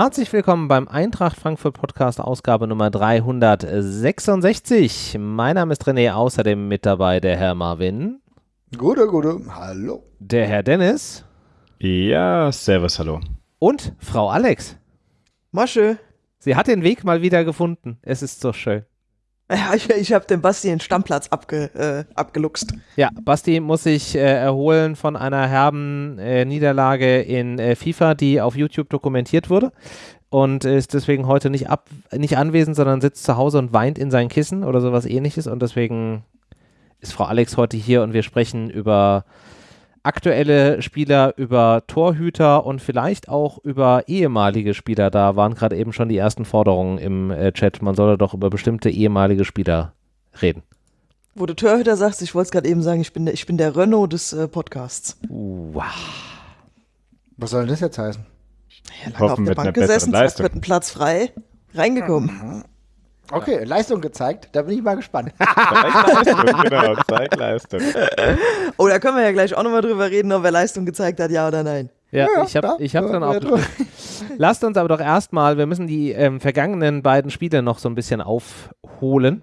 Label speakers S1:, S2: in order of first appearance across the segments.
S1: Herzlich willkommen beim Eintracht Frankfurt Podcast, Ausgabe Nummer 366. Mein Name ist René, außerdem mit dabei der Herr Marvin.
S2: Gute, gute, hallo.
S1: Der Herr Dennis.
S3: Ja, servus, hallo.
S1: Und Frau Alex.
S4: Masche.
S1: Sie hat den Weg mal wieder gefunden. Es ist so schön.
S4: Ja, ich, ich habe dem Basti den Stammplatz abge, äh, abgeluchst.
S1: Ja, Basti muss sich äh, erholen von einer herben äh, Niederlage in äh, FIFA, die auf YouTube dokumentiert wurde. Und ist deswegen heute nicht, ab, nicht anwesend, sondern sitzt zu Hause und weint in sein Kissen oder sowas ähnliches. Und deswegen ist Frau Alex heute hier und wir sprechen über aktuelle Spieler, über Torhüter und vielleicht auch über ehemalige Spieler. Da waren gerade eben schon die ersten Forderungen im äh, Chat. Man solle doch über bestimmte ehemalige Spieler reden.
S4: Wo du Torhüter sagst, ich wollte es gerade eben sagen, ich bin der, ich bin der Renault des äh, Podcasts.
S1: Wow.
S2: Was soll das jetzt heißen?
S4: Ja, lange auf der Bank gesessen, zack, wird ein Platz frei, reingekommen.
S2: Mhm. Okay, Leistung gezeigt, da bin ich mal gespannt.
S3: Leistung, genau, zeig Leistung.
S4: Oh, da können wir ja gleich auch nochmal drüber reden, ob er Leistung gezeigt hat, ja oder nein.
S1: Ja,
S2: Ja,
S1: ich habe
S2: ja,
S1: ich hab
S2: ja,
S1: dann auch.
S2: ja,
S1: Lasst uns aber doch erstmal, wir müssen die ähm, vergangenen beiden Spiele noch so ein bisschen aufholen.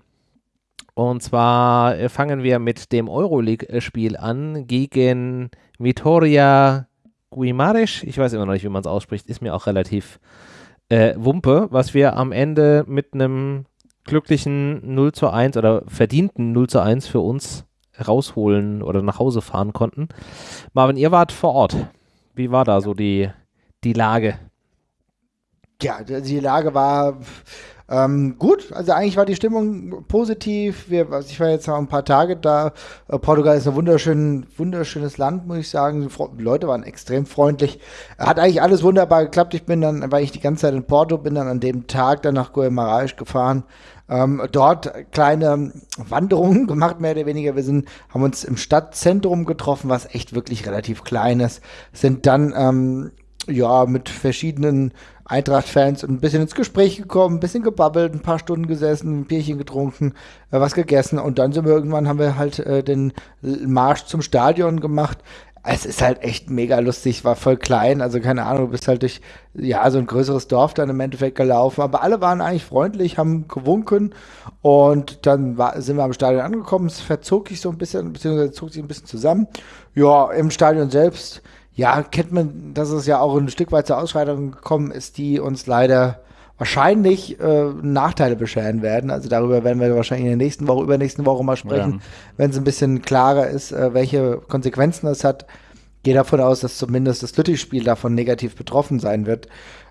S1: Und zwar äh, fangen wir mit dem Euroleague-Spiel an gegen Vitoria Guimares. Ich weiß immer noch nicht, wie man es ausspricht, ist mir auch relativ äh, Wumpe, was wir am Ende mit einem glücklichen 0 zu 1 oder verdienten 0 zu 1 für uns rausholen oder nach Hause fahren konnten. Marvin, ihr wart vor Ort. Wie war da so die, die Lage?
S2: Ja, die Lage war ähm, gut. Also eigentlich war die Stimmung positiv. Wir, also ich war jetzt noch ein paar Tage da. Äh, Portugal ist ein wunderschön, wunderschönes Land, muss ich sagen. Die Leute waren extrem freundlich. Hat eigentlich alles wunderbar geklappt. Ich bin dann, weil ich die ganze Zeit in Porto bin, dann an dem Tag dann nach Guimarães gefahren. Ähm, dort kleine Wanderungen gemacht, mehr oder weniger. Wir sind, haben uns im Stadtzentrum getroffen, was echt wirklich relativ klein ist. Sind dann ähm, ja mit verschiedenen Eintracht-Fans ein bisschen ins Gespräch gekommen, ein bisschen gebabbelt, ein paar Stunden gesessen, ein Bierchen getrunken, äh, was gegessen und dann sind wir irgendwann, haben wir halt äh, den Marsch zum Stadion gemacht. Es ist halt echt mega lustig, war voll klein, also keine Ahnung, du bist halt durch, ja, so ein größeres Dorf dann im Endeffekt gelaufen, aber alle waren eigentlich freundlich, haben gewunken und dann war, sind wir am Stadion angekommen, es verzog sich so ein bisschen, beziehungsweise zog sich ein bisschen zusammen. Ja, im Stadion selbst, ja, kennt man, dass es ja auch ein Stück weit zur Ausschreitung gekommen ist, die uns leider wahrscheinlich äh, Nachteile bescheren werden. Also darüber werden wir wahrscheinlich in der nächsten Woche, übernächsten Woche mal sprechen, wenn es ein bisschen klarer ist, äh, welche Konsequenzen das hat. Gehe davon aus, dass zumindest das Lüttich-Spiel davon negativ betroffen sein wird.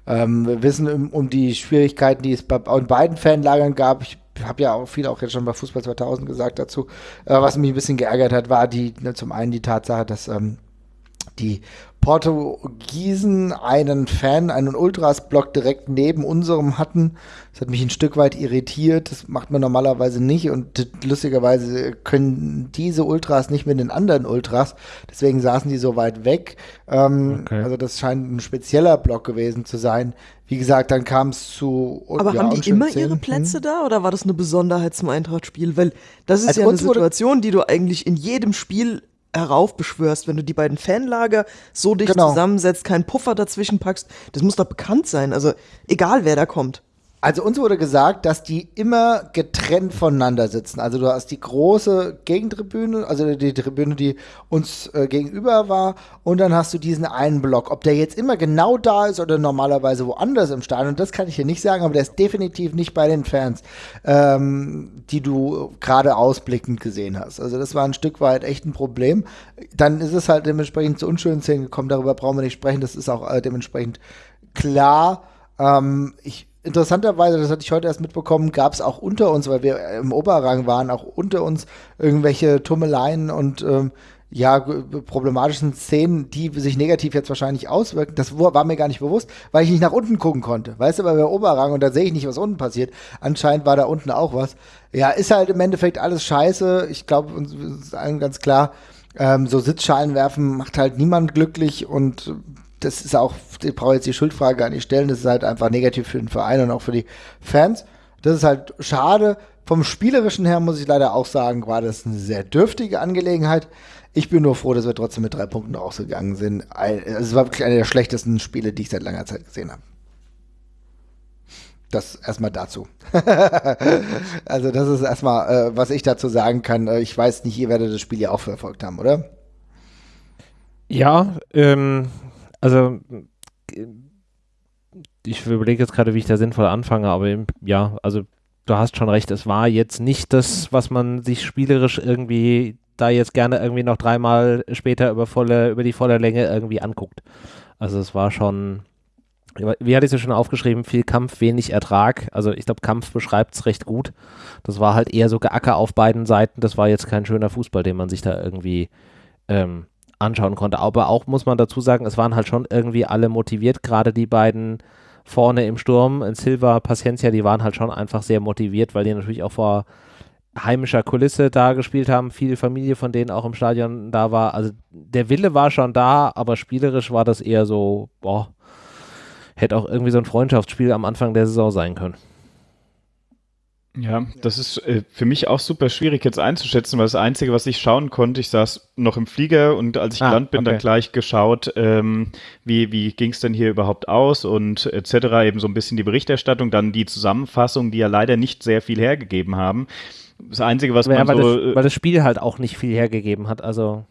S2: Ähm, wir wissen um, um die Schwierigkeiten, die es bei, in beiden Fanlagern gab. Ich habe ja auch viel auch jetzt schon bei Fußball 2000 gesagt dazu. Äh, was mich ein bisschen geärgert hat, war die ne, zum einen die Tatsache, dass ähm, die Portugiesen einen Fan, einen Ultras-Block direkt neben unserem hatten. Das hat mich ein Stück weit irritiert. Das macht man normalerweise nicht. Und lustigerweise können diese Ultras nicht mit den anderen Ultras. Deswegen saßen die so weit weg. Ähm,
S1: Okay.
S2: Also das scheint ein spezieller Block gewesen zu sein. Wie gesagt, dann kam es zu.
S4: Aber
S2: ja,
S4: haben die immer
S2: Szenen.
S4: ihre Plätze da oder war das eine Besonderheit zum Eintracht-Spiel? Weil das ist
S2: Also
S4: ja eine Situation, die du eigentlich in jedem Spiel heraufbeschwörst, wenn du die beiden Fanlager so dicht
S2: Genau.
S4: zusammensetzt, keinen Puffer dazwischen packst. Das muss doch bekannt sein. Also egal, wer da kommt.
S2: Also uns wurde gesagt, dass die immer getrennt voneinander sitzen. Also du hast die große Gegentribüne, also die Tribüne, die uns äh, gegenüber war, und dann hast du diesen einen Block. Ob der jetzt immer genau da ist oder normalerweise woanders im Stadion, das kann ich hier nicht sagen, aber der ist definitiv nicht bei den Fans, ähm, die du gerade ausblickend gesehen hast. Also das war ein Stück weit echt ein Problem. Dann ist es halt dementsprechend zu unschönen Szenen gekommen, darüber brauchen wir nicht sprechen, das ist auch äh, dementsprechend klar. Ähm, ich, interessanterweise, das hatte ich heute erst mitbekommen, gab es auch unter uns, weil wir im Oberrang waren, auch unter uns irgendwelche Tummeleien und ähm, ja, problematischen Szenen, die sich negativ jetzt wahrscheinlich auswirken. Das war mir gar nicht bewusst, weil ich nicht nach unten gucken konnte. Weißt du, weil wir Oberrang und da sehe ich nicht, was unten passiert. Anscheinend war da unten auch was. Ja, ist halt im Endeffekt alles scheiße. Ich glaube, uns ist allen ganz klar, ähm, so Sitzschalen werfen macht halt niemand glücklich und das ist auch, ich brauche jetzt die Schuldfrage gar nicht stellen, das ist halt einfach negativ für den Verein und auch für die Fans. Das ist halt schade. Vom Spielerischen her muss ich leider auch sagen, war das eine sehr dürftige Angelegenheit. Ich bin nur froh, dass wir trotzdem mit drei Punkten rausgegangen sind. Ein- Es war wirklich einer der schlechtesten Spiele, die ich seit langer Zeit gesehen habe. Das erstmal dazu. also das ist erstmal, äh, was ich dazu sagen kann. Äh, ich weiß nicht, ihr werdet das Spiel ja auch verfolgt haben, oder?
S1: Ja, ähm, also äh, ich überlege jetzt gerade, wie ich da sinnvoll anfange, aber eben, ja, also du hast schon recht, es war jetzt nicht das, was man sich spielerisch irgendwie da jetzt gerne irgendwie noch dreimal später über volle, über die volle Länge irgendwie anguckt. Also es war schon, wie hatte ich es schon aufgeschrieben, viel Kampf, wenig Ertrag. Also ich glaube, Kampf beschreibt es recht gut. Das war halt eher so Geacker auf beiden Seiten. Das war jetzt kein schöner Fußball, den man sich da irgendwie ähm, anschauen konnte. Aber auch muss man dazu sagen, es waren halt schon irgendwie alle motiviert, gerade die beiden vorne im Sturm, in Silva, Paciencia, die waren halt schon einfach sehr motiviert, weil die natürlich auch vor heimischer Kulisse da gespielt haben, viel Familie von denen auch im Stadion da war. Also der Wille war schon da, aber spielerisch war das eher so, boah, hätte auch irgendwie so ein Freundschaftsspiel am Anfang der Saison sein können.
S3: Ja, das ist äh, für mich auch super schwierig jetzt einzuschätzen, weil das Einzige, was ich schauen konnte, ich saß noch im Flieger und als ich ah, gelandet bin, okay. dann gleich geschaut, ähm, wie, wie ging es denn hier überhaupt aus und etc. Eben so ein bisschen die Berichterstattung, dann die Zusammenfassung, die ja leider nicht sehr viel hergegeben haben. Das Einzige, was ja,
S1: man
S3: weil
S1: so... Das, weil das Spiel halt auch nicht viel hergegeben hat, also...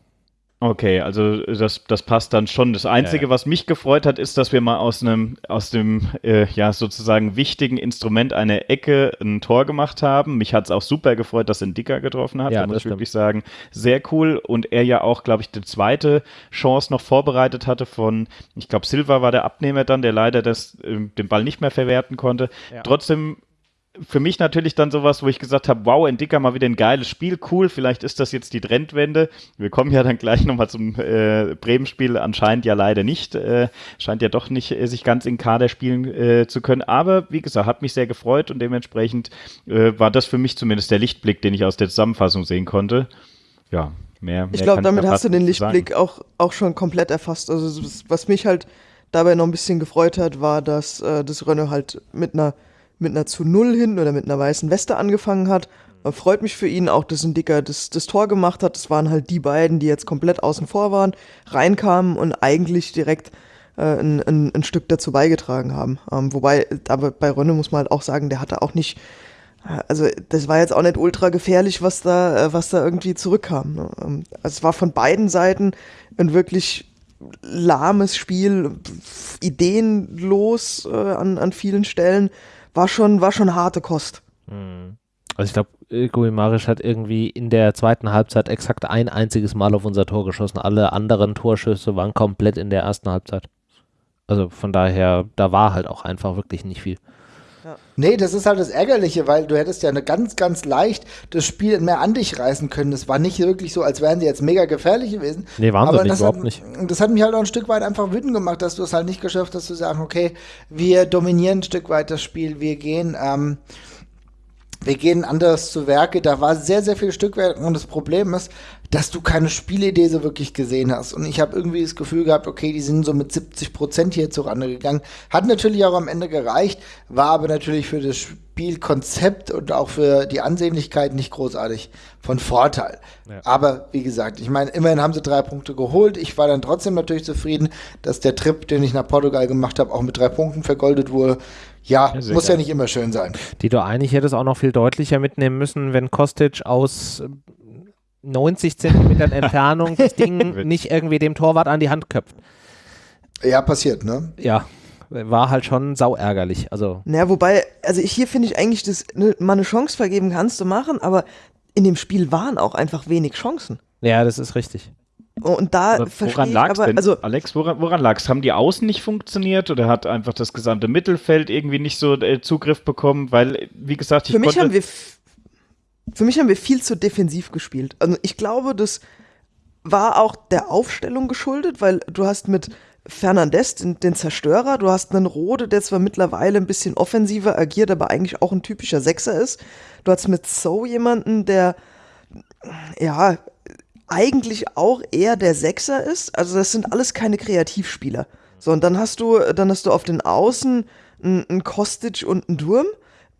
S3: Okay, also das, das passt dann schon. Das Einzige, ja, ja. was mich gefreut hat, ist, dass wir mal aus einem, aus dem, äh, ja, sozusagen wichtigen Instrument eine Ecke ein Tor gemacht haben. Mich hat es auch super gefreut, dass ein Dicker getroffen hat. Ja, da muss ich wirklich sagen, sehr cool. Und er ja auch, glaube ich, die zweite Chance noch vorbereitet hatte von, ich glaube, Silva war der Abnehmer dann, der leider das, äh, den Ball nicht mehr verwerten konnte. Ja. Trotzdem für mich natürlich dann sowas, wo ich gesagt habe, wow, Entdecker mal wieder ein geiles Spiel, cool, vielleicht ist das jetzt die Trendwende. Wir kommen ja dann gleich nochmal zum äh, Bremen-Spiel, anscheinend ja leider nicht, äh, scheint ja doch nicht äh, sich ganz in Kader spielen äh, zu können, aber wie gesagt, hat mich sehr gefreut und dementsprechend äh, war das für mich zumindest der Lichtblick, den ich aus der Zusammenfassung sehen konnte. Ja, mehr. mehr
S4: ich glaube, damit hast du den Lichtblick auch, auch schon komplett erfasst. Also was mich halt dabei noch ein bisschen gefreut hat, war, dass äh, das Renault halt mit einer mit einer zu Null hin oder mit einer weißen Weste angefangen hat. Freut mich für ihn auch, dass ein Dicker das, das Tor gemacht hat. Das waren halt die beiden, die jetzt komplett außen vor waren, reinkamen und eigentlich direkt äh, ein, ein, ein, Stück dazu beigetragen haben. Ähm, wobei, aber bei Rönne muss man halt auch sagen, der hatte auch nicht, äh, also das war jetzt auch nicht ultra gefährlich, was da, äh, was da irgendwie zurückkam. Ne? Ähm, also es war von beiden Seiten ein wirklich lahmes Spiel, ideenlos äh, an, an vielen Stellen war schon, war schon harte Kost.
S1: Mhm. Also ich glaube, Guimarisch hat irgendwie in der zweiten Halbzeit exakt ein einziges Mal auf unser Tor geschossen. Alle anderen Torschüsse waren komplett in der ersten Halbzeit. Also von daher, da war halt auch einfach wirklich nicht viel.
S2: Ja. Nee, das ist halt das Ärgerliche, weil du hättest ja eine ganz, ganz leicht das Spiel mehr an dich reißen können. Es war nicht wirklich so, als wären sie jetzt mega gefährlich gewesen.
S1: Nee, waren
S2: aber
S1: sie nicht, überhaupt
S2: hat,
S1: nicht.
S2: Das hat mich halt auch ein Stück weit einfach wütend gemacht, dass du es halt nicht geschafft hast zu sagen, okay, wir dominieren ein Stück weit das Spiel, wir gehen, ähm, wir gehen anders zu Werke. Da war sehr, sehr viel Stückwerk und das Problem ist, dass du keine Spielidee so wirklich gesehen hast. Und ich habe irgendwie das Gefühl gehabt, okay, die sind so mit 70 Prozent hier zurande gegangen. Hat natürlich auch am Ende gereicht, war aber natürlich für das Spielkonzept und auch für die Ansehnlichkeit nicht großartig von Vorteil. Ja. Aber wie gesagt, ich meine, immerhin haben sie drei Punkte geholt. Ich war dann trotzdem natürlich zufrieden, dass der Trip, den ich nach Portugal gemacht habe, auch mit drei Punkten vergoldet wurde. Ja, ja muss ja nicht immer schön sein.
S1: Die du eigentlich hättest auch noch viel deutlicher mitnehmen müssen, wenn Kostic aus 90 Zentimetern Entfernung das Ding nicht irgendwie dem Torwart an die Hand köpft.
S2: Ja, passiert, ne?
S1: Ja, war halt schon sau ärgerlich. Also.
S4: Naja, wobei, also hier finde ich eigentlich, dass ne, mal eine Chance vergeben kannst du machen, aber in dem Spiel waren auch einfach wenig Chancen.
S1: Ja, das ist richtig.
S4: Und da aber
S3: woran lag es denn? Also, Alex, woran, woran lag es? Haben die Außen nicht funktioniert oder hat einfach das gesamte Mittelfeld irgendwie nicht so äh, Zugriff bekommen? Weil, wie gesagt,
S4: ich Für mich haben wir für mich haben wir viel zu defensiv gespielt. Also ich glaube, das war auch der Aufstellung geschuldet, weil du hast mit Fernandez den, den, Zerstörer, du hast einen Rode, der zwar mittlerweile ein bisschen offensiver agiert, aber eigentlich auch ein typischer Sechser ist. Du hast mit So jemanden, der ja eigentlich auch eher der Sechser ist. Also das sind alles keine Kreativspieler. So, und dann hast du, dann hast du auf den Außen einen Kostic und einen Durm.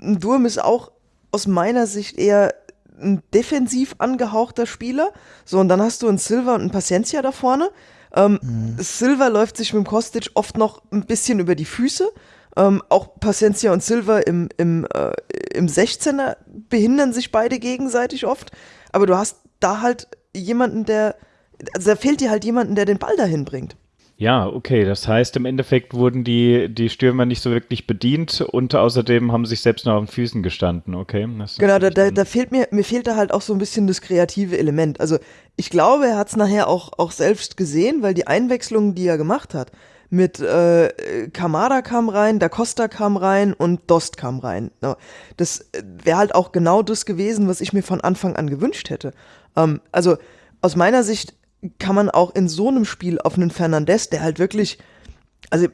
S4: Ein Durm ist auch aus meiner Sicht eher ein defensiv angehauchter Spieler. So, und dann hast du einen Silver und einen Paciencia da vorne. Ähm, mhm. Silver läuft sich mit dem Kostic oft noch ein bisschen über die Füße. Ähm, auch Paciencia und Silva im, im, äh, im 16er behindern sich beide gegenseitig oft. Aber du hast da halt jemanden, der, also da fehlt dir halt jemanden, der den Ball dahin bringt.
S3: Ja, okay. Das heißt, im Endeffekt wurden die, die Stürmer nicht so wirklich bedient und außerdem haben sich selbst noch auf den Füßen gestanden, okay?
S4: genau, da, da, da, fehlt mir, mir fehlt da halt auch so ein bisschen das kreative Element. Also ich glaube, er hat es nachher auch, auch selbst gesehen, weil die Einwechslungen, die er gemacht hat, mit äh, Kamada kam rein, Da Costa kam rein und Dost kam rein. Das wäre halt auch genau das gewesen, was ich mir von Anfang an gewünscht hätte. Ähm, also aus meiner Sicht kann man auch in so einem Spiel auf einen Fernandes, der halt wirklich, also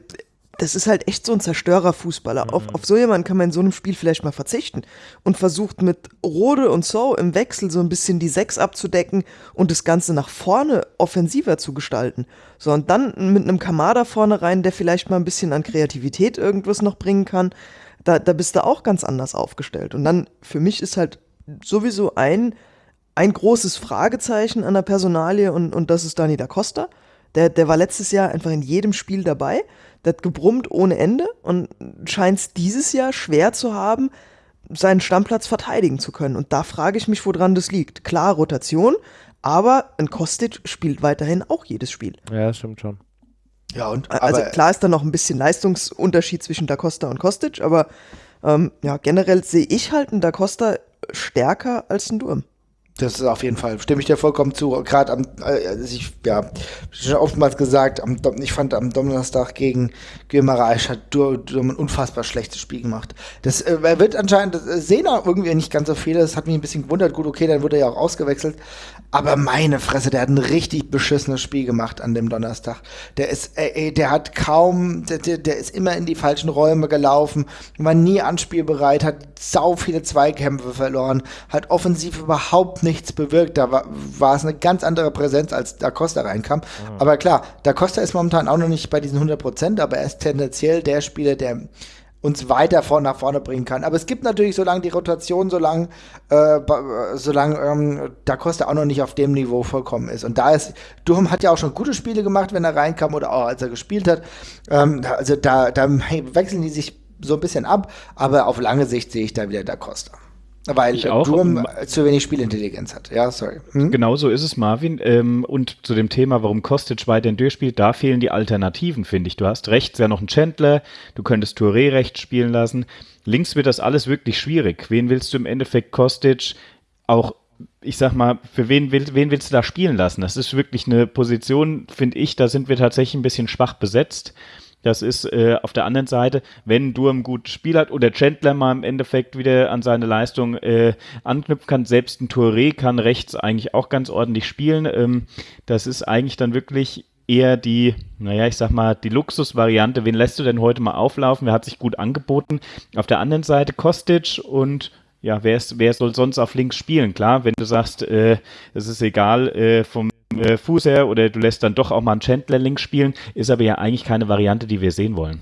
S4: das ist halt echt so ein Zerstörerfußballer. Mhm. Auf, auf so jemanden kann man in so einem Spiel vielleicht mal verzichten und versucht mit Rode und So im Wechsel so ein bisschen die Sechs abzudecken und das Ganze nach vorne offensiver zu gestalten. So, und dann mit einem Kamada vorne rein, der vielleicht mal ein bisschen an Kreativität irgendwas noch bringen kann, da, da bist du auch ganz anders aufgestellt. Und dann für mich ist halt sowieso ein ein großes Fragezeichen an der Personalie und, und das ist Dani da Costa. Der, der war letztes Jahr einfach in jedem Spiel dabei. Der hat gebrummt ohne Ende und scheint es dieses Jahr schwer zu haben, seinen Stammplatz verteidigen zu können. Und da frage ich mich, woran das liegt. Klar, Rotation, aber ein Kostic spielt weiterhin auch jedes Spiel.
S1: Ja, das stimmt schon.
S4: Ja, und also klar ist da noch ein bisschen Leistungsunterschied zwischen Da Costa und Kostic, aber ähm, ja, generell sehe ich halt einen Da Costa stärker als einen Durm.
S2: Das ist auf jeden Fall, stimme ich dir vollkommen zu. Gerade am, äh, also ich, ja, schon oftmals gesagt, am, ich fand am Donnerstag gegen Guimaraes hat Durm ein unfassbar schlechtes Spiel gemacht. Das äh, wird anscheinend, das äh, sehen auch irgendwie nicht ganz so viele, das hat mich ein bisschen gewundert. Gut, okay, dann wurde er ja auch ausgewechselt. Aber meine Fresse, der hat ein richtig beschissenes Spiel gemacht an dem Donnerstag. Der ist, äh, der hat kaum, der, der ist immer in die falschen Räume gelaufen, war nie anspielbereit, hat sau viele Zweikämpfe verloren, hat offensiv überhaupt nichts bewirkt. Da war, war es eine ganz andere Präsenz, als Da Costa reinkam. Mhm. Aber klar, Da Costa ist momentan auch noch nicht bei diesen 100 Prozent, aber er ist tendenziell der Spieler, der uns weiter vor, nach vorne bringen kann. Aber es gibt natürlich, solange die Rotation, solange, äh, solange ähm, Da Costa auch noch nicht auf dem Niveau vollkommen ist. Und da ist, Durham hat ja auch schon gute Spiele gemacht, wenn er reinkam oder auch als er gespielt hat. Ähm, also da, da wechseln die sich so ein bisschen ab, aber auf lange Sicht sehe ich da wieder Da Costa. Weil ich auch, Durham zu wenig Spielintelligenz hat. Ja, sorry.
S3: Hm? Genau so ist es, Marvin. Ähm, und zu dem Thema, warum Kostic weiterhin durchspielt, da fehlen die Alternativen, finde ich. Du hast rechts ja noch einen Chandler, du könntest Touré rechts spielen lassen. Links wird das alles wirklich schwierig. Wen willst du im Endeffekt Kostic auch ich sag mal, für wen, will, wen willst du da spielen lassen? Das ist wirklich eine Position, finde ich, da sind wir tatsächlich ein bisschen schwach besetzt. Das ist äh, auf der anderen Seite, wenn Durham gutes Spiel hat oder Chandler mal im Endeffekt wieder an seine Leistung äh, anknüpfen kann, selbst ein Touré kann rechts eigentlich auch ganz ordentlich spielen. Ähm, das ist eigentlich dann wirklich eher die, naja, ich sag mal, die Luxusvariante. Wen lässt du denn heute mal auflaufen? Wer hat sich gut angeboten? Auf der anderen Seite Kostic und ja, wer, ist, wer soll sonst auf links spielen? Klar, wenn du sagst, äh, es ist egal äh, vom äh, Fuß her oder du lässt dann doch auch mal einen Chandler links spielen, ist aber ja eigentlich keine Variante, die wir sehen wollen.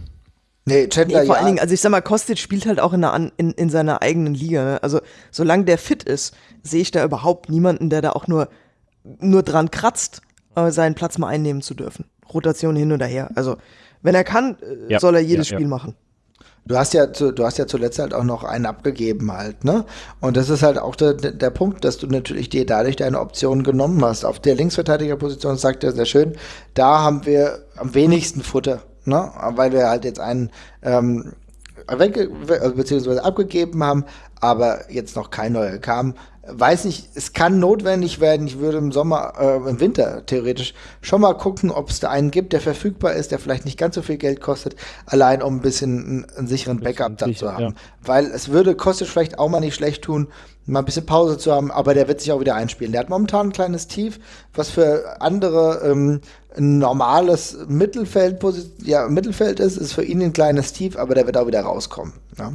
S4: Nee, Chandler, nee, vor ja. allen Dingen, also ich sag mal, Kostic spielt halt auch in, einer, in, in seiner eigenen Liga. Ne? Also solange der fit ist, sehe ich da überhaupt niemanden, der da auch nur, nur dran kratzt, äh, seinen Platz mal einnehmen zu dürfen. Rotation hin und her. Also wenn er kann, äh, ja. soll er jedes ja, Spiel machen.
S2: Du hast ja, zu, du hast ja zuletzt halt auch noch einen abgegeben halt, ne? Und das ist halt auch der, der Punkt, dass du natürlich dir dadurch deine Optionen genommen hast. Auf der Linksverteidigerposition sagt er sehr schön, da haben wir am wenigsten Futter, ne? Weil wir halt jetzt einen ähm, weg, beziehungsweise abgegeben haben, aber jetzt noch kein neuer kam weiß nicht, es kann notwendig werden. Ich würde im Sommer, äh, im Winter theoretisch schon mal gucken, ob es da einen gibt, der verfügbar ist, der vielleicht nicht ganz so viel Geld kostet, allein um ein bisschen einen, einen sicheren Backup dann zu haben. Ja. Weil es würde, kostet vielleicht auch mal nicht schlecht tun, mal ein bisschen Pause zu haben, aber der wird sich auch wieder einspielen. Der hat momentan ein kleines Tief, was für andere ähm, ein normales Mittelfeld, ja, Mittelfeld ist, ist für ihn ein kleines Tief, aber der wird auch wieder rauskommen. Ja.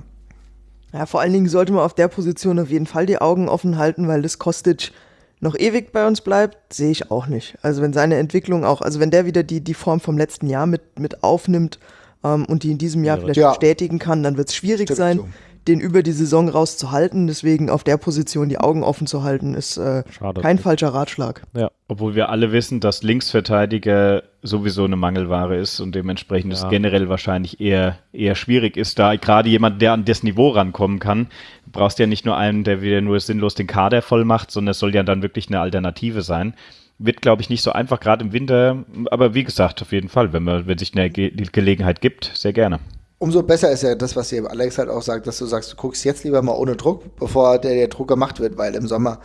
S4: Ja, vor allen Dingen sollte man auf der Position auf jeden Fall die Augen offen halten, weil das Kostic noch ewig bei uns bleibt, sehe ich auch nicht. Also wenn seine Entwicklung auch, also wenn der wieder die, die Form vom letzten Jahr mit, mit aufnimmt ähm, und die in diesem Jahr ja, vielleicht ja. bestätigen kann, dann wird es schwierig Stimmt sein. So. Den über die Saison rauszuhalten. Deswegen auf der Position die Augen offen zu halten, ist äh, kein falscher Ratschlag.
S3: Ja. Obwohl wir alle wissen, dass Linksverteidiger sowieso eine Mangelware ist und dementsprechend ja. es generell wahrscheinlich eher, eher schwierig ist, da gerade jemand, der an das Niveau rankommen kann, brauchst ja nicht nur einen, der wieder nur sinnlos den Kader voll macht, sondern es soll ja dann wirklich eine Alternative sein wird, glaube ich, nicht so einfach, gerade im Winter. Aber wie gesagt, auf jeden Fall, wenn, man, wenn sich eine Ge Gelegenheit gibt, sehr gerne
S2: umso besser ist ja das, was hier Alex halt auch sagt, dass du sagst, du guckst jetzt lieber mal ohne Druck, bevor der, der Druck gemacht wird, weil im Sommer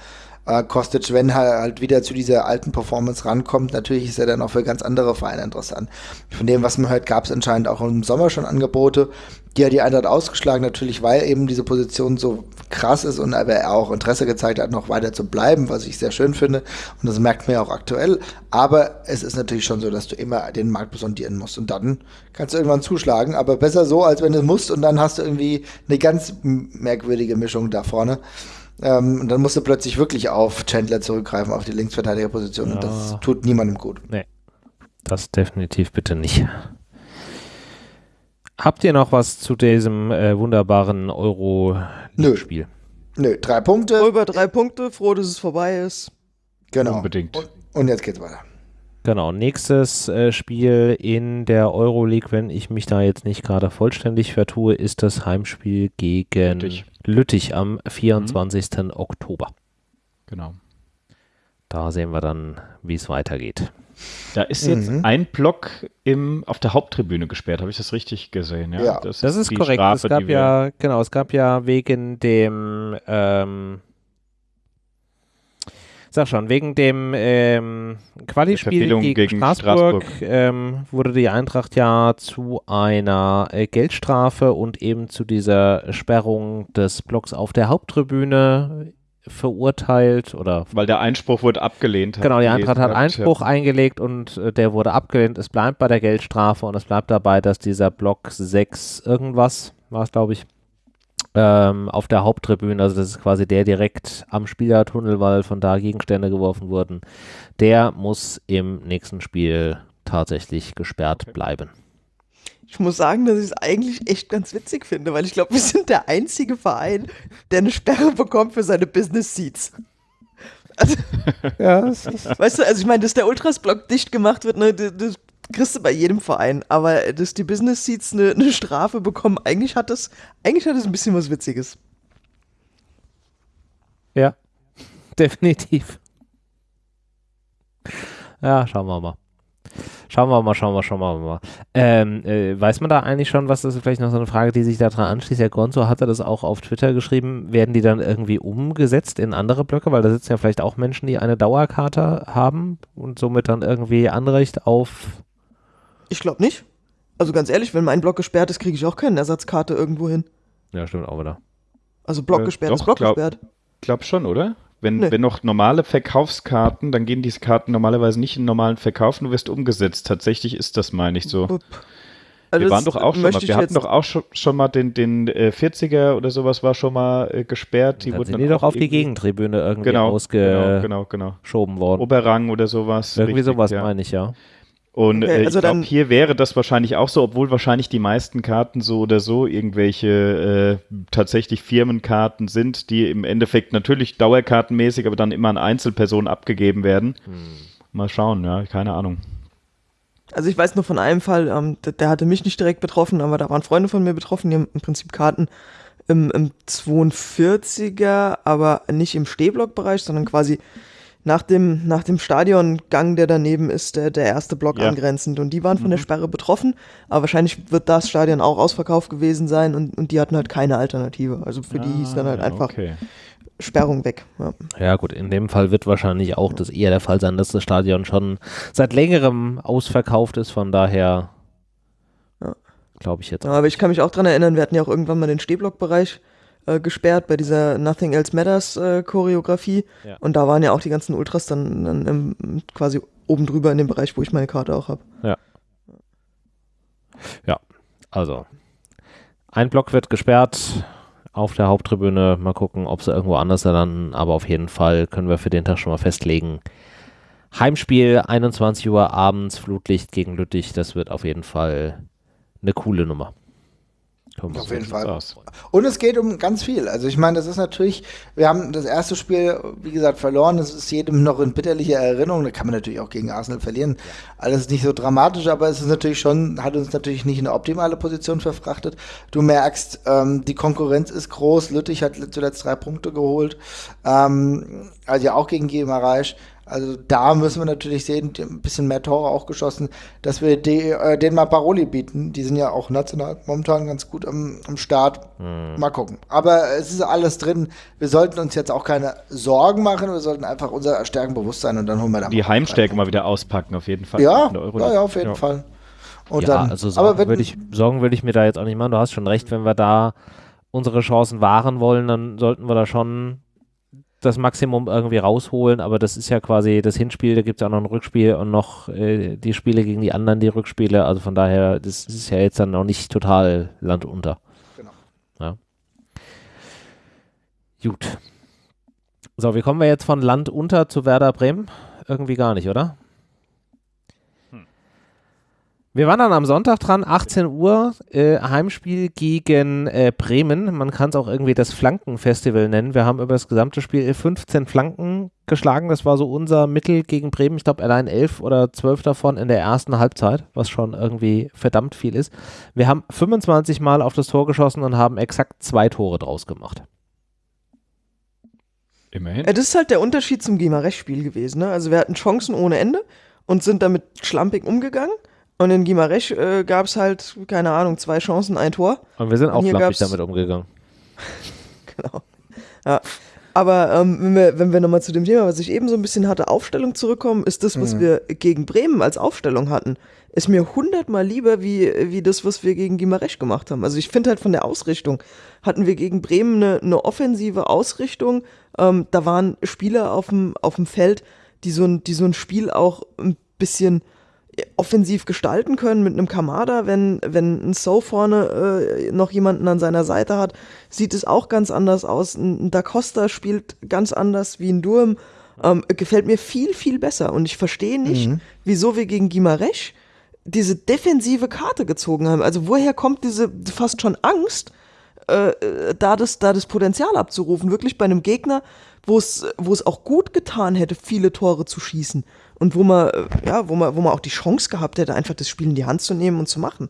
S2: äh, Kostic, wenn er halt wieder zu dieser alten Performance rankommt, natürlich ist er dann auch für ganz andere Vereine interessant. Von dem, was man hört, gab es anscheinend auch im Sommer schon Angebote, die hat die Eintracht ausgeschlagen, natürlich, weil eben diese Position so krass ist und aber er auch Interesse gezeigt hat, noch weiter zu bleiben, was ich sehr schön finde. Und das merkt man ja auch aktuell. Aber es ist natürlich schon so, dass du immer den Markt besondieren musst. Und dann kannst du irgendwann zuschlagen. Aber besser so, als wenn du musst und dann hast du irgendwie eine ganz merkwürdige Mischung da vorne. Ähm, und dann musst du plötzlich wirklich auf Chandler zurückgreifen, auf die Linksverteidigerposition. Ja. Und das tut niemandem gut.
S1: Nee. Das definitiv bitte nicht. Habt ihr noch was zu diesem äh, wunderbaren Euro-Spiel?
S2: Nö. Nö, drei Punkte.
S4: Über drei Punkte, froh, dass es vorbei ist.
S2: Genau.
S3: Unbedingt.
S2: Und, und jetzt geht's weiter.
S1: Genau, nächstes äh, Spiel in der Euroleague, wenn ich mich da jetzt nicht gerade vollständig vertue, ist das Heimspiel gegen Lüttich, Lüttich am 24. Mhm. Oktober.
S3: Genau.
S1: Da sehen wir dann, wie es weitergeht.
S3: Da ist jetzt mhm. ein Block im, auf der Haupttribüne gesperrt, habe ich das richtig gesehen? Ja,
S1: ja. Das, das, ist, korrekt. Strafe, es gab ja, genau, es gab ja wegen dem, ähm, sag schon, wegen dem ähm, Quali-Spiel gegen, gegen, Straßburg, Straßburg. Ähm, wurde die Eintracht ja zu einer äh, Geldstrafe und eben zu dieser Sperrung des Blocks auf der Haupttribüne verurteilt oder.
S3: Weil der Einspruch wurde abgelehnt.
S1: Genau, die Eintracht hat Einspruch ja. eingelegt und äh, der wurde abgelehnt. Es bleibt bei der Geldstrafe und es bleibt dabei, dass dieser Block 6 irgendwas war es, glaube ich, ähm, auf der Haupttribüne, also das ist quasi der direkt am Spielertunnel, weil von da Gegenstände geworfen wurden, der muss im nächsten Spiel tatsächlich gesperrt bleiben.
S4: Ich muss sagen, dass ich es eigentlich echt ganz witzig finde, weil ich glaube, wir sind der einzige Verein, der eine Sperre bekommt für seine Business Seats. Also, ja, weißt du, also ich meine, dass der Ultras-Block dicht gemacht wird, ne, das, das, kriegst du bei jedem Verein, aber dass die Business Seats eine, eine Strafe bekommen, eigentlich hat das, eigentlich hat das ein bisschen was Witziges.
S1: Ja, definitiv. Ja, schauen wir mal. Schauen wir mal, schauen wir, schauen wir mal. Ähm, äh, weiß man da eigentlich schon, was das ist vielleicht noch so eine Frage, die sich daran anschließt? Herr Gonzo hatte das auch auf Twitter geschrieben. Werden die dann irgendwie umgesetzt in andere Blöcke? Weil da sitzen ja vielleicht auch Menschen, die eine Dauerkarte haben und somit dann irgendwie Anrecht auf.
S4: Ich glaube nicht. Also ganz ehrlich, wenn mein Block gesperrt ist, kriege ich auch keine Ersatzkarte irgendwo hin.
S1: Ja, stimmt auch wieder.
S4: Also Block äh, gesperrt doch, ist Block glaub, gesperrt.
S3: Glaub schon, oder? Wenn, nee. wenn noch normale Verkaufskarten, dann gehen diese Karten normalerweise nicht in normalen Verkauf, du wirst umgesetzt. Tatsächlich ist das, meine ich, so. Also wir waren doch auch schon mal, wir hatten doch auch schon, schon mal den, den äh, 40er oder sowas war schon mal äh, gesperrt.
S1: Die dann wurden sind die doch auf die Gegentribüne irgendwie genau, ausgeschoben genau, genau, genau. worden.
S3: Oberrang oder sowas.
S1: Irgendwie richtig, sowas ja. meine ich, ja.
S3: Und okay, äh, also ich glaube, hier wäre das wahrscheinlich auch so, obwohl wahrscheinlich die meisten Karten so oder so irgendwelche äh, tatsächlich Firmenkarten sind, die im Endeffekt natürlich dauerkartenmäßig, aber dann immer an Einzelpersonen abgegeben werden. Hm. Mal schauen, ja, keine Ahnung.
S4: Also ich weiß nur von einem Fall, ähm, der, der, hatte mich nicht direkt betroffen, aber da waren Freunde von mir betroffen, die haben im Prinzip Karten im, im 42er, aber nicht im Stehblockbereich, sondern quasi nach dem, nach dem Stadiongang, der daneben ist, der, der erste Block ja. angrenzend. Und die waren von mhm. der Sperre betroffen, aber wahrscheinlich wird das Stadion auch ausverkauft gewesen sein und, und die hatten halt keine Alternative. Also für ah, die hieß dann halt ah, einfach okay. Sperrung weg. Ja.
S1: ja. gut, in dem Fall wird wahrscheinlich auch das eher der Fall sein, dass das Stadion schon seit längerem ausverkauft ist, von daher ja. glaube ich jetzt.
S4: Ja, aber ich kann mich auch daran erinnern, wir hatten ja auch irgendwann mal den Stehblockbereich äh, gesperrt bei dieser Nothing Else Matters äh, Choreografie. Ja. Und da waren ja auch die ganzen Ultras dann, dann ähm, quasi oben drüber in dem Bereich, wo ich meine Karte auch habe.
S1: Ja. Ja, also ein Block wird gesperrt auf der Haupttribüne. Mal gucken, ob sie irgendwo anders landen. Aber auf jeden Fall können wir für den Tag schon mal festlegen. Heimspiel, 21 Uhr abends, Flutlicht gegen Lüttich. Das wird auf jeden Fall eine coole Nummer.
S2: Auf jeden Fall. Aus. Und es geht um ganz viel. Also ich meine, das ist natürlich, wir haben das erste Spiel, wie gesagt, verloren. Das ist jedem noch in bitterlicher Erinnerung. Da kann man natürlich auch gegen Arsenal verlieren. Alles nicht so dramatisch, aber es ist natürlich schon, hat uns natürlich nicht in eine optimale Position verfrachtet. Du merkst, ähm, die Konkurrenz ist groß. Lüttich hat zuletzt drei Punkte geholt. Ähm, also ja auch gegen GMA Reich. Also da müssen wir natürlich sehen, ein bisschen mehr Tore auch geschossen, dass wir die, äh, denen mal Paroli bieten. Die sind ja auch national momentan ganz gut am, am Start. Mhm. Mal gucken. Aber es ist alles drin. Wir sollten uns jetzt auch keine Sorgen machen. Wir sollten einfach unser Stärken bewusst sein und dann holen wir
S3: dann Die Heimstärke mal wieder auspacken, auf jeden Fall.
S2: Ja, ja, ja, auf jeden ja. Fall.
S1: Und ja, dann, also Sorgen, würde ich, Sorgen würde ich mir da jetzt auch nicht machen. Du hast schon recht, wenn wir da unsere Chancen wahren wollen, dann sollten wir da schon das Maximum irgendwie rausholen, aber das ist ja quasi das Hinspiel, da gibt es ja auch noch ein Rückspiel und noch äh, die Spiele gegen die anderen, die Rückspiele. Also von daher, das ist ja jetzt dann noch nicht total Land unter. Genau. Ja. Gut. So, wie kommen wir jetzt von Land unter zu Werder Bremen? Irgendwie gar nicht, oder? Wir waren dann am Sonntag dran, 18 Uhr, äh, Heimspiel gegen äh, Bremen. Man kann es auch irgendwie das Flankenfestival nennen. Wir haben über das gesamte Spiel 15 Flanken geschlagen. Das war so unser Mittel gegen Bremen. Ich glaube, allein 11 oder 12 davon in der ersten Halbzeit, was schon irgendwie verdammt viel ist. Wir haben 25 Mal auf das Tor geschossen und haben exakt zwei Tore draus gemacht.
S4: Immerhin. Ja, das ist halt der Unterschied zum Gimarech-Spiel gewesen. Ne? Also wir hatten Chancen ohne Ende und sind damit schlampig umgegangen. Und in Gimarech äh, gab es halt, keine Ahnung, zwei Chancen, ein Tor.
S1: Und wir sind auch flappig damit umgegangen.
S4: genau. Ja. Aber ähm, wenn wir, wenn wir nochmal zu dem Thema, was ich eben so ein bisschen hatte, Aufstellung zurückkommen, ist das, was mhm. wir gegen Bremen als Aufstellung hatten, ist mir hundertmal lieber wie, wie das, was wir gegen Gimarech gemacht haben. Also ich finde halt von der Ausrichtung hatten wir gegen Bremen eine, eine offensive Ausrichtung. Ähm, da waren Spieler auf dem, auf dem Feld, die so, ein, die so ein Spiel auch ein bisschen offensiv gestalten können mit einem Kamada, wenn, wenn ein So vorne äh, noch jemanden an seiner Seite hat, sieht es auch ganz anders aus. Ein Da Costa spielt ganz anders wie ein Durm. Ähm, gefällt mir viel, viel besser. Und ich verstehe nicht, mhm. wieso wir gegen Gimarech diese defensive Karte gezogen haben. Also woher kommt diese fast schon Angst, äh, äh da, das, da das Potenzial abzurufen? Wirklich bei einem Gegner, wo es auch gut getan hätte, viele Tore zu schießen und wo man, äh, ja, wo man, wo man auch die Chance gehabt hätte, einfach das Spiel in die Hand zu nehmen und zu machen.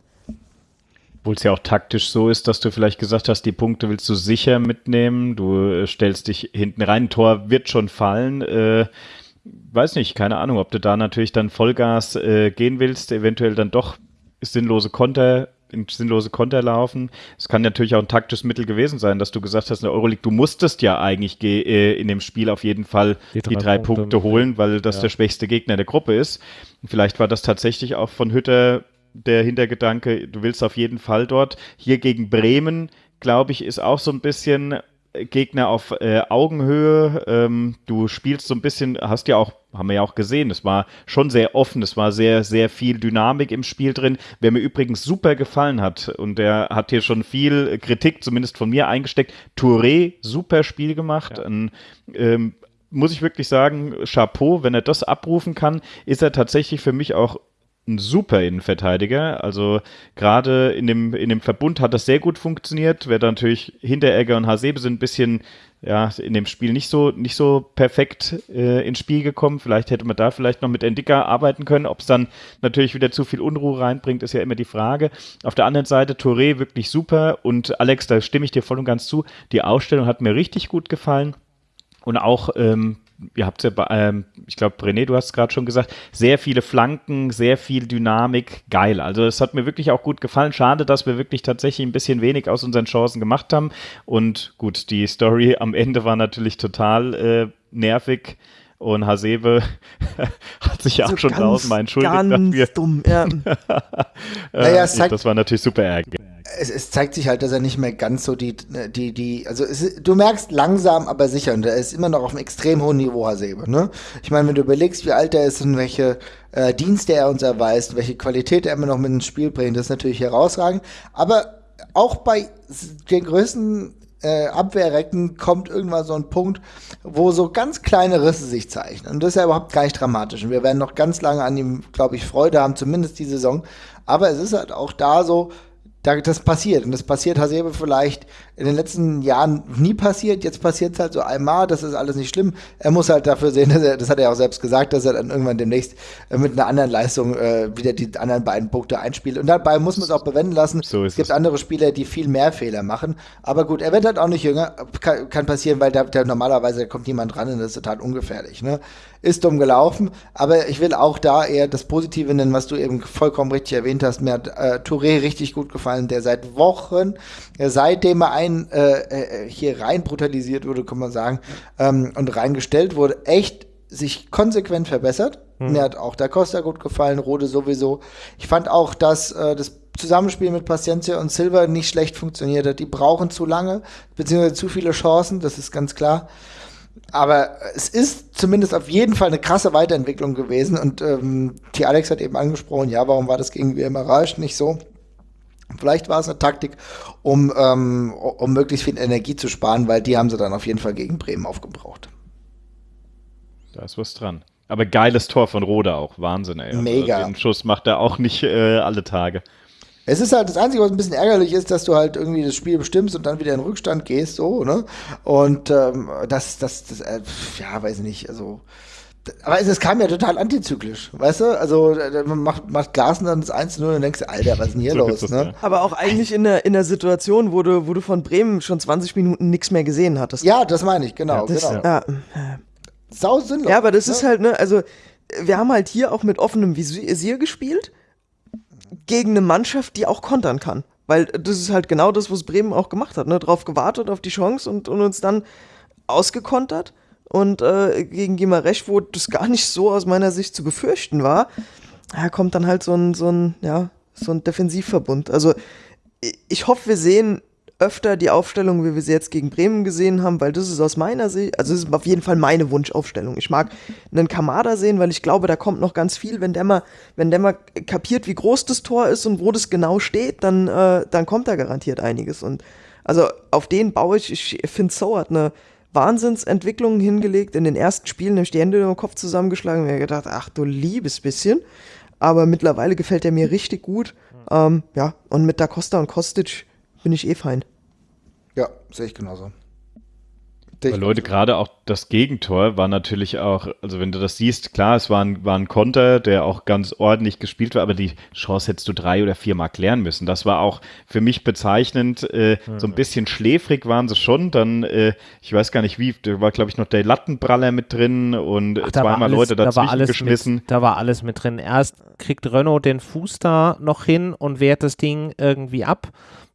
S3: Obwohl es ja auch taktisch so ist, dass du vielleicht gesagt hast, die Punkte willst du sicher mitnehmen, du äh, stellst dich hinten rein, ein Tor wird schon fallen. Äh, weiß nicht, keine Ahnung, ob du da natürlich dann Vollgas äh, gehen willst, eventuell dann doch sinnlose Konter in sinnlose Konter laufen. Es kann natürlich auch ein taktisches Mittel gewesen sein, dass du gesagt hast, in der Euroleague, du musstest ja eigentlich äh, in dem Spiel auf jeden Fall die drei, die drei Punkte, Punkte, holen, weil das ja. der schwächste Gegner der Gruppe ist. Vielleicht war das tatsächlich auch von Hütter der Hintergedanke, du willst auf jeden Fall dort. Hier gegen Bremen, glaube ich, ist auch so ein bisschen Gegner auf äh, Augenhöhe. Ähm, du spielst so ein bisschen, hast ja auch, haben wir ja auch gesehen, es war schon sehr offen, es war sehr, sehr viel Dynamik im Spiel drin. Wer mir übrigens super gefallen hat und der hat hier schon viel Kritik, zumindest von mir eingesteckt, Touré, super Spiel gemacht. Ja. Ein, ähm, muss ich wirklich sagen, Chapeau, wenn er das abrufen kann, ist er tatsächlich für mich auch ein super Innenverteidiger. Also gerade in dem, in dem Verbund hat das sehr gut funktioniert. Wäre natürlich Hinteregger und Hasebe sind ein bisschen ja, in dem Spiel nicht so, nicht so perfekt äh, ins Spiel gekommen. Vielleicht hätte man da vielleicht noch mit Endika arbeiten können. Ob es dann natürlich wieder zu viel Unruhe reinbringt, ist ja immer die Frage. Auf der anderen Seite Touré wirklich super und Alex, da stimme ich dir voll und ganz zu. Die Ausstellung hat mir richtig gut gefallen. Und auch ähm, ihr habt ja, ähm, ich glaube, René, du hast es gerade schon gesagt, sehr viele Flanken, sehr viel Dynamik, geil. Also es hat mir wirklich auch gut gefallen. Schade, dass wir wirklich tatsächlich ein bisschen wenig aus unseren Chancen gemacht haben. Und gut, die Story am Ende war natürlich total äh, nervig. Und Hasebe hat sich ja auch schon tausendmal entschuldigt ganz dafür. dumm, ja. naja, äh, das war natürlich super ärgerlich
S2: es, es, zeigt sich halt, dass er nicht mehr ganz so die, die, die, also es, du merkst langsam, aber sicher, und er ist immer noch auf einem extrem hohen Niveau, Hasebe, ne? Ich meine, wenn du überlegst, wie alt er ist und welche äh, Dienste er uns erweist, welche Qualität er immer noch mit ins Spiel bringt, das ist natürlich herausragend. Aber auch bei den größten äh, Abwehrrecken kommt irgendwann so ein Punkt, wo so ganz kleine Risse sich zeichnen. Und das ist ja überhaupt gar nicht dramatisch. Und wir werden noch ganz lange an ihm, glaube ich, Freude haben, zumindest die Saison. Aber es ist halt auch da so, das passiert. Und das passiert Hasebe vielleicht in den letzten Jahren nie passiert. Jetzt passiert es halt so einmal. Das ist alles nicht schlimm. Er muss halt dafür sehen, dass er, das hat er auch selbst gesagt, dass er dann irgendwann demnächst äh, mit einer anderen Leistung äh, wieder die anderen beiden Punkte einspielt. Und dabei muss man es auch bewenden lassen. So es gibt es. andere Spieler, die viel mehr Fehler machen. Aber gut, er wird halt auch nicht jünger. Kann, kann passieren, weil da, da normalerweise kommt niemand ran und das ist total ungefährlich. Ne? Ist dumm gelaufen. Aber ich will auch da eher das Positive nennen, was du eben vollkommen richtig erwähnt hast. Mir hat äh, Touré richtig gut gefallen, der seit Wochen, äh, seitdem er ein äh, äh, hier rein brutalisiert wurde, kann man sagen, ähm, und reingestellt wurde, echt sich konsequent verbessert. Hm. Mir hat auch der Costa gut gefallen, Rode sowieso. Ich fand auch, dass äh, das Zusammenspiel mit Paciencia und Silver nicht schlecht funktioniert hat. Die brauchen zu lange, beziehungsweise zu viele Chancen, das ist ganz klar. Aber es ist zumindest auf jeden Fall eine krasse Weiterentwicklung gewesen. Und ähm, die Alex hat eben angesprochen, ja, warum war das gegen WM Rausch nicht so? Vielleicht war es eine Taktik, um, ähm, um möglichst viel Energie zu sparen, weil die haben sie dann auf jeden Fall gegen Bremen aufgebraucht.
S3: Da ist was dran. Aber geiles Tor von Rode auch. Wahnsinn, ey.
S2: Also Mega.
S3: Also den Schuss macht er auch nicht äh, alle Tage.
S2: Es ist halt das Einzige, was ein bisschen ärgerlich ist, dass du halt irgendwie das Spiel bestimmst und dann wieder in Rückstand gehst, so, ne? Und ähm, das, das, das, äh, ja, weiß ich nicht, also. Aber es, es kam ja total antizyklisch, weißt du? Also man macht, macht Glasen dann das 1-0 und denkst, Alter, was ist denn hier so los? Das, ne? Ja.
S4: Aber auch eigentlich in der, in der Situation, wo du, wo du von Bremen schon 20 Minuten nichts mehr gesehen hattest.
S2: Ja, das meine ich, genau.
S4: Ja, das,
S2: genau.
S4: Ja.
S2: Sau sinnlos.
S4: Ja, aber das ne? ist halt, ne, also wir haben halt hier auch mit offenem Visier gespielt gegen eine Mannschaft, die auch kontern kann. Weil das ist halt genau das, was Bremen auch gemacht hat. Ne? Drauf gewartet, auf die Chance und, und uns dann ausgekontert. Und äh, gegen Gimaresch, wo das gar nicht so aus meiner Sicht zu befürchten war, ja, kommt dann halt so ein, so ein, ja, so ein Defensivverbund. Also ich hoffe, wir sehen öfter die Aufstellung, wie wir sie jetzt gegen Bremen gesehen haben, weil das ist aus meiner Sicht, also das ist auf jeden Fall meine Wunschaufstellung. Ich mag einen Kamada sehen, weil ich glaube, da kommt noch ganz viel. Wenn der mal, wenn der mal kapiert, wie groß das Tor ist und wo das genau steht, dann, äh, dann kommt da garantiert einiges. Und also auf den baue ich, ich finde, So hat eine Wahnsinnsentwicklung hingelegt. In den ersten Spielen habe ich die Hände im Kopf zusammengeschlagen und mir gedacht, ach du liebes bisschen. Aber mittlerweile gefällt er mir richtig gut. Ähm, ja, und mit Da Costa und Kostic bin ich eh fein.
S2: Ja, sehe ich genauso.
S3: Weil Leute, gerade auch das Gegentor war natürlich auch, also wenn du das siehst, klar, es war ein, war ein Konter, der auch ganz ordentlich gespielt war, aber die Chance hättest du drei oder viermal klären müssen. Das war auch für mich bezeichnend. Äh, mhm. So ein bisschen schläfrig waren sie schon. Dann, äh, ich weiß gar nicht wie, da war, glaube ich, noch der Lattenpraller mit drin und Ach, zweimal alles, Leute dazwischen da geschmissen.
S1: Mit, da war alles mit drin. Erst kriegt Renault den Fuß da noch hin und wehrt das Ding irgendwie ab.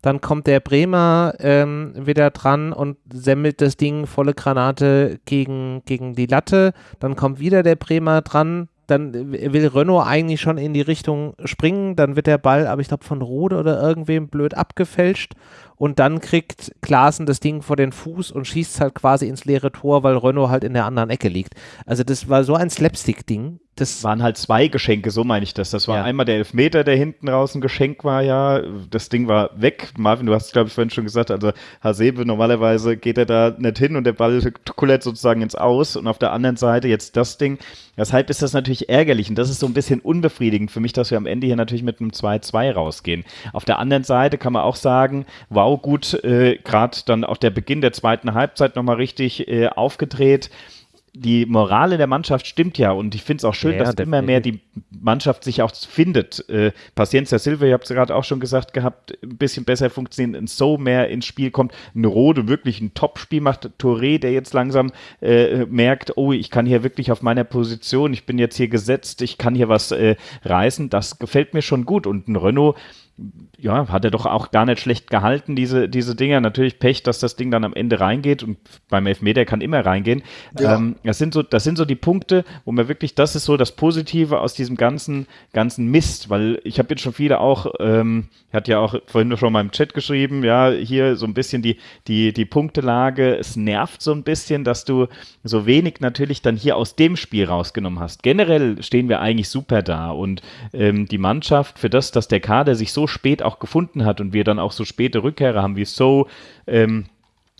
S1: Dann kommt der Bremer ähm, wieder dran und semmelt das Ding volle Granate gegen, gegen die Latte. Dann kommt wieder der Bremer dran. Dann will Renault eigentlich schon in die Richtung springen. Dann wird der Ball, aber ich glaube, von Rode oder irgendwem blöd abgefälscht. Und dann kriegt Klaassen das Ding vor den Fuß und schießt halt quasi ins leere Tor, weil Renault halt in der anderen Ecke liegt. Also, das war so ein Slapstick-Ding
S3: das waren halt zwei Geschenke, so meine ich das. Das war ja. einmal der Elfmeter, der hinten raus ein Geschenk war, ja. Das Ding war weg. Marvin, du hast, glaube ich, vorhin schon gesagt, also Hasebe, normalerweise geht er da nicht hin und der Ball kullert sozusagen ins Aus. Und auf der anderen Seite jetzt das Ding. Deshalb ist das natürlich ärgerlich und das ist so ein bisschen unbefriedigend für mich, dass wir am Ende hier natürlich mit einem 2-2 rausgehen. Auf der anderen Seite kann man auch sagen, wow, gut, äh, gerade dann auch der Beginn der zweiten Halbzeit nochmal richtig äh, aufgedreht die Morale der Mannschaft stimmt ja und ich finde es auch schön, ja, dass definitiv. immer mehr die Mannschaft sich auch findet. Äh, Paciencia Silva, ihr habt es gerade auch schon gesagt gehabt, ein bisschen besser funktioniert, ein So mehr ins Spiel kommt, ein Rode wirklich ein Top-Spiel macht, Touré, der jetzt langsam äh, merkt, oh, ich kann hier wirklich auf meiner Position, ich bin jetzt hier gesetzt, ich kann hier was äh, reißen, das gefällt mir schon gut und ein Renault, ja, hat er doch auch gar nicht schlecht gehalten, diese, diese Dinger. Natürlich Pech, dass das Ding dann am Ende reingeht und beim Elfmeter kann immer reingehen. Ja. Ähm, das, sind so, das sind so die Punkte, wo man wirklich, das ist so das Positive aus diesem ganzen, ganzen Mist, weil ich habe jetzt schon viele auch, ähm, hat ja auch vorhin schon mal im Chat geschrieben, ja, hier so ein bisschen die, die, die Punktelage, es nervt so ein bisschen, dass du so wenig natürlich dann hier aus dem Spiel rausgenommen hast. Generell stehen wir eigentlich super da und ähm, die Mannschaft für das, dass der Kader sich so spät auch gefunden hat und wir dann auch so späte Rückkehrer haben wie So, ähm,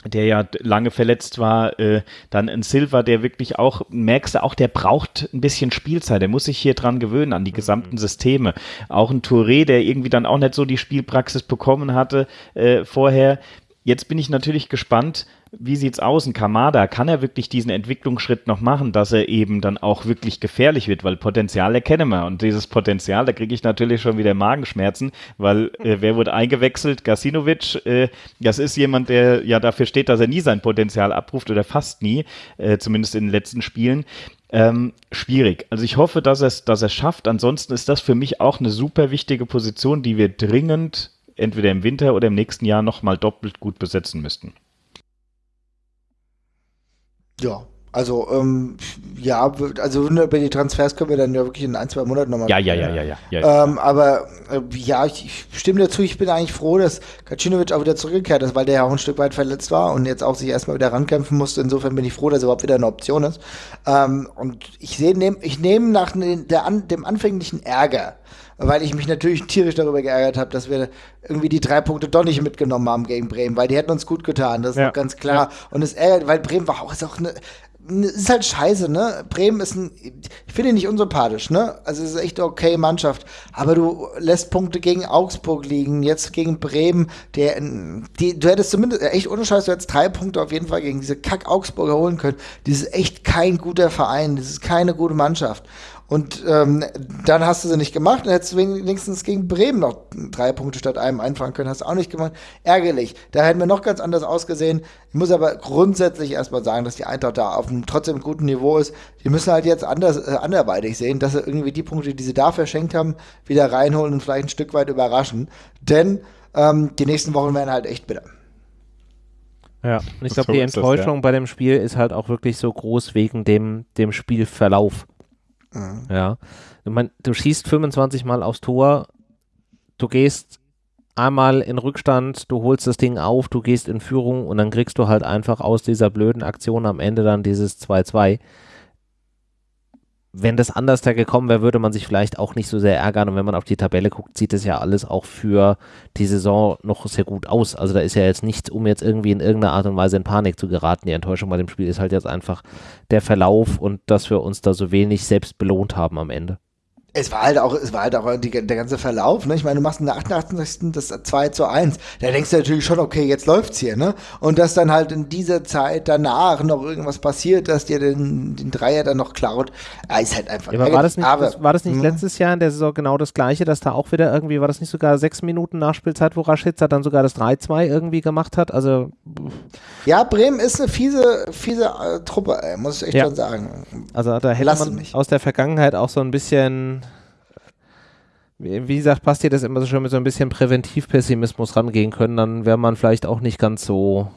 S3: der ja lange verletzt war, äh, dann ein Silva, der wirklich auch, merkst du auch, der braucht ein bisschen Spielzeit, der muss sich hier dran gewöhnen, an die gesamten Systeme. Auch ein Touré, der irgendwie dann auch nicht so die Spielpraxis bekommen hatte äh, vorher. Jetzt bin ich natürlich gespannt, wie sieht's aus? Ein Kamada, kann er wirklich diesen Entwicklungsschritt noch machen, dass er eben dann auch wirklich gefährlich wird? Weil Potenzial erkennen wir. Und dieses Potenzial, da kriege ich natürlich schon wieder Magenschmerzen, weil äh, wer wurde eingewechselt? Gasinovic, äh, das ist jemand, der ja dafür steht, dass er nie sein Potenzial abruft oder fast nie, äh, zumindest in den letzten Spielen. Ähm, schwierig. Also ich hoffe, dass er es dass schafft. Ansonsten ist das für mich auch eine super wichtige Position, die wir dringend entweder im Winter oder im nächsten Jahr nochmal doppelt gut besetzen müssten.
S2: Ja, also, ähm, ja, also über die Transfers können wir dann ja wirklich in ein, zwei Monaten nochmal.
S3: Ja, ja, ja, ja, ja. ja.
S2: Ähm, aber äh, ja, ich, ich, stimme dazu, ich bin eigentlich froh, dass Kacinovic auch wieder zurückgekehrt ist, weil der ja auch ein Stück weit verletzt war und jetzt auch sich erstmal wieder rankämpfen musste. Insofern bin ich froh, dass er überhaupt wieder eine Option ist. Ähm, und ich sehe, nehm, ich nehme nach der, dem anfänglichen Ärger, weil ich mich natürlich tierisch darüber geärgert habe, dass wir irgendwie die drei Punkte doch nicht mitgenommen haben gegen Bremen, weil die hätten uns gut getan, das ist ja. ganz klar. Ja. Und es ärgert, weil Bremen war auch, ist auch eine, ist halt scheiße, ne? Bremen ist ein, ich finde ihn nicht unsympathisch, ne? Also es ist echt eine okay Mannschaft. Aber du lässt Punkte gegen Augsburg liegen, jetzt gegen Bremen, der, die, du hättest zumindest, echt ohne Scheiß, du hättest drei Punkte auf jeden Fall gegen diese Kack-Augsburger holen können. Das ist echt kein guter Verein, das ist keine gute Mannschaft. Und ähm, dann hast du sie nicht gemacht und hättest du wenigstens gegen Bremen noch drei Punkte statt einem einfahren können. Hast du auch nicht gemacht. Ärgerlich. Da hätten wir noch ganz anders ausgesehen. Ich muss aber grundsätzlich erstmal sagen, dass die Eintracht da auf einem trotzdem guten Niveau ist. Die müssen halt jetzt anders, äh, anderweitig sehen, dass sie irgendwie die Punkte, die sie da verschenkt haben, wieder reinholen und vielleicht ein Stück weit überraschen. Denn ähm, die nächsten Wochen werden halt echt bitter.
S1: Ja, und ich glaube, die Enttäuschung das, ja. bei dem Spiel ist halt auch wirklich so groß wegen dem, dem Spielverlauf. Mhm. Ja. Ich mein, du schießt 25 Mal aufs Tor, du gehst einmal in Rückstand, du holst das Ding auf, du gehst in Führung und dann kriegst du halt einfach aus dieser blöden Aktion am Ende dann dieses 2-2 wenn das anders da gekommen wäre, würde man sich vielleicht auch nicht so sehr ärgern. Und wenn man auf die Tabelle guckt, sieht es ja alles auch für die Saison noch sehr gut aus. Also da ist ja jetzt nichts, um jetzt irgendwie in irgendeiner Art und Weise in Panik zu geraten. Die Enttäuschung bei dem Spiel ist halt jetzt einfach der Verlauf und dass wir uns da so wenig selbst belohnt haben am Ende.
S2: Es war halt auch, es war halt auch die, der ganze Verlauf, ne? Ich meine, du machst in der 88. das 2 zu 1. Da denkst du natürlich schon, okay, jetzt läuft's hier, ne? Und dass dann halt in dieser Zeit danach noch irgendwas passiert, dass dir den, den Dreier dann noch klaut, ja, ist halt einfach.
S1: Ja, aber war das nicht, aber, das, war das nicht mh. letztes Jahr in der Saison genau das gleiche, dass da auch wieder irgendwie, war das nicht sogar sechs Minuten Nachspielzeit, wo Raschitzer dann sogar das 3-2 irgendwie gemacht hat? Also.
S2: Ja, Bremen ist eine fiese, fiese äh, Truppe, ey, muss ich echt ja. schon sagen.
S1: Also da hätte Lass man mich. aus der Vergangenheit auch so ein bisschen wie gesagt, passt dir das immer so schön mit so ein bisschen Präventivpessimismus rangehen können, dann wäre man vielleicht auch nicht ganz so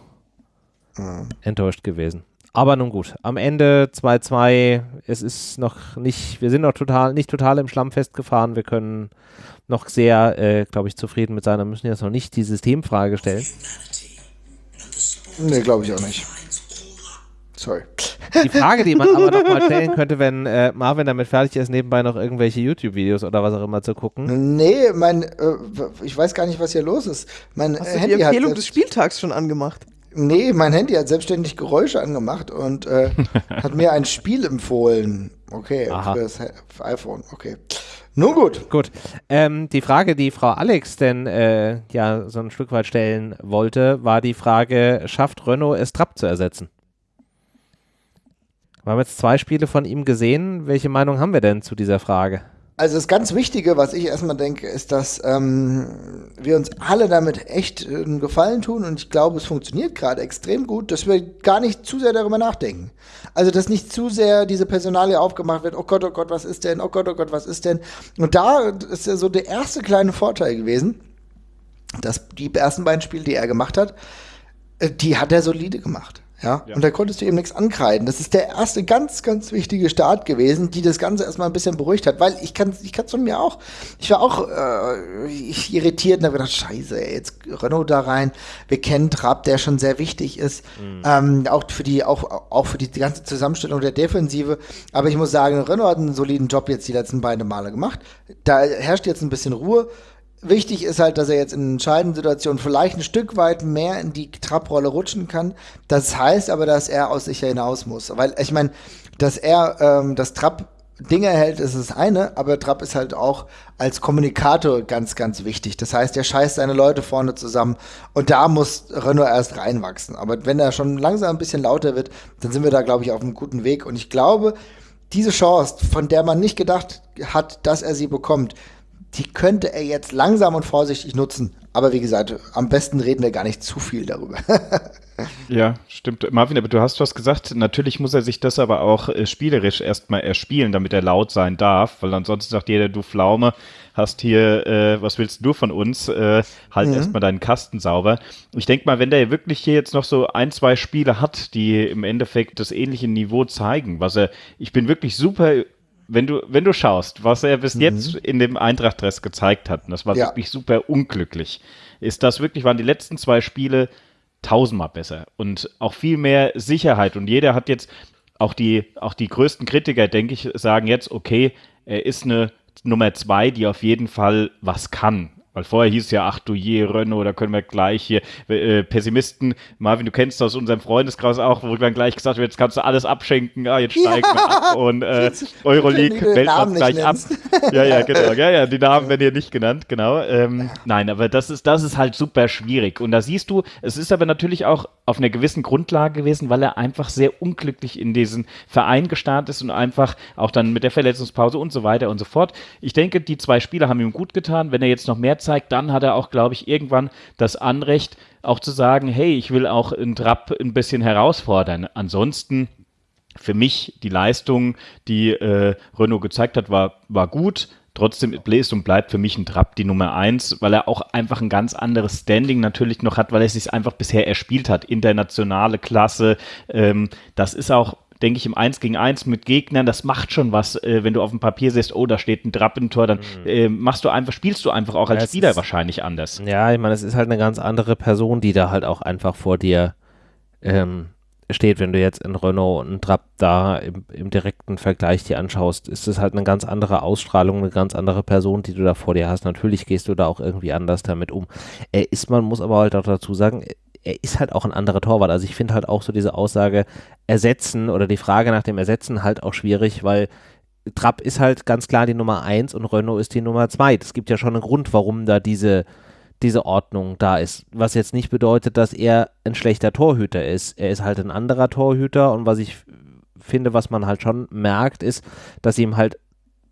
S1: mhm. enttäuscht gewesen. Aber nun gut, am Ende 2-2, es ist noch nicht, wir sind noch total, nicht total im Schlamm festgefahren, wir können noch sehr, äh, glaube ich, zufrieden mit sein, müssen jetzt noch nicht die Systemfrage stellen.
S2: Nee, glaube ich auch nicht. Sorry.
S1: Die Frage, die man aber noch mal stellen könnte, wenn äh, Marvin damit fertig ist, nebenbei noch irgendwelche YouTube-Videos oder was auch immer zu gucken.
S2: Nee, mein, äh, ich weiß gar nicht, was hier los ist. Mein
S4: Hast Handy du die Empfehlung des Spieltags schon angemacht?
S2: Nee, mein Handy hat selbstständig Geräusche angemacht und äh, hat mir ein Spiel empfohlen. Okay, Aha. für das iPhone, okay. Nun gut.
S1: Gut. Ähm, die Frage, die Frau Alex denn äh, ja so ein Stück weit stellen wollte, war die Frage, schafft Renault es Trapp zu ersetzen? Wir haben jetzt zwei Spiele von ihm gesehen. Welche Meinung haben wir denn zu dieser Frage?
S2: Also das ganz Wichtige, was ich erstmal denke, ist, dass ähm, wir uns alle damit echt einen Gefallen tun und ich glaube, es funktioniert gerade extrem gut, dass wir gar nicht zu sehr darüber nachdenken. Also dass nicht zu sehr diese Personalie aufgemacht wird, oh Gott, oh Gott, was ist denn, oh Gott, oh Gott, was ist denn. Und da ist ja so der erste kleine Vorteil gewesen, dass die ersten beiden Spiele, die er gemacht hat, äh, die hat er solide gemacht. Ja? ja? Und da konntest du eben nichts ankreiden. Das ist der erste ganz, ganz wichtige Start gewesen, die das Ganze erstmal ein bisschen beruhigt hat, weil ich kann ich kann's von mir auch. Ich war auch äh, ich irritiert und habe gedacht, scheiße, ey, jetzt Renault da rein. Wir kennen Trapp, der schon sehr wichtig ist. Mhm. Ähm, auch für die, auch, auch für die ganze Zusammenstellung der Defensive. Aber ich muss sagen, Renault hat einen soliden Job jetzt die letzten beiden Male gemacht. Da herrscht jetzt ein bisschen Ruhe wichtig ist halt, dass er jetzt in entscheidenden Situationen vielleicht ein Stück weit mehr in die Trapprolle rutschen kann. Das heißt aber, dass er aus sich hinaus muss. Weil ich meine, dass er ähm, das Trapp Dinge hält, ist das eine, aber Trapp ist halt auch als Kommunikator ganz, ganz wichtig. Das heißt, er scheißt seine Leute vorne zusammen und da muss Renault erst reinwachsen. Aber wenn er schon langsam ein bisschen lauter wird, dann sind wir da, glaube ich, auf einem guten Weg. Und ich glaube, diese Chance, von der man nicht gedacht hat, dass er sie bekommt, die könnte er jetzt langsam und vorsichtig nutzen. Aber wie gesagt, am besten reden wir gar nicht zu viel darüber.
S3: ja, stimmt. Marvin, aber du hast was gesagt. Natürlich muss er sich das aber auch äh, spielerisch erstmal erspielen, damit er laut sein darf, weil ansonsten sagt jeder, du Pflaume, hast hier, äh, was willst du von uns? Äh, halt mhm. erstmal deinen Kasten sauber. Ich denke mal, wenn der wirklich hier jetzt noch so ein, zwei Spiele hat, die im Endeffekt das ähnliche Niveau zeigen, was er, ich bin wirklich super wenn du, wenn du schaust, was er bis mhm. jetzt in dem Eintracht-Dress gezeigt hat, und das war ja. wirklich super unglücklich, ist das wirklich, waren die letzten zwei Spiele tausendmal besser und auch viel mehr Sicherheit. Und jeder hat jetzt, auch die, auch die größten Kritiker, denke ich, sagen jetzt, okay, er ist eine Nummer zwei, die auf jeden Fall was kann. Weil vorher hieß es ja, ach du je, Renault, da können wir gleich hier äh, Pessimisten, Marvin, du kennst das aus unserem Freundeskreis auch, wo dann gleich gesagt wird, jetzt kannst du alles abschenken, ah, jetzt steigen ja. wir ab und äh, Euroleague wählt man gleich ab. ja, ja, genau. Ja, ja, die Namen werden hier nicht genannt, genau. Ähm, nein, aber das ist, das ist halt super schwierig. Und da siehst du, es ist aber natürlich auch auf einer gewissen Grundlage gewesen, weil er einfach sehr unglücklich in diesen Verein gestartet ist und einfach auch dann mit der Verletzungspause und so weiter und so fort. Ich denke, die zwei Spiele haben ihm gut getan. Wenn er jetzt noch mehr zeigt, dann hat er auch, glaube ich, irgendwann das Anrecht, auch zu sagen, hey, ich will auch in Trapp ein bisschen herausfordern. Ansonsten für mich die Leistung, die äh, Renault gezeigt hat, war, war gut. Trotzdem bläst und bleibt für mich ein Trapp die Nummer eins, weil er auch einfach ein ganz anderes Standing natürlich noch hat, weil er sich einfach bisher erspielt hat. Internationale Klasse. Ähm, das ist auch denke ich, im 1 gegen 1 mit Gegnern, das macht schon was, äh, wenn du auf dem Papier siehst, oh, da steht ein Trappentor, dann mhm. äh, machst du einfach, spielst du einfach auch als ja, Spieler ist, wahrscheinlich anders.
S1: Ja, ich meine, es ist halt eine ganz andere Person, die da halt auch einfach vor dir ähm, steht, wenn du jetzt in Renault und Trapp da im, im, direkten Vergleich dir anschaust, ist es halt eine ganz andere Ausstrahlung, eine ganz andere Person, die du da vor dir hast. Natürlich gehst du da auch irgendwie anders damit um. Er ist, man muss aber halt auch dazu sagen, er ist halt auch ein anderer Torwart. Also ich finde halt auch so diese Aussage ersetzen oder die Frage nach dem Ersetzen halt auch schwierig, weil Trapp ist halt ganz klar die Nummer 1 und Renault ist die Nummer 2. Es gibt ja schon einen Grund, warum da diese, diese Ordnung da ist. Was jetzt nicht bedeutet, dass er ein schlechter Torhüter ist. Er ist halt ein anderer Torhüter und was ich finde, was man halt schon merkt, ist, dass ihm halt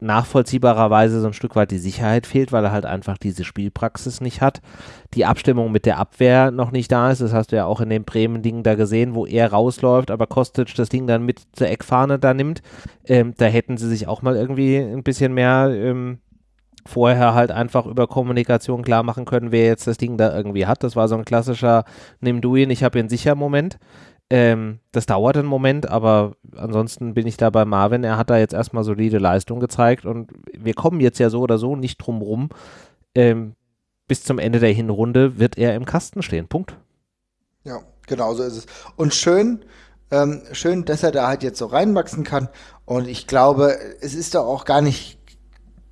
S1: nachvollziehbarerweise so ein Stück weit die Sicherheit fehlt, weil er halt einfach diese Spielpraxis nicht hat. Die Abstimmung mit der Abwehr noch nicht da ist. Das hast du ja auch in dem Bremen-Ding da gesehen, wo er rausläuft, aber Kostic das Ding dann mit zur Eckfahne da nimmt. Ähm, da hätten sie sich auch mal irgendwie ein bisschen mehr ähm, vorher halt einfach über Kommunikation klar machen können, wer jetzt das Ding da irgendwie hat. Das war so ein klassischer Nimm du ihn, ich habe ihn sicher Moment. Ähm, das dauert einen Moment, aber ansonsten bin ich da bei Marvin. Er hat da jetzt erstmal solide Leistung gezeigt und wir kommen jetzt ja so oder so nicht drum rum. Ähm, bis zum Ende der Hinrunde wird er im Kasten stehen. Punkt.
S2: Ja, genau so ist es. Und schön, ähm, schön, dass er da halt jetzt so reinwachsen kann. Und ich glaube, es ist doch auch gar nicht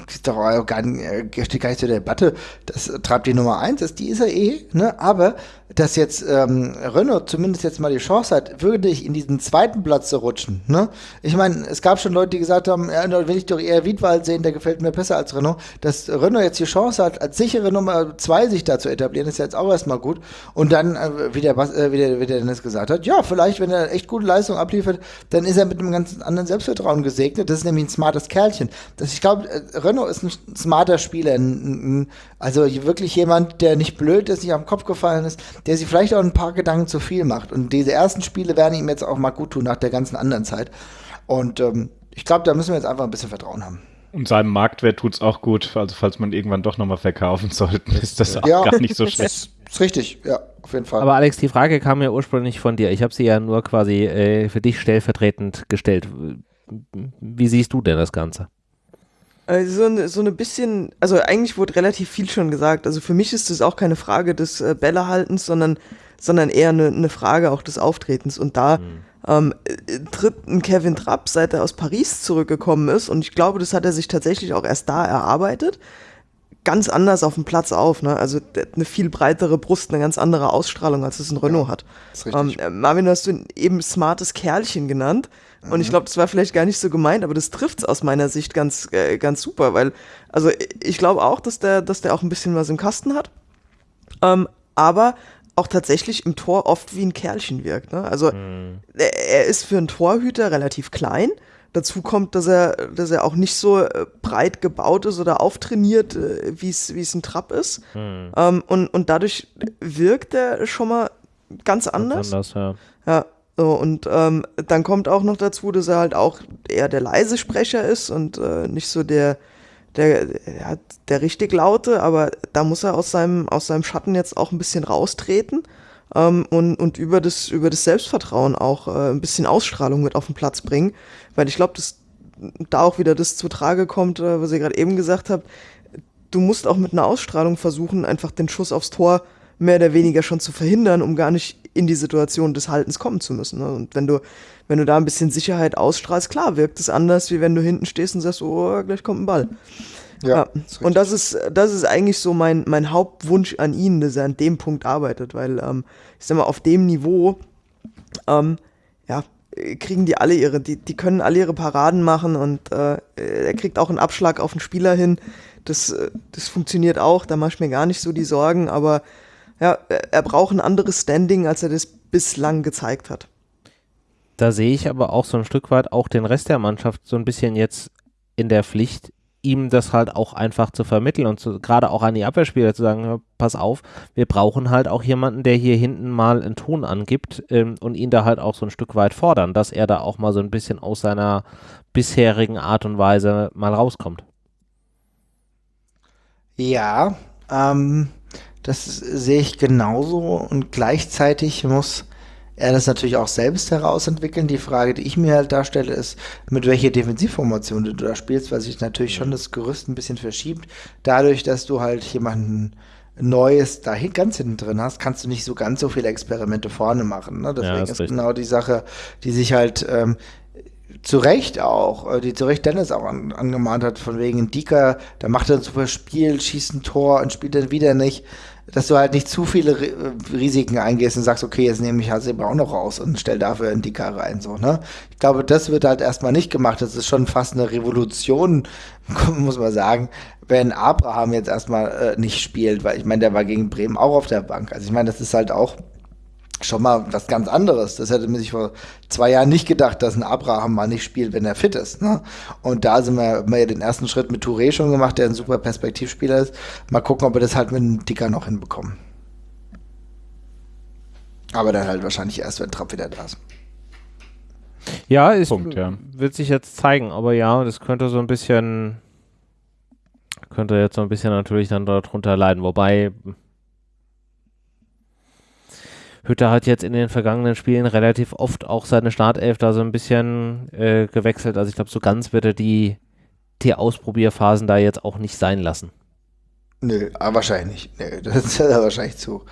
S2: ist doch gar nicht, steht gar nicht zur Debatte, das treibt die Nummer eins ist, die ist er eh, ne? Aber dass jetzt ähm, Renault zumindest jetzt mal die Chance hat, wirklich in diesen zweiten Platz zu rutschen. Ne? Ich meine, es gab schon Leute, die gesagt haben, ja, will ich doch eher Wiedwald sehen, der gefällt mir besser als Renault. Dass Renault jetzt die Chance hat, als sichere Nummer zwei sich da zu etablieren, ist jetzt auch erstmal gut. Und dann, äh, wie, der, äh, wie, der, wie der Dennis gesagt hat, ja, vielleicht, wenn er echt gute Leistung abliefert, dann ist er mit einem ganz anderen Selbstvertrauen gesegnet. Das ist nämlich ein smartes Kerlchen. Das, ich glaube, äh, Renault ist ein smarter Spieler. Ein, ein, also wirklich jemand, der nicht blöd ist, nicht am Kopf gefallen ist, der sich vielleicht auch ein paar Gedanken zu viel macht. Und diese ersten Spiele werden ihm jetzt auch mal gut tun nach der ganzen anderen Zeit. Und ähm, ich glaube, da müssen wir jetzt einfach ein bisschen Vertrauen haben.
S3: Und seinem Marktwert tut es auch gut. Also falls man irgendwann doch nochmal verkaufen sollte, ist das auch ja, gar nicht so schlecht. Ist,
S2: ist richtig, ja, auf jeden Fall.
S1: Aber Alex, die Frage kam ja ursprünglich von dir. Ich habe sie ja nur quasi äh, für dich stellvertretend gestellt. Wie siehst du denn das Ganze?
S4: Also so, so eine bisschen, also eigentlich wurde relativ viel schon gesagt. Also für mich ist das auch keine Frage des äh, Bällehaltens, sondern, sondern eher eine, eine Frage auch des Auftretens. Und da mhm. ähm, äh, tritt ein Kevin Trapp, seit er aus Paris zurückgekommen ist, und ich glaube, das hat er sich tatsächlich auch erst da erarbeitet, ganz anders auf dem Platz auf. Ne? Also eine viel breitere Brust, eine ganz andere Ausstrahlung, als es ein Renault ja, hat. Ähm, äh, Marvin, hast du eben smartes Kerlchen genannt. Und ich mhm. glaube, das war vielleicht gar nicht so gemeint, aber das trifft es aus meiner Sicht ganz, äh, ganz super, weil, also ich glaube auch, dass der, dass der auch ein bisschen was im Kasten hat. Ähm, aber auch tatsächlich im Tor oft wie ein Kerlchen wirkt. Ne? Also mhm. er, er ist für einen Torhüter relativ klein. Dazu kommt, dass er, dass er auch nicht so äh, breit gebaut ist oder auftrainiert, äh, wie es ein Trapp ist. Mhm. Ähm, und, und dadurch wirkt er schon mal ganz anders. Ganz anders, ja. Ja, so, und ähm, dann kommt auch noch dazu, dass er halt auch eher der leise Sprecher ist und äh, nicht so der, der, der, der richtig laute, aber da muss er aus seinem, aus seinem Schatten jetzt auch ein bisschen raustreten ähm, und, und über, das, über das Selbstvertrauen auch äh, ein bisschen Ausstrahlung mit auf den Platz bringen. Weil ich glaube, dass da auch wieder das zu Trage kommt, äh, was ihr gerade eben gesagt habt. Du musst auch mit einer Ausstrahlung versuchen, einfach den Schuss aufs Tor mehr oder weniger schon zu verhindern, um gar nicht in die Situation des Haltens kommen zu müssen. Ne? Und wenn du, wenn du da ein bisschen Sicherheit ausstrahlst, klar, wirkt es anders, wie wenn du hinten stehst und sagst, oh, gleich kommt ein Ball. Ja, ja. und das ist, das ist eigentlich so mein, mein Hauptwunsch an ihn, dass er an dem Punkt arbeitet, weil ähm, ich sag mal, auf dem Niveau, ähm, ja, kriegen die alle ihre, die, die können alle ihre Paraden machen und äh, er kriegt auch einen Abschlag auf den Spieler hin. Das, äh, das funktioniert auch, da mache ich mir gar nicht so die Sorgen, aber ja, er braucht ein anderes Standing, als er das bislang gezeigt hat.
S1: Da sehe ich aber auch so ein Stück weit auch den Rest der Mannschaft so ein bisschen jetzt in der Pflicht, ihm das halt auch einfach zu vermitteln und gerade auch an die Abwehrspieler zu sagen, pass auf, wir brauchen halt auch jemanden, der hier hinten mal einen Ton angibt ähm, und ihn da halt auch so ein Stück weit fordern, dass er da auch mal so ein bisschen aus seiner bisherigen Art und Weise mal rauskommt.
S2: Ja, ähm, das sehe ich genauso und gleichzeitig muss er das natürlich auch selbst herausentwickeln. Die Frage, die ich mir halt darstelle, ist, mit welcher Defensivformation du da spielst, weil sich natürlich schon das Gerüst ein bisschen verschiebt. Dadurch, dass du halt jemanden Neues da ganz hinten drin hast, kannst du nicht so ganz so viele Experimente vorne machen. Ne? Deswegen ja, ist, ist genau die Sache, die sich halt ähm, zu Recht auch, äh, die zu Recht Dennis auch an, angemahnt hat, von wegen Dicker, da macht er ein super Spiel, schießt ein Tor und spielt dann wieder nicht dass du halt nicht zu viele Risiken eingehst und sagst, okay, jetzt nehme ich Hasebe auch noch raus und stell dafür einen Dicker rein, so, ne? Ich glaube, das wird halt erstmal nicht gemacht. Das ist schon fast eine Revolution, muss man sagen, wenn Abraham jetzt erstmal äh, nicht spielt, weil ich meine, der war gegen Bremen auch auf der Bank. Also ich meine, das ist halt auch schon mal was ganz anderes. Das hätte man sich vor zwei Jahren nicht gedacht, dass ein Abraham mal nicht spielt, wenn er fit ist. Ne? Und da sind wir, haben wir ja den ersten Schritt mit Touré schon gemacht, der ein super Perspektivspieler ist. Mal gucken, ob wir das halt mit einem Dicker noch hinbekommen. Aber dann halt wahrscheinlich erst, wenn Trapp wieder da ist.
S1: Ja, es ja. wird sich jetzt zeigen, aber ja, das könnte so ein bisschen, könnte jetzt so ein bisschen natürlich dann darunter leiden. Wobei, Hütter hat jetzt in den vergangenen Spielen relativ oft auch seine Startelf da so ein bisschen äh, gewechselt. Also ich glaube, so ganz wird er die, die Ausprobierphasen da jetzt auch nicht sein lassen.
S2: Nö, aber wahrscheinlich nicht. Nö, das ist ja wahrscheinlich zu.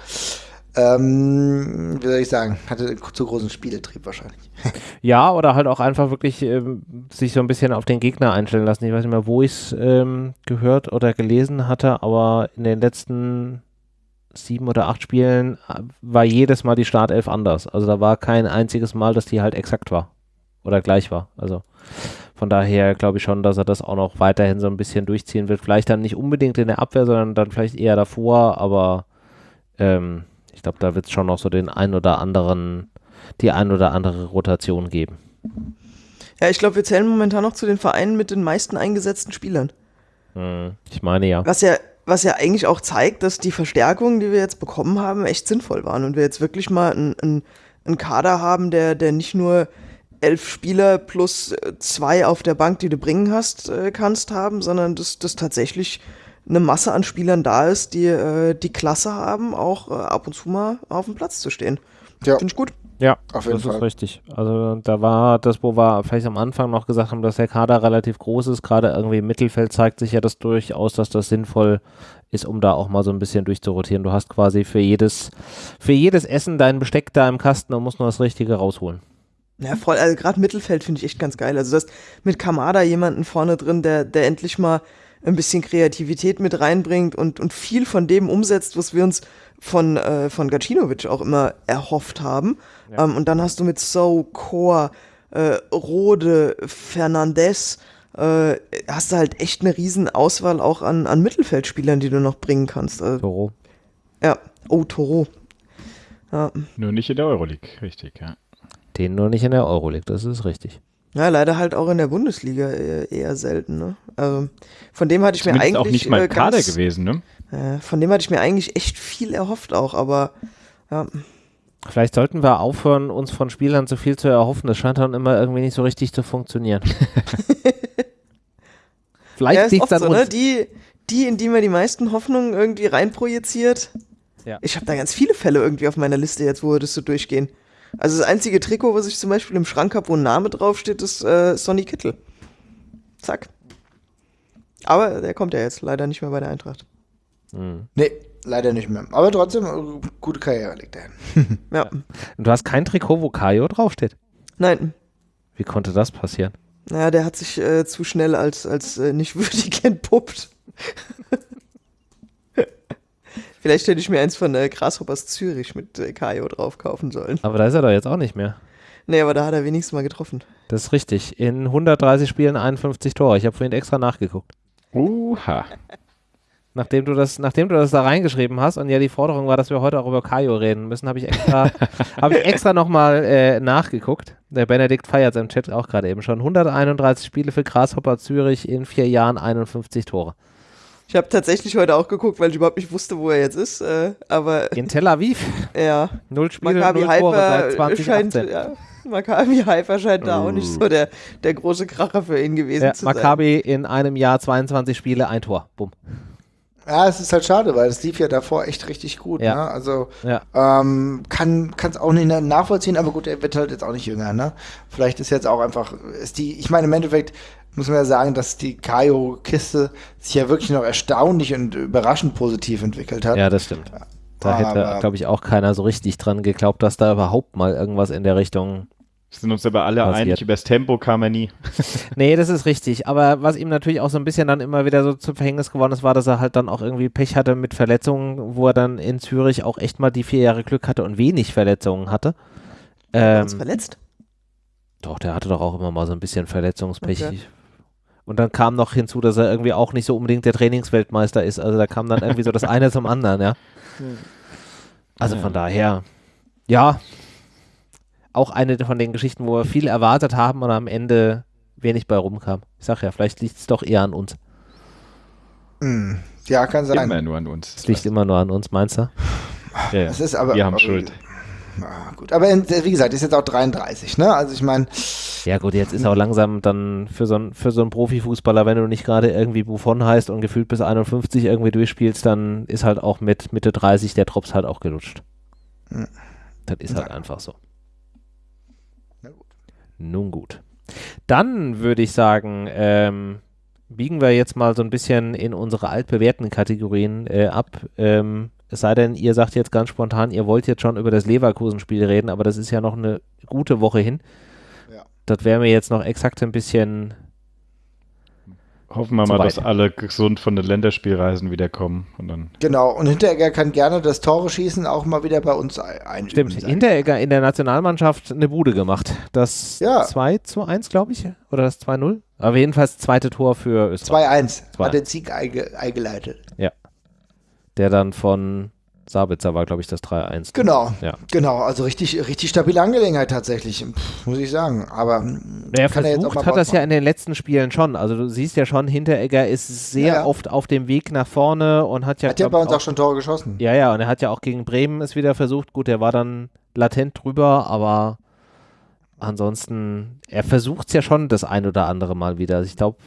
S2: Ähm, wie soll ich sagen, hatte zu großen Spieltrieb wahrscheinlich.
S1: Ja, oder halt auch einfach wirklich ähm, sich so ein bisschen auf den Gegner einstellen lassen. Ich weiß nicht mehr, wo ich es ähm, gehört oder gelesen hatte, aber in den letzten sieben oder acht Spielen äh, war jedes Mal die Startelf anders. Also da war kein einziges Mal, dass die halt exakt war oder gleich war. Also von daher glaube ich schon, dass er das auch noch weiterhin so ein bisschen durchziehen wird. Vielleicht dann nicht unbedingt in der Abwehr, sondern dann vielleicht eher davor, aber ähm, ich glaube, da wird es schon noch so den ein oder anderen, die ein oder andere Rotation geben.
S4: Ja, ich glaube, wir zählen momentan noch zu den Vereinen mit den meisten eingesetzten Spielern.
S1: Hm, ich meine ja.
S4: Was ja was ja eigentlich auch zeigt, dass die Verstärkungen, die wir jetzt bekommen haben, echt sinnvoll waren und wir jetzt wirklich mal einen, einen Kader haben, der, der nicht nur elf Spieler plus äh, zwei auf der Bank, die du bringen hast, äh, kannst haben, sondern dass, dass tatsächlich eine Masse an Spielern da ist, die äh, die Klasse haben, auch ab und zu mal auf dem Platz zu stehen. Ja. Finde ich gut.
S1: Ja, auf jeden das Fall. ist richtig. Also da war das, wo wir vielleicht am Anfang noch gesagt haben, dass der Kader relativ groß ist, gerade irgendwie im Mittelfeld zeigt sich ja das durchaus, dass das sinnvoll ist, um da auch mal so ein bisschen durchzurotieren. Du hast quasi für jedes, für jedes Essen dein Besteck da im Kasten und musst nur das Richtige rausholen.
S4: Ja, voll, also gerade Mittelfeld finde ich echt ganz geil. Also du hast mit Kamada jemanden vorne drin, der, der endlich mal ein bisschen Kreativität mit reinbringt und, und viel von dem umsetzt, was wir uns von, äh, von Gacinovic auch immer erhofft haben. Ja. Ähm, und dann hast du mit So, Chor, äh, Rode, Fernandez, äh, hast du halt echt eine riesen Auswahl auch an, an Mittelfeldspielern, die du noch bringen kannst.
S1: Also, Toro.
S4: Ja, oh, Toro.
S3: Ja. Nur nicht in der Euroleague, richtig, ja.
S1: Den nur nicht in der Euroleague, das ist richtig.
S4: Ja, leider halt auch in der Bundesliga eher, eher selten. Ne? Also von dem hatte ich Zumindest mir eigentlich auch
S3: nicht mal äh, Kader ganz, gewesen, ne?
S4: Äh, von dem hatte ich mir eigentlich echt viel erhofft auch, aber ja.
S1: Vielleicht sollten wir aufhören, uns von Spielern zu viel zu erhoffen. Das scheint dann immer irgendwie nicht so richtig zu funktionieren.
S4: Vielleicht ja, liegt es an so, ne? uns. Ne? Die, die, in die man die meisten Hoffnungen irgendwie reinprojiziert. Ja. Ich habe da ganz viele Fälle irgendwie auf meiner Liste jetzt, wo wir das so durchgehen. Also das einzige Trikot, was ich zum Beispiel im Schrank habe, wo ein Name draufsteht, ist äh, Sonny Kittel. Zack. Aber der kommt ja jetzt leider nicht mehr bei der Eintracht.
S2: Mhm. Nee, leider nicht mehr. Aber trotzdem, äh, gute Karriere liegt er hin.
S1: ja. Und du hast kein Trikot, wo Kajo draufsteht?
S4: Nein.
S1: Wie konnte das passieren?
S4: Naja, der hat sich äh, zu schnell als, als äh, nicht würdig entpuppt. Vielleicht hätte ich mir eins von äh, Grasshoppers Zürich mit äh, Kajo drauf kaufen sollen.
S1: Aber da ist er doch jetzt auch nicht mehr.
S4: Nee, aber da hat er wenigstens mal getroffen.
S1: Das ist richtig. In 130 Spielen 51 Tore. Ich habe vorhin extra nachgeguckt.
S3: Uha.
S1: Nachdem du das, nachdem du das da reingeschrieben hast und ja die Forderung war, dass wir heute auch über Kajo reden müssen, habe ich extra, habe ich extra nochmal äh, nachgeguckt. Der Benedikt feiert im Chat auch gerade eben schon. 131 Spiele für Grasshopper Zürich in vier Jahren, 51 Tore.
S4: Ich habe tatsächlich heute auch geguckt, weil ich überhaupt nicht wusste, wo er jetzt ist. Äh, aber
S1: in Tel Aviv.
S4: Ja.
S1: Null Spiele, Maccabi null Tore seit 2018.
S4: Scheint, ja, Maccabi Haifa scheint da auch nicht so der, der große Kracher für ihn gewesen ja, zu
S1: sein. Maccabi in einem Jahr 22 Spiele, ein Tor. Bumm.
S2: Ja, es ist halt schade, weil es lief ja davor echt richtig gut. Ja. Ne? Also ja. ähm, kann es auch nicht nachvollziehen, aber gut, er wird halt jetzt auch nicht jünger. Ne? Vielleicht ist jetzt auch einfach, ist die, ich meine im Endeffekt, muss man ja sagen, dass die Kaio-Kiste sich ja wirklich noch erstaunlich und überraschend positiv entwickelt hat.
S1: Ja, das stimmt. Da hätte, glaube ich, auch keiner so richtig dran geglaubt, dass da überhaupt mal irgendwas in der Richtung.
S3: Wir sind uns aber alle passiert. einig, über das Tempo kam er nie.
S1: nee, das ist richtig. Aber was ihm natürlich auch so ein bisschen dann immer wieder so zum Verhängnis geworden ist, war, dass er halt dann auch irgendwie Pech hatte mit Verletzungen, wo er dann in Zürich auch echt mal die vier Jahre Glück hatte und wenig Verletzungen hatte.
S4: Ähm, verletzt?
S1: Doch, der hatte doch auch immer mal so ein bisschen Verletzungspech. Okay. Und dann kam noch hinzu, dass er irgendwie auch nicht so unbedingt der Trainingsweltmeister ist. Also da kam dann irgendwie so das eine zum anderen, ja. Also von daher, ja, auch eine von den Geschichten, wo wir viel erwartet haben und am Ende wenig bei rumkam. Ich sag ja, vielleicht liegt es doch eher an uns.
S2: Hm. Ja, kann sein.
S3: Immer nur an uns.
S1: Es liegt immer nur an uns, meinst du?
S2: Ja, ja. Das ist aber,
S3: wir haben Schuld.
S2: Na gut, aber wie gesagt, ist jetzt auch 33, ne? Also ich meine.
S1: Ja gut, jetzt ist auch langsam dann für so, ein, für so einen Profifußballer, wenn du nicht gerade irgendwie Buffon heißt und gefühlt bis 51 irgendwie durchspielst, dann ist halt auch mit Mitte 30 der Drops halt auch gelutscht. Hm. Das ist halt einfach so. Na gut. Nun gut. Dann würde ich sagen, ähm, biegen wir jetzt mal so ein bisschen in unsere altbewährten Kategorien äh, ab. Ähm, es sei denn, ihr sagt jetzt ganz spontan, ihr wollt jetzt schon über das Leverkusen-Spiel reden, aber das ist ja noch eine gute Woche hin. Ja. Das wäre mir jetzt noch exakt ein bisschen.
S3: Hoffen wir mal, weit. dass alle gesund von den Länderspielreisen wiederkommen. Und dann
S2: genau, und Hinteregger kann gerne das Tore schießen auch mal wieder bei uns ein.
S1: Stimmt, Hinteregger in der Nationalmannschaft eine Bude gemacht. Das ja. 2 zu 1, glaube ich, oder das 2-0. Aber jedenfalls das zweite Tor für
S2: Österreich. 2-1, hat den Sieg einge eingeleitet.
S1: Der dann von Sabitzer war, glaube ich, das 3-1.
S2: Genau, ja. genau. Also richtig, richtig stabile Angelegenheit tatsächlich, muss ich sagen. Aber
S1: naja, versucht er hat das ja in den letzten Spielen schon. Also du siehst ja schon, Hinteregger ist sehr ja, oft auf dem Weg nach vorne und hat ja.
S2: Hat ja bei uns auch, auch, schon Tore geschossen.
S1: Ja, ja, und er hat ja auch gegen Bremen es wieder versucht. Gut, er war dann latent drüber, aber ansonsten, er versucht es ja schon das ein oder andere Mal wieder. Also ich glaube,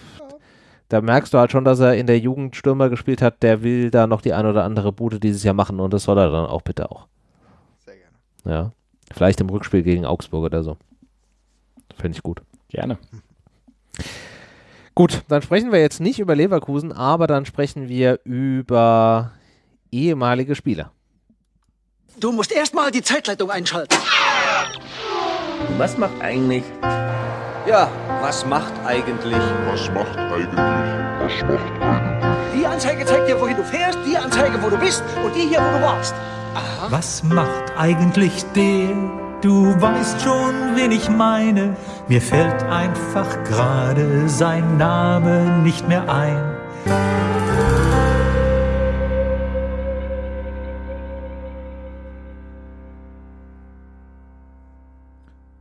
S1: da merkst du halt schon, dass er in der Jugend Stürmer gespielt hat, der will da noch die ein oder andere Bude dieses Jahr machen und das soll er dann auch bitte auch. Sehr gerne. Ja. Vielleicht im Rückspiel gegen Augsburg oder so. Fände ich gut.
S3: Gerne.
S1: Gut, dann sprechen wir jetzt nicht über Leverkusen, aber dann sprechen wir über ehemalige Spieler.
S5: Du musst erstmal die Zeitleitung einschalten.
S6: Was macht eigentlich
S5: Ja, was macht eigentlich?
S6: Was macht eigentlich? Was macht eigentlich?
S5: Die Anzeige zeigt dir, wohin du fährst, die Anzeige, wo du bist und die hier, wo du warst.
S7: Aha. Was macht eigentlich der? Du weißt schon, wen ich meine. Mir fällt einfach gerade sein Name nicht mehr ein.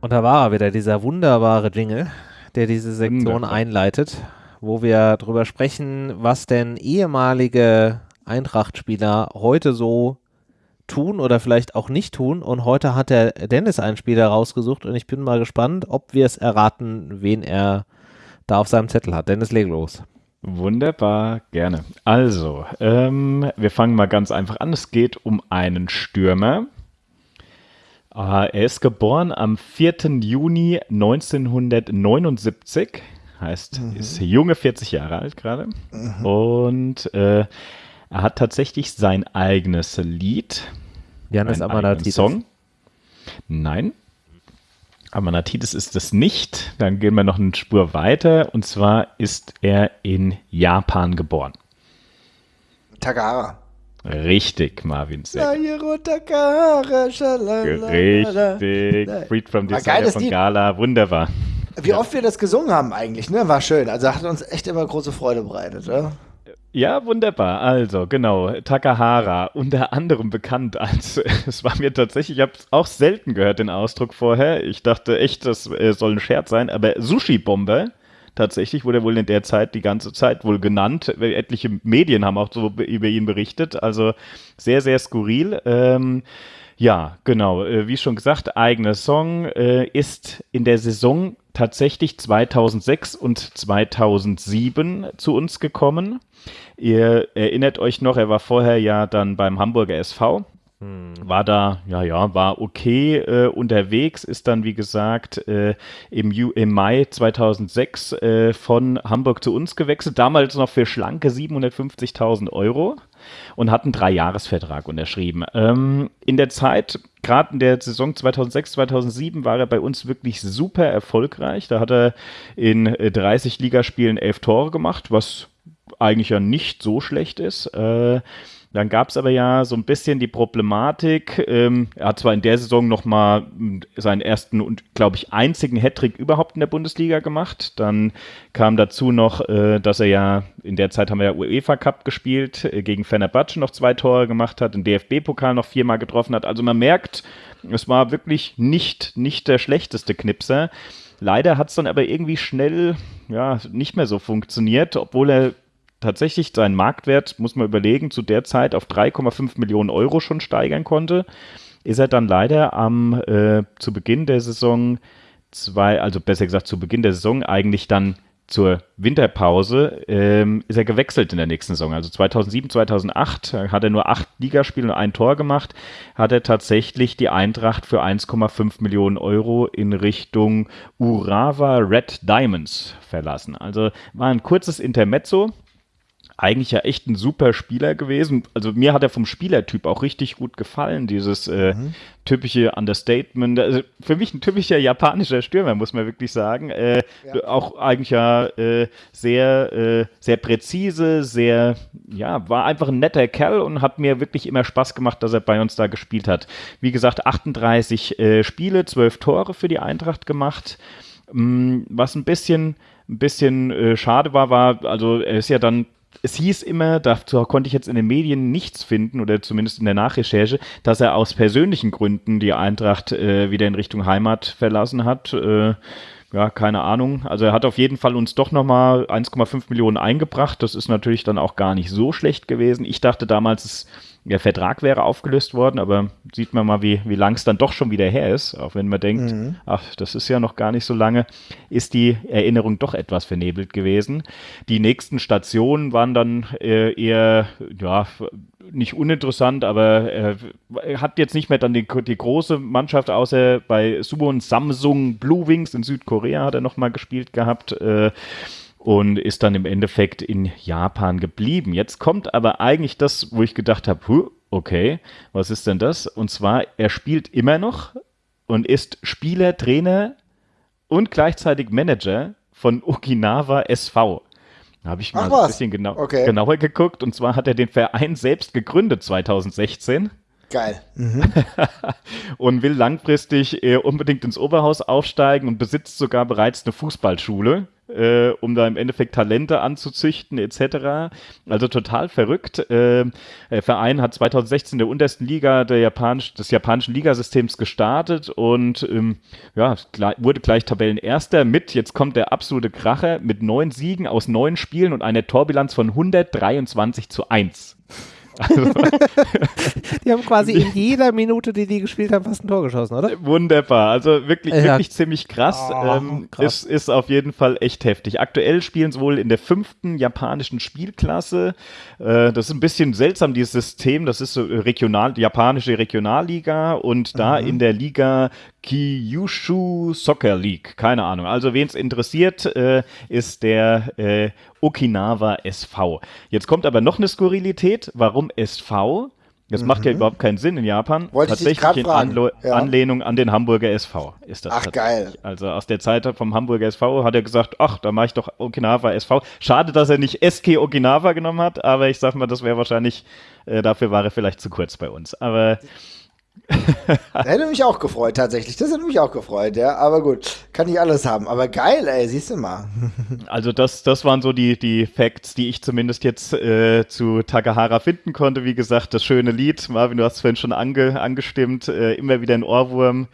S1: Und da war er wieder, dieser wunderbare Jingle, der diese Sektion Wunderbar. einleitet, wo wir darüber sprechen, was denn ehemalige Eintracht-Spieler heute so tun oder vielleicht auch nicht tun. Und heute hat der Dennis einen Spieler rausgesucht und ich bin mal gespannt, ob wir es erraten, wen er da auf seinem Zettel hat. Dennis, leg los.
S3: Wunderbar, gerne. Also, ähm, wir fangen mal ganz einfach an. Es geht um einen Stürmer, er ist geboren am 4. Juni 1979, heißt, mhm. ist junge 40 Jahre alt gerade. Mhm. Und äh, er hat tatsächlich sein eigenes Lied.
S1: Janis Amanatidis.
S3: Song. Nein. Amanatidis ist es nicht. Dann gehen wir noch eine Spur weiter. Und zwar ist er in Japan geboren.
S2: Tagara.
S3: Richtig, Marvin
S2: Seck. Richtig.
S3: Freed from Desire von Gala. Wunderbar.
S2: Wie ja. oft wir das gesungen haben eigentlich, ne? War schön. Also hat uns echt immer große Freude bereitet, oder?
S3: Ja, wunderbar. Also, genau, Takahara, unter anderem bekannt als, es war mir tatsächlich, ich habe auch selten gehört, den Ausdruck vorher. Ich dachte echt, das äh, soll ein Scherz sein, aber Sushi-Bomber Tatsächlich wurde er wohl in der Zeit die ganze Zeit wohl genannt. Etliche Medien haben auch so über ihn berichtet. Also sehr, sehr skurril. Ähm, ja, genau. Äh, wie schon gesagt, eigener Song äh, ist in der Saison tatsächlich 2006 und 2007 zu uns gekommen. Ihr erinnert euch noch, er war vorher ja dann beim Hamburger SV. War da, ja, ja, war okay äh, unterwegs, ist dann, wie gesagt, äh, im, Ju im Mai 2006 äh, von Hamburg zu uns gewechselt, damals noch für schlanke 750.000 Euro und hat einen Dreijahresvertrag unterschrieben. Ähm, in der Zeit, gerade in der Saison 2006, 2007, war er bei uns wirklich super erfolgreich. Da hat er in 30 äh, Ligaspielen elf Tore gemacht, was eigentlich ja nicht so schlecht ist. Dann gab es aber ja so ein bisschen die Problematik, ähm, er hat zwar in der Saison nochmal hm, seinen ersten und, glaube ich, einzigen Hattrick überhaupt in der Bundesliga gemacht. Dann kam dazu noch, äh, dass er ja, in der Zeit haben wir ja UEFA Cup gespielt, äh, gegen Fenerbahce noch zwei Tore gemacht hat, den DFB-Pokal noch viermal getroffen hat. Also man merkt, es war wirklich nicht, nicht der schlechteste Knipser. Leider hat es dann aber irgendwie schnell ja, nicht mehr so funktioniert, obwohl er tatsächlich seinen Marktwert, muss man überlegen, zu der Zeit auf 3,5 Millionen Euro schon steigern konnte, ist er dann leider am äh, zu Beginn der Saison zwei, also besser gesagt zu Beginn der Saison eigentlich dann zur Winterpause ähm, ist er gewechselt in der nächsten Saison. Also 2007, 2008 hat er nur acht Ligaspiele und ein Tor gemacht, hat er tatsächlich die Eintracht für 1,5 Millionen Euro in Richtung Urawa Red Diamonds verlassen. Also war ein kurzes Intermezzo eigentlich ja echt ein super Spieler gewesen. Also mir hat er vom Spielertyp auch richtig gut gefallen, dieses äh, mhm. typische Understatement. Also für mich ein typischer japanischer Stürmer, muss man wirklich sagen. Äh, ja. Auch eigentlich ja äh, sehr, äh, sehr präzise, sehr, ja, war einfach ein netter Kerl und hat mir wirklich immer Spaß gemacht, dass er bei uns da gespielt hat. Wie gesagt, 38 äh, Spiele, 12 Tore für die Eintracht gemacht. Mm, was ein bisschen ein bisschen äh, schade war, war, also er ist ja dann es hieß immer, dazu konnte ich jetzt in den Medien nichts finden oder zumindest in der Nachrecherche, dass er aus persönlichen Gründen die Eintracht äh, wieder in Richtung Heimat verlassen hat. Äh, ja, keine Ahnung. Also er hat auf jeden Fall uns doch nochmal 1,5 Millionen eingebracht. Das ist natürlich dann auch gar nicht so schlecht gewesen. Ich dachte damals, es der Vertrag wäre aufgelöst worden, aber sieht man mal, wie, wie lang es dann doch schon wieder her ist, auch wenn man denkt, mhm. ach, das ist ja noch gar nicht so lange, ist die Erinnerung doch etwas vernebelt gewesen. Die nächsten Stationen waren dann äh, eher, ja, nicht uninteressant, aber er hat jetzt nicht mehr dann die, die große Mannschaft, außer bei Suwon Samsung Blue Wings in Südkorea hat er nochmal gespielt gehabt. Äh, und ist dann im Endeffekt in Japan geblieben. Jetzt kommt aber eigentlich das, wo ich gedacht habe, okay, was ist denn das? Und zwar, er spielt immer noch und ist Spieler, Trainer und gleichzeitig Manager von Okinawa SV. Da habe ich mal
S2: Ach
S3: ein bisschen genau,
S2: Okay.
S3: genauer geguckt. Und zwar hat er den Verein selbst gegründet 2016
S2: Geil.
S3: und will langfristig äh, unbedingt ins Oberhaus aufsteigen und besitzt sogar bereits eine Fußballschule, äh, um da im Endeffekt Talente anzuzüchten etc. Also total verrückt. Äh, der Verein hat 2016 in der untersten Liga der Japanisch, des japanischen Ligasystems gestartet und ähm, ja, wurde gleich Tabellenerster mit, jetzt kommt der absolute Kracher, mit neun Siegen aus neun Spielen und einer Torbilanz von 123 zu 1.
S1: Die haben quasi in jeder Minute, die die gespielt haben, fast ein Tor geschossen, oder?
S3: Wunderbar, also wirklich,
S1: Ja.
S3: wirklich ziemlich krass.
S1: Ah,
S3: ähm,
S1: krass.
S3: Ist, ist auf jeden Fall echt heftig. Aktuell spielen sie wohl in der fünften japanischen Spielklasse. Äh, das ist ein bisschen seltsam, dieses System. Das ist so regional, japanische Regionalliga und da in der Liga Kyushu Soccer League. Keine Ahnung. Also, wen es interessiert, äh, ist der äh, Okinawa SV. Jetzt kommt aber noch eine Skurrilität. Warum SV? Das macht ja überhaupt keinen Sinn in Japan.
S2: Mhm. Wollte
S3: Tatsächlich in. Anlo
S2: Ja.
S3: Anlehnung an den Hamburger SV ist das.
S2: Ach, geil.
S3: Also aus der Zeit vom Hamburger SV hat er gesagt, ach, da mache ich doch Okinawa SV. Schade, dass er nicht SK Okinawa genommen hat, aber ich sag mal, das wäre wahrscheinlich, äh, dafür war er vielleicht zu kurz bei uns. Aber
S2: Das hätte mich auch gefreut, tatsächlich. Das hätte mich auch gefreut, ja. Aber gut, kann nicht alles haben. Aber geil, ey, siehst du mal.
S3: Also das, das waren so die, die Facts, die ich zumindest jetzt äh, zu Takahara finden konnte. Wie gesagt, das schöne Lied, Marvin, du hast es vorhin schon ange, angestimmt, äh, immer wieder ein Ohrwurm.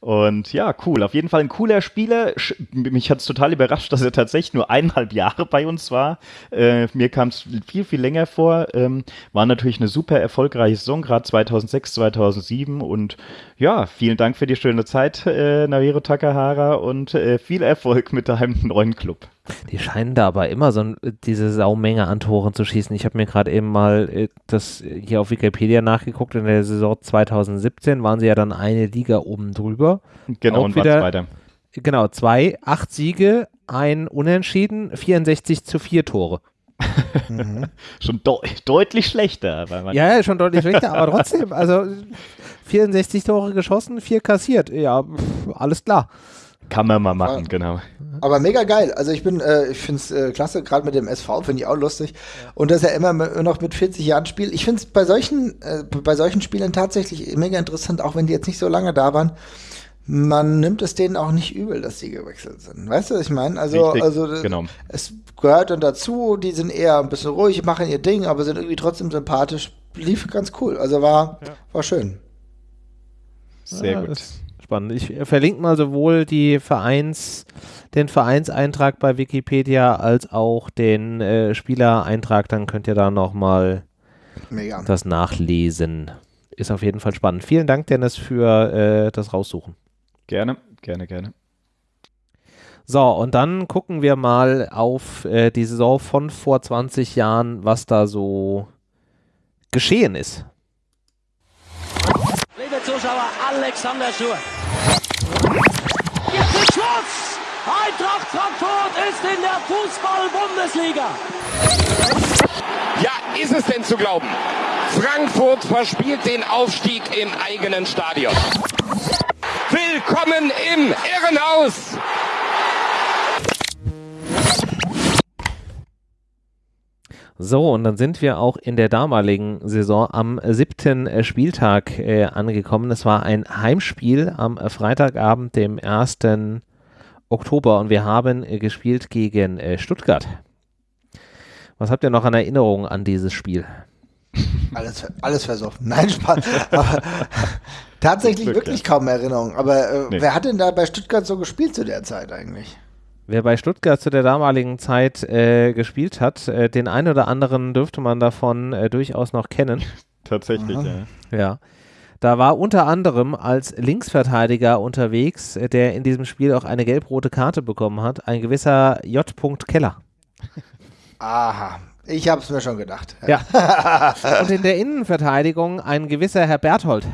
S3: Und ja, cool. Auf jeden Fall ein cooler Spieler. Mich hat es total überrascht, dass er tatsächlich nur eineinhalb Jahre bei uns war. Äh, mir kam es viel, viel länger vor. Ähm, war natürlich eine super erfolgreiche Saison, gerade 2006, 2007. Und ja, vielen Dank für die schöne Zeit, äh, Nairo Takahara, und äh, viel Erfolg mit deinem neuen Club.
S1: Die scheinen da aber immer so ein, diese Saumenge an Toren zu schießen. Ich habe mir gerade eben mal äh, das hier auf Wikipedia nachgeguckt. In der Saison 2017 waren sie ja dann eine Liga oben drüber.
S3: Genau,
S1: Auch
S3: und
S1: wieder-
S3: weiter.
S1: Genau, zwei, acht Siege, ein Unentschieden, 64 zu 4 Tore.
S3: Schon deu deutlich schlechter.
S1: Ja, ja, schon deutlich schlechter, aber trotzdem, also 64 Tore geschossen, vier kassiert. Ja, pff, alles klar.
S3: Kann man mal machen, genau.
S2: Aber mega geil. Also ich bin, äh, ich finde es äh, klasse, gerade mit dem SV finde ich auch lustig. Und dass er immer noch mit 40 Jahren spielt. Ich finde es bei solchen, äh, bei solchen Spielern tatsächlich mega interessant, auch wenn die jetzt nicht so lange da waren. Man nimmt es denen auch nicht übel, dass die gewechselt sind. Weißt du, was ich meine? Also,
S3: Richtig,
S2: also
S3: genau.
S2: es gehört dann dazu, die sind eher ein bisschen ruhig, machen ihr Ding, aber sind irgendwie trotzdem sympathisch. Lief ganz cool. Also war, war schön.
S3: Sehr
S1: Ja,
S3: gut.
S1: Spannend. Ich verlinke mal sowohl die Vereins, den Vereinseintrag bei Wikipedia als auch den äh, Spielereintrag. Dann könnt ihr da nochmal das nachlesen. Ist auf jeden Fall spannend. Vielen Dank, Dennis, für äh, das Raussuchen.
S3: Gerne, gerne, gerne.
S1: So, und dann gucken wir mal auf äh, die Saison von vor 20 Jahren, was da so geschehen ist.
S5: Liebe Zuschauer, Alexander Schur. Jetzt ist Schluss! Eintracht Frankfurt ist in der Fußball-Bundesliga.
S8: Ja, ist es denn zu glauben? Frankfurt verspielt den Aufstieg im eigenen Stadion. Willkommen im Irrenhaus!
S1: So, und dann sind wir auch in der damaligen Saison am siebten äh, Spieltag äh, angekommen. Es war ein Heimspiel am Freitagabend, dem 1. Oktober, und wir haben äh, gespielt gegen äh, Stuttgart. Was habt ihr noch an Erinnerung an dieses Spiel?
S2: Alles, alles versoffen. Nein, Spaß. Aber tatsächlich wirklich kaum Erinnerung. Aber äh,
S3: Nee.
S2: wer hat denn da bei Stuttgart so gespielt zu der Zeit eigentlich?
S1: Wer bei Stuttgart zu der damaligen Zeit äh, gespielt hat, äh, den einen oder anderen dürfte man davon äh, durchaus noch kennen.
S3: Tatsächlich, ja.
S1: Ja. Da war unter anderem als Linksverteidiger unterwegs, äh, der in diesem Spiel auch eine gelb-rote Karte bekommen hat, ein gewisser J. Keller.
S2: Aha. Ich hab's mir schon gedacht.
S1: Ja. Und in der Innenverteidigung ein gewisser Herr Berthold.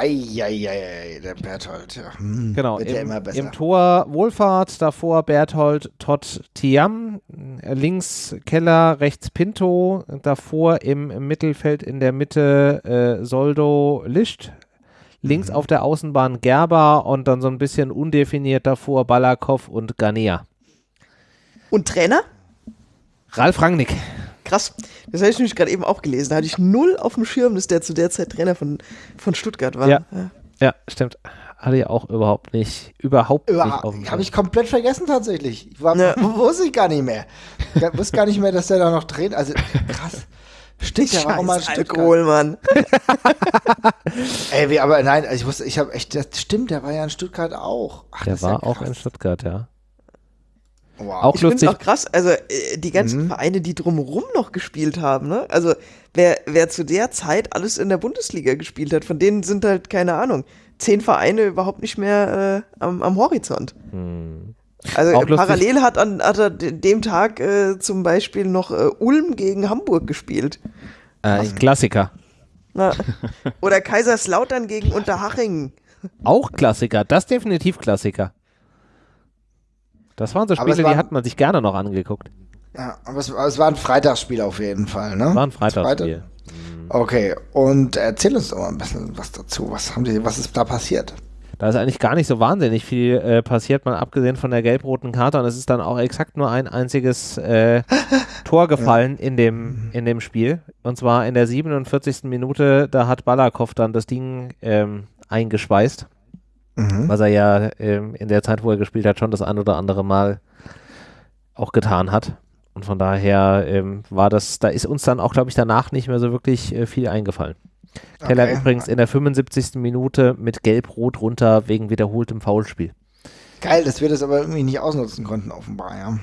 S2: Eieiei, der Berthold. Ja. Hm,
S1: Genau.
S2: Wird ja
S1: Im,
S2: immer besser.
S1: Im Tor Wohlfahrt, davor Berthold Todd Tiam, links Keller, rechts Pinto, davor im, im Mittelfeld in der Mitte äh, Soldo Licht, Links auf der Außenbahn Gerber und dann so ein bisschen undefiniert davor Balakow und Ganea.
S4: Und Trainer?
S1: Ralf Rangnick.
S4: Krass. Das habe ich nämlich gerade eben auch gelesen. Da hatte ich null auf dem Schirm, dass der zu der Zeit Trainer von, von Stuttgart war.
S1: Ja. Ja, stimmt. Hatte ich auch überhaupt nicht, überhaupt nicht auf dem
S2: Habe ich komplett vergessen tatsächlich. Ich war,
S4: Ja.
S2: wusste ich gar nicht mehr. Ich wusste gar nicht mehr, dass der da noch dreht. Also krass. Stimmt, der war auch mal in
S4: Scheiß
S2: Stuttgart.
S4: Alkohol, Mann.
S2: Ey, wie, aber nein, also ich wusste, ich habe echt, das stimmt, der war ja in Stuttgart auch. Ach,
S1: Der
S2: ist ja
S1: war auch in Stuttgart, ja.
S2: Wow.
S1: Auch
S4: Ich finde es auch krass, also äh, die ganzen
S2: Mhm.
S4: Vereine, die drumherum noch gespielt haben, ne? Also wer, wer zu der Zeit alles in der Bundesliga gespielt hat, von denen sind halt, keine Ahnung, zehn Vereine überhaupt nicht mehr äh, am, am Horizont. Also
S1: Auch
S4: äh,
S1: lustig.
S4: parallel hat, an, hat er de- dem Tag äh, zum Beispiel noch äh, Ulm gegen Hamburg gespielt.
S1: Äh, Klassiker.
S4: Na, oder Kaiserslautern gegen Unterhaching.
S1: Auch Klassiker. Das definitiv Klassiker. Das waren so Spiele,
S2: war-
S1: die hat man sich gerne noch angeguckt.
S2: Ja, aber es, aber es war ein Freitagsspiel auf jeden Fall, ne?
S1: War ein Freitagsspiel.
S2: Okay, und erzähl uns doch mal ein bisschen was dazu. Was haben die, was ist da passiert?
S1: Da ist eigentlich gar nicht so wahnsinnig viel äh, passiert, mal abgesehen von der gelb-roten Karte. Und es ist dann auch exakt nur ein einziges äh, Tor gefallen in, dem, in dem Spiel. Und zwar in der 47. Minute, da hat Balakow dann das Ding ähm, eingeschweißt. Was er ja ähm, in der Zeit, wo er gespielt hat, schon das ein oder andere Mal auch getan hat. Und von daher ähm, war das, da ist uns dann auch, glaube ich, danach nicht mehr so wirklich äh, viel eingefallen. Keller
S2: Okay.
S1: übrigens in der 75. Minute mit Gelb-Rot runter wegen wiederholtem Foulspiel.
S2: Geil, dass wir das aber irgendwie nicht ausnutzen konnten, offenbar, ja.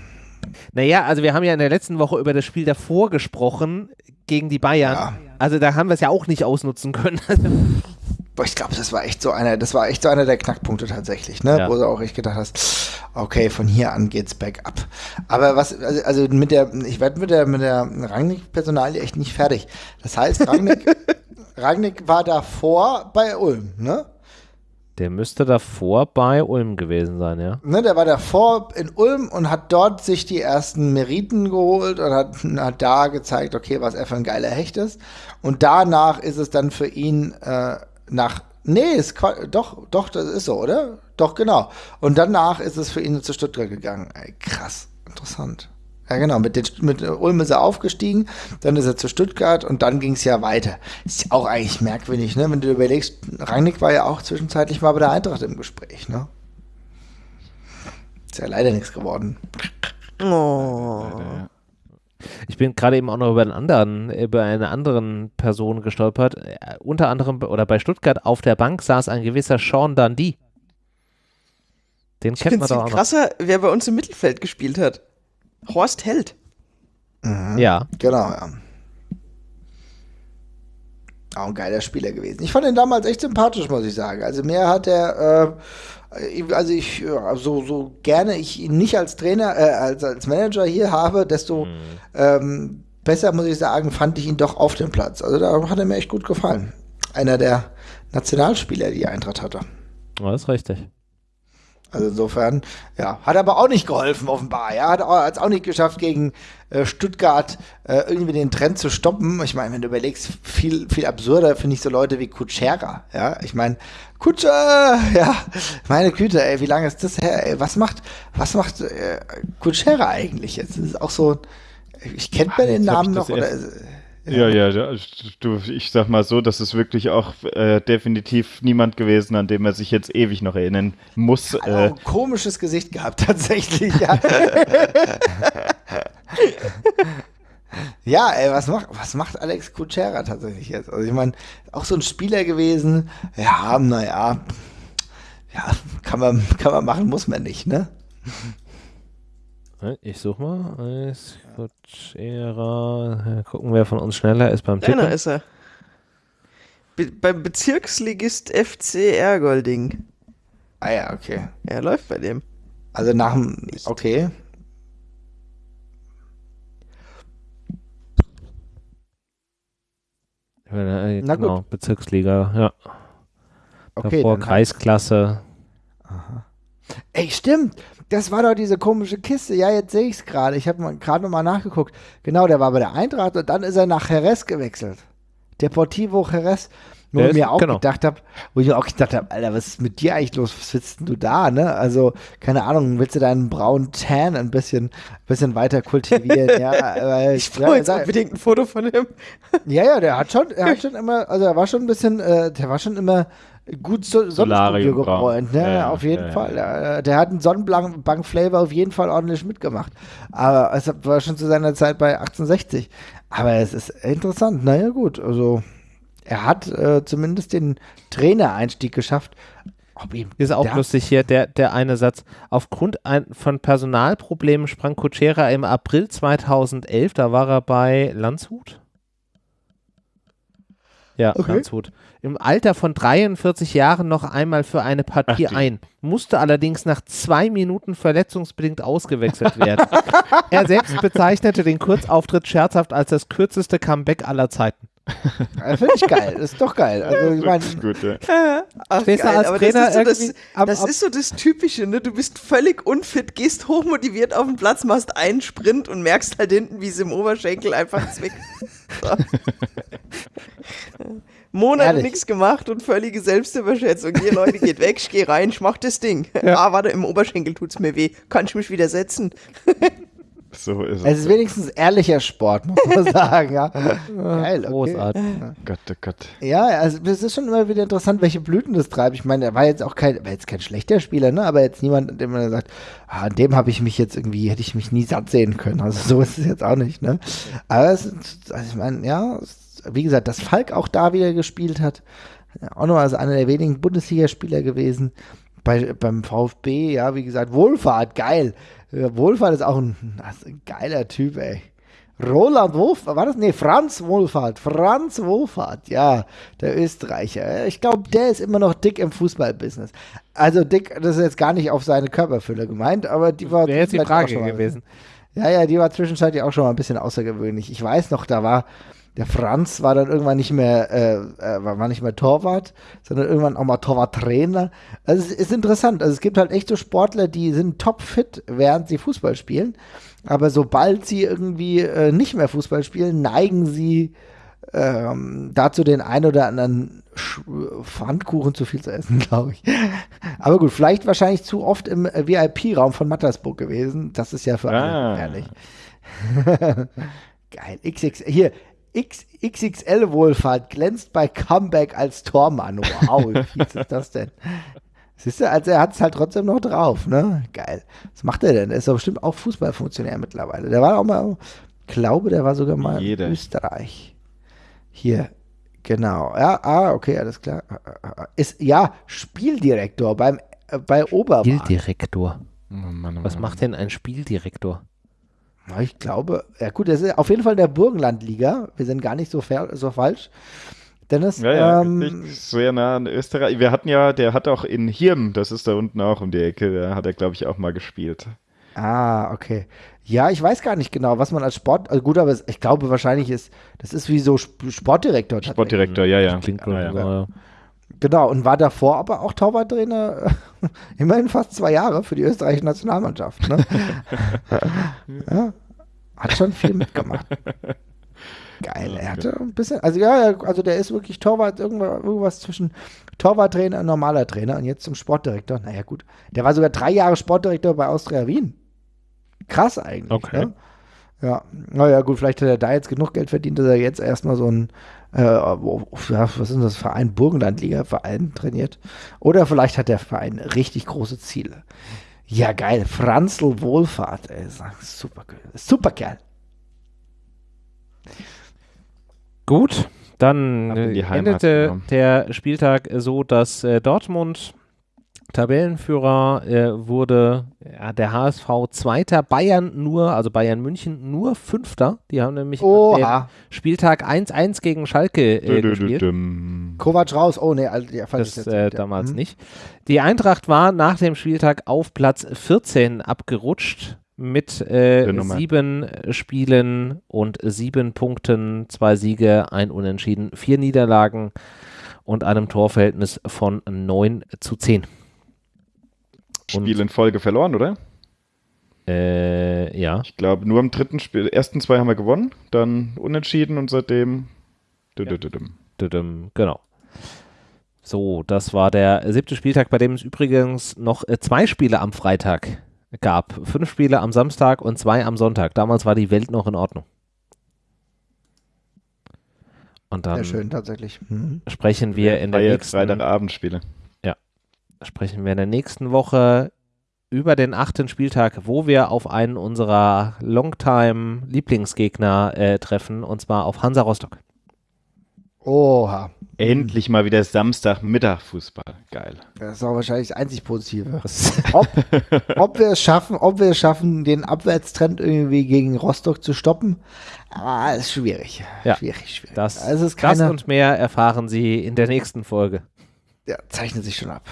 S1: Naja, also wir haben ja in der letzten Woche über das Spiel davor gesprochen gegen die Bayern.
S2: Ja.
S1: Also da haben wir es ja auch nicht ausnutzen können.
S2: Boah, ich glaube, das war echt so einer, das war echt so einer der Knackpunkte tatsächlich, ne?
S1: Ja.
S2: Wo du auch echt gedacht hast, okay, von hier an geht's bergab. Aber was, also, also mit der, ich werde mit der, mit der Rangnick-Personalie echt nicht fertig. Das heißt, Rangnick, Rangnick war davor bei Ulm, ne?
S1: Der müsste davor bei Ulm gewesen sein, ja.
S2: ne? Der war davor in Ulm und hat dort sich die ersten Meriten geholt und hat, hat da gezeigt, okay, was er für ein geiler Hecht ist. Und danach ist es dann für ihn äh, nach Nee, ist doch, doch, das ist so, oder? Doch, genau. Und danach ist es für ihn zu Stuttgart gegangen. Ey, krass, interessant. Ja, genau, mit, den, mit Ulm ist er aufgestiegen, dann ist er zu Stuttgart und dann ging es ja weiter. Ist ja auch eigentlich merkwürdig, ne? Wenn du überlegst, Rangnick war ja auch zwischenzeitlich mal bei der Eintracht im Gespräch, ne? Ist ja leider nichts geworden.
S4: Oh.
S1: Ich bin gerade eben auch noch über einen anderen, über eine anderen Person gestolpert. Äh, unter anderem oder bei Stuttgart auf der Bank saß ein gewisser Sean Dundee. Den
S4: Ich
S1: kennt
S4: finde
S1: man
S4: es
S1: doch auch
S4: viel
S1: noch.
S4: krasser, wer bei uns im Mittelfeld gespielt hat. Horst Held.
S1: Ja,
S2: Genau, ja. Auch ein geiler Spieler gewesen. Ich fand ihn damals echt sympathisch, muss ich sagen. Also mir hat er, äh, also ich, ja, so, so gerne ich ihn nicht als Trainer, äh, als, als Manager hier habe, desto ähm, besser, muss ich sagen, fand ich ihn doch auf dem Platz. Also da hat er mir echt gut gefallen. Einer der Nationalspieler, die die Eintracht hatte.
S1: das ist richtig.
S2: Also insofern, ja, hat aber auch nicht geholfen, offenbar. Ja, hat auch- hat's auch nicht geschafft, gegen äh, Stuttgart äh, irgendwie den Trend zu stoppen. Ich meine, wenn du überlegst, viel, viel absurder finde ich so Leute wie Kutschera. Ja, ich meine, Kutscher, ja, meine Güte, ey, wie lange ist das her? Ey, was macht, was macht äh, Kutschera eigentlich jetzt? Das ist auch so, ich kennt man den Namen noch oder?
S3: erst- Ja, ja, ja, du, ich sag mal so, das ist wirklich auch äh, definitiv niemand gewesen, an dem er sich jetzt ewig noch erinnern muss. Äh,
S2: auch ein komisches Gesicht gehabt, tatsächlich, ja. ja, ey, was macht, was macht Alex Kutschera tatsächlich jetzt? Also ich meine, auch so ein Spieler gewesen, ja, naja, ja, kann man, kann man machen, muss man nicht, ne?
S1: Äh, Ich such mal. Eis, Kutschera. Gucken, wer von uns schneller ist beim Tippen.
S4: Deiner ist er. Be beim Bezirksligist FC Ergolding.
S2: Ah ja, okay.
S4: Er läuft bei dem.
S2: Also nach dem, okay.
S1: Äh,
S2: Na
S1: genau, Bezirksliga, ja.
S2: Okay,
S1: Davor Kreisklasse.
S2: Ey, stimmt. Das war doch diese komische Kiste. Ja, jetzt sehe ich es gerade. Ich habe gerade nochmal nachgeguckt. Genau, der war bei der Eintracht und dann ist er nach Jerez gewechselt. Deportivo Jerez.
S1: Der ist-
S2: mir auch
S1: genau.
S2: gedacht habe, wo ich mir auch gedacht habe, Alter, was ist mit dir eigentlich los? Was sitzt denn du da, ne? Also, keine Ahnung, willst du deinen braunen Tan ein bisschen, bisschen weiter kultivieren? ja,
S4: Ich brauche jetzt
S2: ja,
S4: unbedingt ein Foto von ihm.
S2: ja, ja, der hat schon, er hat schon immer, also er war schon ein bisschen, äh, der war schon immer gut so, Sonnenstudio gebräunt, ne?
S3: Ja,
S2: auf jeden
S3: ja.
S2: Fall. Ja, der hat einen Sonnenbank-Flavor auf jeden Fall ordentlich mitgemacht. Aber es war schon zu seiner Zeit bei 1860. Aber es ist interessant, naja gut, also er hat äh, zumindest den Trainereinstieg geschafft. Ob ihm
S1: Ist auch lustig hier, der, der eine Satz. Aufgrund ein, von Personalproblemen sprang Kutschera im April 2011, da war er bei Landshut. Ja,
S2: Okay.
S1: Landshut. Im Alter von 43 Jahren noch einmal für eine Partie
S3: Ach,
S1: ein, musste allerdings nach zwei Minuten verletzungsbedingt ausgewechselt werden. er selbst bezeichnete den Kurzauftritt scherzhaft als das kürzeste Comeback aller Zeiten.
S2: Ja, Finde ich geil, das ist doch geil. Also ich meine,
S3: gut, ja.
S4: Ach, geil,
S1: als
S4: aber
S1: Trainer
S4: das ist so das,
S1: am-
S4: das ist so das Typische, ne? Du bist völlig unfit, gehst hochmotiviert auf den Platz, machst einen Sprint und merkst halt hinten, wie es im Oberschenkel einfach zwickt. Monate nichts gemacht und völlige Selbstüberschätzung. Hier, Leute, geht weg, ich geh rein, ich mach das Ding. Ah, warte, im Oberschenkel tut's mir weh. Kann ich mich wieder setzen?
S3: So ist
S2: es
S3: es.
S2: ist wenigstens ehrlicher Sport, muss man sagen. Ja. Geil, okay.
S1: Großartig.
S3: Gott, oh Gott.
S2: Ja, also es ist schon immer wieder interessant, welche Blüten das treibt. Ich meine, er war jetzt auch kein, war jetzt kein schlechter Spieler, ne? Aber jetzt niemand, an dem man sagt, ah, an dem habe ich mich jetzt irgendwie, hätte ich mich nie satt sehen können. Also so ist es jetzt auch nicht, ne? Aber es ist, also ich meine, ja, es, wie gesagt, dass Falk auch da wieder gespielt hat, auch noch als einer der wenigen Bundesligaspieler gewesen. Bei, beim VfB, ja, wie gesagt, Wohlfahrt, geil. Ja, Wohlfahrt ist auch ein, ist ein geiler Typ, ey. Roland Wohlfahrt, war das? Nee, Franz Wohlfahrt. Franz Wohlfahrt, ja, der Österreicher. Ich glaube, der ist immer noch dick im Fußballbusiness. Also dick, das ist jetzt gar nicht auf seine Körperfülle gemeint, aber die war
S1: Wäre jetzt die Frage gewesen.
S2: Ja, ja, die war zwischenzeitlich auch schon mal ein bisschen außergewöhnlich. Ich weiß noch, da war der Franz war dann irgendwann nicht mehr, äh, äh, war nicht mehr Torwart, sondern irgendwann auch mal Torwarttrainer. Also es ist interessant. Also es gibt halt echt so Sportler, die sind topfit, während sie Fußball spielen. Aber sobald sie irgendwie äh, nicht mehr Fußball spielen, neigen sie ähm, dazu, den ein oder anderen Sch Pfannkuchen zu viel zu essen, glaube ich. Aber gut, vielleicht wahrscheinlich zu oft im äh, VIP-Raum von Mattersburg gewesen. Das ist ja für alle
S3: Ah.
S2: gefährlich. Geil. XX, hier, X, XXL Wohlfahrt glänzt bei Comeback als Tormann. Wow, wie fies ist das denn? Siehst du, also er hat es halt trotzdem noch drauf, ne? Geil. Was macht er denn? Er ist doch bestimmt auch Fußballfunktionär mittlerweile. Der war auch mal, glaube, der war sogar mal
S3: Jeder.
S2: in Österreich. Hier, genau. Ja, ah, okay, alles klar. Ist, ja, Spieldirektor beim, äh, bei Obermann.
S1: Spieldirektor.
S3: Oh Mann, oh
S1: Was
S3: Mann.
S1: macht denn ein Spieldirektor?
S2: Ja, Ich glaube, ja gut, das ist auf jeden Fall der Burgenlandliga. Wir sind gar nicht so, fair, so falsch. Dennis,
S3: Ja, ja,
S2: ähm,
S3: sehr nah an Österreich. Wir hatten ja, der hat auch in Hirn, das ist da unten auch um die Ecke, da hat er, glaube ich, auch mal gespielt.
S2: ah, okay. Ja, ich weiß gar nicht genau, was man als Sport, also gut, aber ich glaube wahrscheinlich ist, das ist wie so Sp- Sportdirektor.
S3: Sportdirektor, ja, ja.
S1: Klingt
S3: ja, ja.
S2: Genau, und war davor aber auch Torwarttrainer, immerhin fast zwei Jahre für die österreichische Nationalmannschaft. Ne? ja, hat schon viel mitgemacht. Geil, er hatte ein bisschen, also ja, ja, also der ist wirklich Torwart, irgendwas, irgendwas zwischen Torwarttrainer und normaler Trainer und jetzt zum Sportdirektor. Naja, gut. Der war sogar drei Jahre Sportdirektor bei Austria Wien. Krass eigentlich.
S1: Okay.
S2: Ne? Ja, naja, gut, vielleicht hat er da jetzt genug Geld verdient, dass er jetzt erstmal so ein, äh, was ist das, Verein, Burgenlandliga-Verein trainiert. Oder vielleicht hat der Verein richtig große Ziele. Ja, geil. Franzl Wohlfahrt, ey. Super, super Kerl.
S1: Gut, dann äh, endete der Spieltag so, dass äh, Dortmund Tabellenführer äh, wurde, ja, der HSV Zweiter, Bayern nur, also Bayern München nur Fünfter. Die haben nämlich
S2: Oha.
S1: Spieltag 1-1 gegen Schalke äh, gespielt.
S2: Kovac raus. Oh, nee, also, ja, falsch
S1: Das
S2: jetzt.
S1: äh,
S2: Ja.
S1: damals
S2: Mhm.
S1: nicht. Die Eintracht war nach dem Spieltag auf Platz 14 abgerutscht mit äh, sieben Spielen und sieben Punkten, zwei Siege, ein Unentschieden, vier Niederlagen und einem Torverhältnis von 9 zu 10.
S3: Spiel in Folge verloren, oder?
S1: Äh, ja.
S3: Ich glaube, nur am dritten Spiel, ersten zwei haben wir gewonnen, dann unentschieden und seitdem. Dü- dü- düm.
S1: Düdüm, Genau. So, das war der siebte Spieltag, bei dem es übrigens noch äh, zwei Spiele am Freitag gab. Fünf Spiele am Samstag und zwei am Sonntag. Damals war die Welt noch in Ordnung. Und dann
S2: Sehr schön, tatsächlich. Mhm.
S1: sprechen wir in der nächsten
S3: Freitagabendspiele.
S1: Sprechen wir in der nächsten Woche über den achten Spieltag, wo wir auf einen unserer Longtime-Lieblingsgegner äh, treffen, und zwar auf Hansa Rostock.
S2: Oha.
S3: Endlich mal wieder Samstagmittag Fußball. Geil.
S2: Das ist auch wahrscheinlich das einzig Positive. Ob, ob wir es schaffen, ob wir es schaffen, den Abwärtstrend irgendwie gegen Rostock zu stoppen, ah, ist schwierig.
S1: Ja.
S2: Schwierig, schwierig.
S1: Das,
S2: also es ist
S1: das und mehr erfahren Sie in der nächsten Folge.
S2: ja, zeichnet sich schon ab.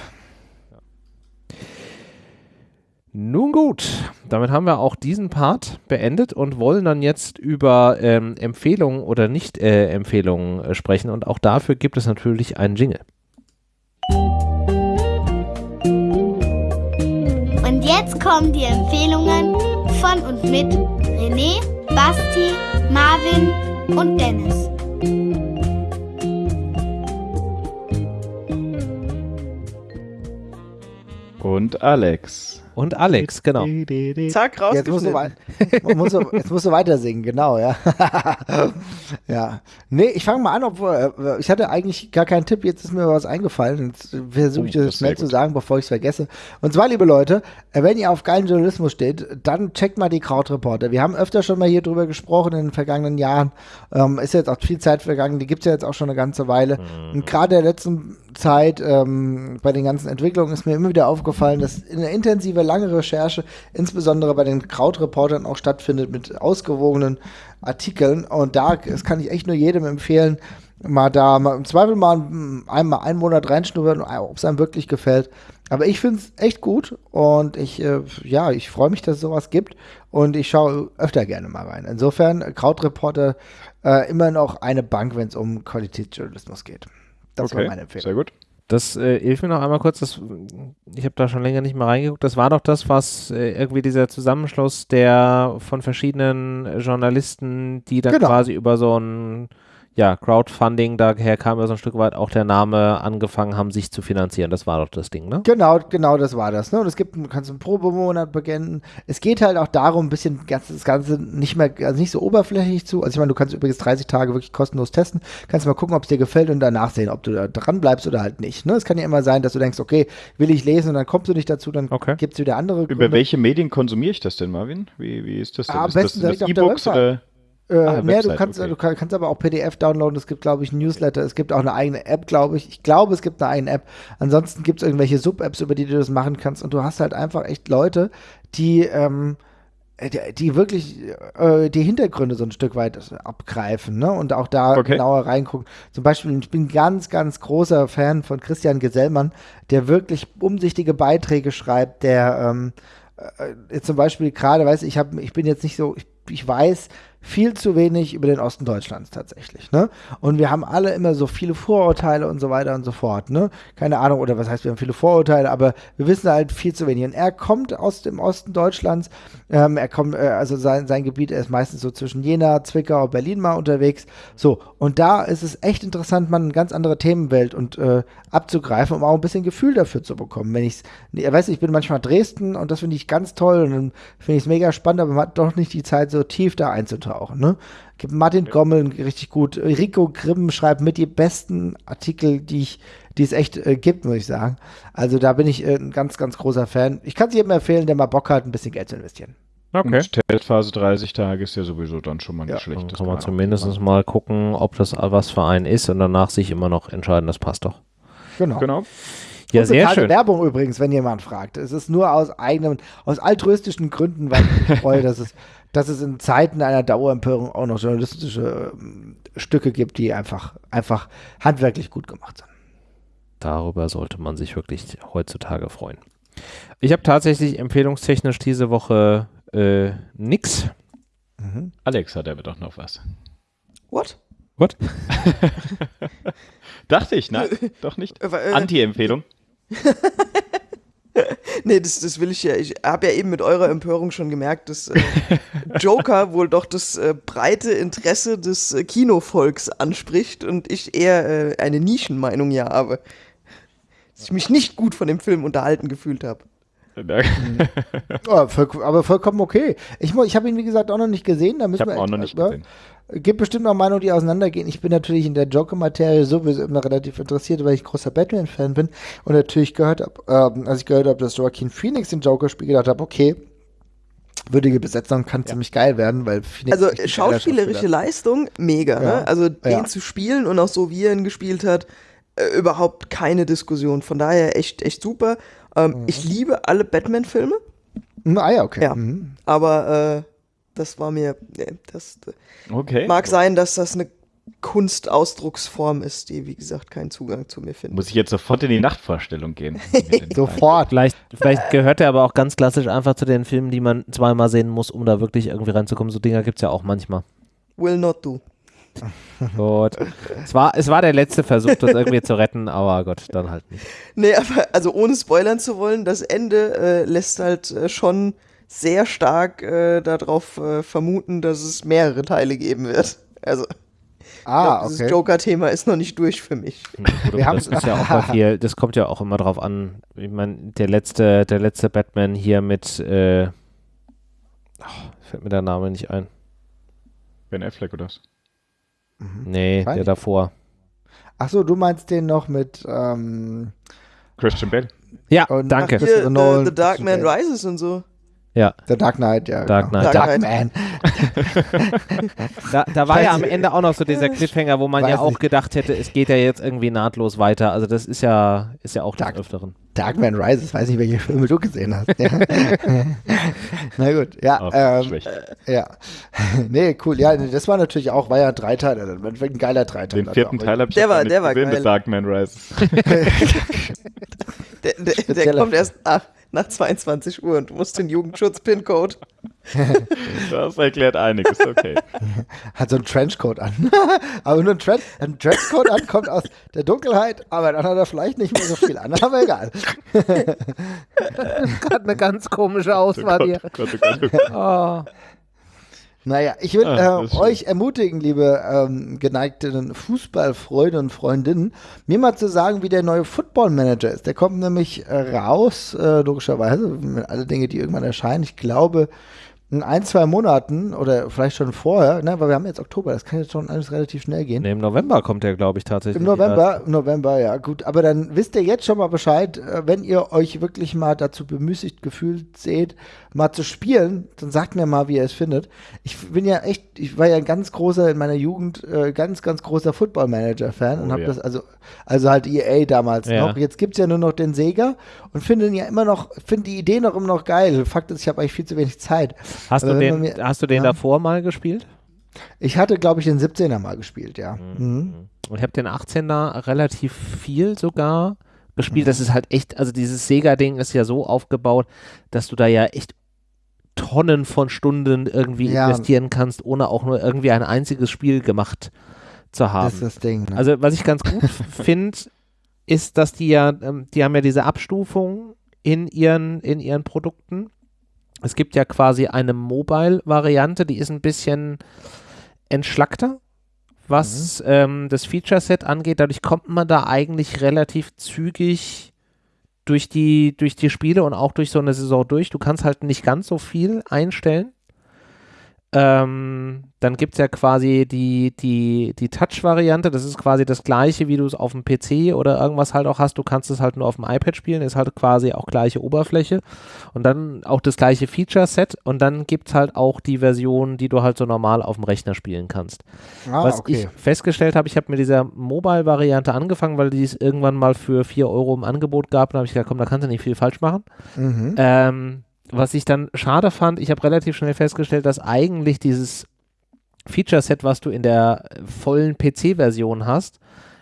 S1: Nun gut, damit haben wir auch diesen Part beendet und wollen dann jetzt über ähm, Empfehlungen oder Nicht-Empfehlungen äh, sprechen. Und auch dafür gibt es natürlich einen Jingle.
S9: Und jetzt kommen die Empfehlungen von und mit René, Basti, Marvin und Dennis.
S3: Und Alex.
S1: Und Alex, genau.
S4: Zack,
S2: Jetzt musst, du
S4: rausgeschnitten.
S2: wei- man muss, du- jetzt musst du weiter singen, genau, ja. ja. Nee, ich fange mal an, obwohl äh, ich hatte eigentlich gar keinen Tipp, jetzt ist mir was eingefallen. Jetzt versuche ich
S3: Oh,
S2: das
S3: das
S2: schnell zu sagen, bevor ich es vergesse. Und zwar, liebe Leute, äh, wenn ihr auf geilen Journalismus steht, dann checkt mal die Krautreporter. Wir haben öfter schon mal hier drüber gesprochen in den vergangenen Jahren. Ähm, ist jetzt auch viel Zeit vergangen, die gibt es ja jetzt auch schon eine ganze Weile. Und gerade in der letzten Zeit ähm, bei den ganzen Entwicklungen ist mir immer wieder aufgefallen, dass eine intensive, lange Recherche, insbesondere bei den Krautreportern auch stattfindet mit ausgewogenen Artikeln. Und da, das kann ich echt nur jedem empfehlen, mal da mal im Zweifel mal ein- einmal einen Monat reinschnuppern, ob es einem wirklich gefällt. Aber ich finde es echt gut und ich, äh, ja, ich freue mich, dass es sowas gibt und ich schaue öfter gerne mal rein. Insofern, Krautreporter äh, immer noch eine Bank, wenn es um Qualitätsjournalismus geht. Das war meine Empfehlung.
S3: sehr gut.
S1: Das äh, hilft mir noch einmal kurz. Das, ich habe da schon länger nicht mehr reingeguckt. Das war doch das, was äh, irgendwie dieser Zusammenschluss der von verschiedenen Journalisten, die dann
S2: Genau.
S1: quasi über so ein ja, Crowdfunding, daher kam ja so ein Stück weit auch der Name, angefangen haben, sich zu finanzieren. Das war doch das Ding, ne?
S2: Genau, genau, das war das. Ne? Und es gibt, du kannst einen Probemonat beginnen. Es geht halt auch darum, ein bisschen das Ganze nicht mehr, also nicht so oberflächlich zu. Also ich meine, du kannst übrigens 30 Tage wirklich kostenlos testen. Kannst mal gucken, ob es dir gefällt und danach sehen, ob du da dran bleibst oder halt nicht. Ne? Es kann ja immer sein, dass du denkst, okay, will ich lesen und dann kommst du nicht dazu, dann
S1: Okay.
S2: gibt es wieder andere
S3: Über welche Medien konsumiere ich das denn, Marvin? Wie, wie ist das denn?
S2: Ah, am
S3: ist das,
S2: besten
S3: sind das
S2: der
S3: E-Books
S2: Website.
S3: oder?
S2: Äh,
S3: Ah,
S2: nee, du kannst,
S3: okay.
S2: du kann- kannst aber auch PDF downloaden. Es gibt, glaube ich, ein Newsletter. Es gibt auch eine eigene App, glaube ich. Ich glaube, es gibt eine eigene App. Ansonsten gibt es irgendwelche Sub-Apps, über die du das machen kannst. Und du hast halt einfach echt Leute, die, ähm, äh, die, die wirklich äh, die Hintergründe so ein Stück weit abgreifen ne? und auch da
S3: Okay.
S2: genauer reingucken. Zum Beispiel, ich bin ganz, ganz großer Fan von Christian Gesellmann, der wirklich umsichtige Beiträge schreibt, der ähm, äh, jetzt zum Beispiel gerade, weiß ich, hab, ich bin jetzt nicht so, ich, ich weiß viel zu wenig über den Osten Deutschlands tatsächlich, ne? Und wir haben alle immer so viele Vorurteile und so weiter und so fort, ne? Keine Ahnung, oder was heißt, wir haben viele Vorurteile, aber wir wissen halt viel zu wenig. Und er kommt aus dem Osten Deutschlands, ähm, er kommt, äh, also sein, sein Gebiet, ist meistens so zwischen Jena, Zwickau, Berlin mal unterwegs, so. Und da ist es echt interessant, mal eine ganz andere Themenwelt und äh, abzugreifen, um auch ein bisschen Gefühl dafür zu bekommen. Wenn ich weiß, ich bin manchmal Dresden und das finde ich ganz toll und dann finde ich es mega spannend, aber man hat doch nicht die Zeit, so tief da einzutauchen. Ne? Gibt Martin Gommel richtig gut. Rico Grimm schreibt mit die besten Artikel, die ich, die es echt äh, gibt, muss ich sagen. Also da bin ich äh, ein ganz, ganz großer Fan. Ich kann es jedem empfehlen, der mal Bock hat, ein bisschen Geld zu investieren.
S1: Okay.
S3: Und Testphase 30 Tage ist ja sowieso dann schon mal nicht
S2: Ja,
S3: schlecht.
S1: Kann man
S3: auch
S1: zumindest
S3: machen.
S1: mal gucken, ob das was für einen ist und danach sich immer noch entscheiden, das passt doch.
S2: Genau.
S3: Genau.
S1: Ja, sehr schön.
S2: Werbung übrigens, wenn jemand fragt. Es ist nur aus eigenen, aus altruistischen Gründen, weil ich mich freue, dass es, dass es in Zeiten einer Dauerempörung auch noch journalistische ähm, Stücke gibt, die einfach, einfach handwerklich gut gemacht sind.
S1: Darüber sollte man sich wirklich heutzutage freuen. Ich habe tatsächlich empfehlungstechnisch diese Woche äh, nix.
S3: Alex hat aber doch noch was.
S4: What?
S1: What?
S3: Dachte ich, nein, doch nicht.
S4: Äh,
S3: Anti-Empfehlung.
S4: Nee, das, das will ich ja. Ich habe ja eben mit eurer Empörung schon gemerkt, dass äh, Joker wohl doch das äh, breite Interesse des äh, Kinovolks anspricht und ich eher äh, eine Nischenmeinung ja habe. Dass ich mich nicht gut von dem Film unterhalten gefühlt habe.
S2: Ja, voll, aber vollkommen okay. Ich, ich habe ihn, wie gesagt, auch noch nicht gesehen. Da
S3: Ich
S2: müssen
S3: habe
S2: wir
S3: auch noch nicht
S2: ja,
S3: gesehen.
S2: Gibt bestimmt noch Meinungen, die auseinandergehen. Ich bin natürlich in der Joker-Materie sowieso immer relativ interessiert, weil ich großer Batman-Fan bin und natürlich gehört habe, ähm, als ich gehört habe, dass Joaquin Phoenix den Joker spielt, gedacht habe, okay, würdige Besetzung kann ziemlich geil werden, weil Phoenix
S4: Also schauspielerische
S2: Schauspieler
S4: Leistung, mega.
S2: Ja.
S4: Ne? Also den
S2: Ja.
S4: zu spielen und auch so, wie er ihn gespielt hat, äh, überhaupt keine Diskussion. Von daher echt, echt super. Ähm,
S2: Mhm.
S4: Ich liebe alle Batman-Filme,
S2: ist. Ah ja, okay.
S4: Ja.
S2: Mhm.
S4: aber äh, das war mir, nee, das
S3: Okay.
S4: mag sein, dass das eine Kunstausdrucksform ist, die, wie gesagt, keinen Zugang zu mir findet.
S3: Muss ich jetzt sofort in die Nachtvorstellung gehen?
S2: Sofort.
S1: Vielleicht, vielleicht gehört er aber auch ganz klassisch einfach zu den Filmen, die man zweimal sehen muss, um da wirklich irgendwie reinzukommen. So Dinger gibt es ja auch manchmal.
S4: Will not do.
S1: Gut. es, war, es war der letzte Versuch, das irgendwie zu retten, aber Gott, dann halt nicht.
S4: Nee, aber also ohne spoilern zu wollen, das Ende äh, lässt halt äh, schon sehr stark äh, darauf äh, vermuten, dass es mehrere Teile geben wird. Also,
S2: Ah,
S4: glaub, dieses
S2: okay.
S4: Joker-Thema ist noch nicht durch für mich.
S1: Gut, aber das ist ja viel, das kommt ja auch immer drauf an. Ich meine, der letzte, der letzte Batman hier mit, äh, ach, fällt mir der Name nicht ein.
S3: Ben Affleck oder was?
S1: Nee,
S2: Weiß
S1: der davor.
S2: Ach so, du meinst den noch mit ähm,
S3: Christian Bale.
S1: Ja,
S2: Und-
S1: danke.
S4: Hier, the, the Dark Man Rises und so.
S1: Ja,
S2: The Dark Knight, ja.
S1: Dark
S2: genau.
S1: Knight.
S2: Dark
S4: Dark
S2: Man.
S1: da, da war ja am Ende auch noch so dieser Cliffhanger, wo man
S2: Weiß
S1: ja auch
S2: nicht.
S1: gedacht hätte, es geht ja jetzt irgendwie nahtlos weiter. Also das ist ja, ist ja auch des
S2: Dark-
S1: Öfteren.
S2: Dark Man Rises, weiß nicht, welche Filme du gesehen hast. Ja. Na gut, ja.
S3: Oh,
S2: ähm,
S3: schlecht.
S2: ja. nee, cool. Ja, das war natürlich auch, war ja ein Dreiteiler. Das war ein geiler Dreiteiler.
S3: Den vierten Teil habe ich
S4: Der war- der war
S3: gesehen,
S4: geil.
S3: The Dark Man Rises.
S4: Der, der, der kommt erst nach, nach 22 Uhr und du musst den Jugendschutz-Pin-Code.
S3: Das erklärt einiges, okay.
S2: Hat so einen Trenchcoat an. aber nur ein, Tren ein Trenchcoat an, kommt aus der Dunkelheit, aber dann hat er vielleicht nicht mehr so viel an. Aber egal.
S1: Gerade eine ganz komische Auswahl hier.
S3: Gott, oh Gott, oh Gott.
S1: Oh.
S2: Naja, ich will
S3: Ah,
S2: äh, euch ermutigen, liebe ähm, geneigten Fußballfreunde und Freundinnen, mir mal zu sagen, wie der neue Football Manager ist. Der kommt nämlich äh, raus, äh, logischerweise, mit alle Dinge, die irgendwann erscheinen. Ich glaube, in ein, zwei Monaten oder vielleicht schon vorher, ne, weil wir haben jetzt Oktober, das kann jetzt schon alles relativ schnell gehen.
S1: Nee, im November kommt der, glaube ich, tatsächlich.
S2: Im November, im November, ja, gut. Aber dann wisst ihr jetzt schon mal Bescheid, äh, wenn ihr euch wirklich mal dazu bemüßigt gefühlt seht, mal zu spielen, dann sagt mir mal, wie ihr es findet. Ich bin ja echt, ich war ja ein ganz großer, in meiner Jugend, äh, ganz, ganz großer Football-Manager-Fan und
S3: Oh,
S2: habe
S3: ja.
S2: das, also, also halt EA damals
S1: Ja.
S2: noch. Jetzt gibt es ja nur noch den Sega und finde ja immer noch, finde die Idee noch immer noch geil. Fakt ist, ich habe eigentlich viel zu wenig Zeit.
S1: Hast du
S2: Aber wenn
S1: den,
S2: mir-
S1: hast du den
S2: ja.
S1: davor mal gespielt?
S2: Ich hatte, glaube ich, den 17er mal gespielt, ja. Mhm.
S1: Und ich habe den 18er relativ viel sogar gespielt. Das ist halt echt, also dieses Sega-Ding ist ja so aufgebaut, dass du da ja echt Tonnen von Stunden irgendwie
S2: Ja.
S1: investieren kannst, ohne auch nur irgendwie ein einziges Spiel gemacht zu haben.
S2: Das ist das Ding. Ne?
S1: Also was ich ganz gut finde, ist, dass die ja, ähm, die haben ja diese Abstufung in ihren, in ihren Produkten. Es gibt ja quasi eine Mobile-Variante, die ist ein bisschen entschlackter, was ähm, das Feature-Set angeht. Dadurch kommt man da eigentlich relativ zügig durch die, durch die Spiele und auch durch so eine Saison durch. Du kannst halt nicht ganz so viel einstellen. Ähm, dann gibt es ja quasi die, die, die Touch-Variante. Das ist quasi das gleiche, wie du es auf dem PC oder irgendwas halt auch hast. Du kannst es halt nur auf dem iPad spielen, ist halt quasi auch gleiche Oberfläche. Und dann auch das gleiche Feature-Set. Und dann gibt es halt auch die Version, die du halt so normal auf dem Rechner spielen kannst.
S2: ah,
S1: Was
S2: okay.
S1: ich festgestellt habe, ich habe mit dieser Mobile-Variante angefangen, weil die es irgendwann mal für 4 Euro im Angebot gab. Da habe ich gesagt, komm, da kannst du nicht viel falsch machen.
S2: Mhm.
S1: Ähm, was ich dann schade fand, ich habe relativ schnell festgestellt, dass eigentlich dieses Feature-Set, was du in der vollen PC-Version hast,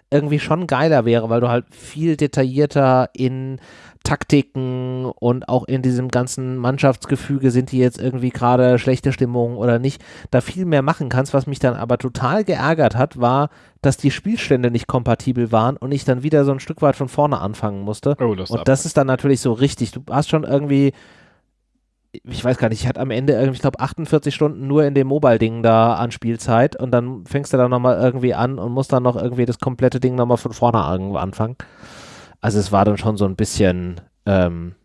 S1: irgendwie schon geiler wäre, weil du halt viel detaillierter in Taktiken und auch in diesem ganzen Mannschaftsgefüge sind die jetzt irgendwie gerade schlechte Stimmung oder nicht, da viel mehr machen kannst. Was mich dann aber total geärgert hat, war, dass die Spielstände nicht kompatibel waren und ich dann wieder so ein Stück weit von vorne anfangen musste.
S3: Oh, das
S1: und das ist dann natürlich so richtig. Du hast schon irgendwie ich weiß gar nicht, ich hatte am Ende irgendwie, ich glaube, 48 Stunden nur in dem Mobile-Ding da an Spielzeit und dann fängst du dann nochmal irgendwie an und musst dann noch irgendwie das komplette Ding nochmal von vorne anfangen. Also es war dann schon so ein bisschen ähm,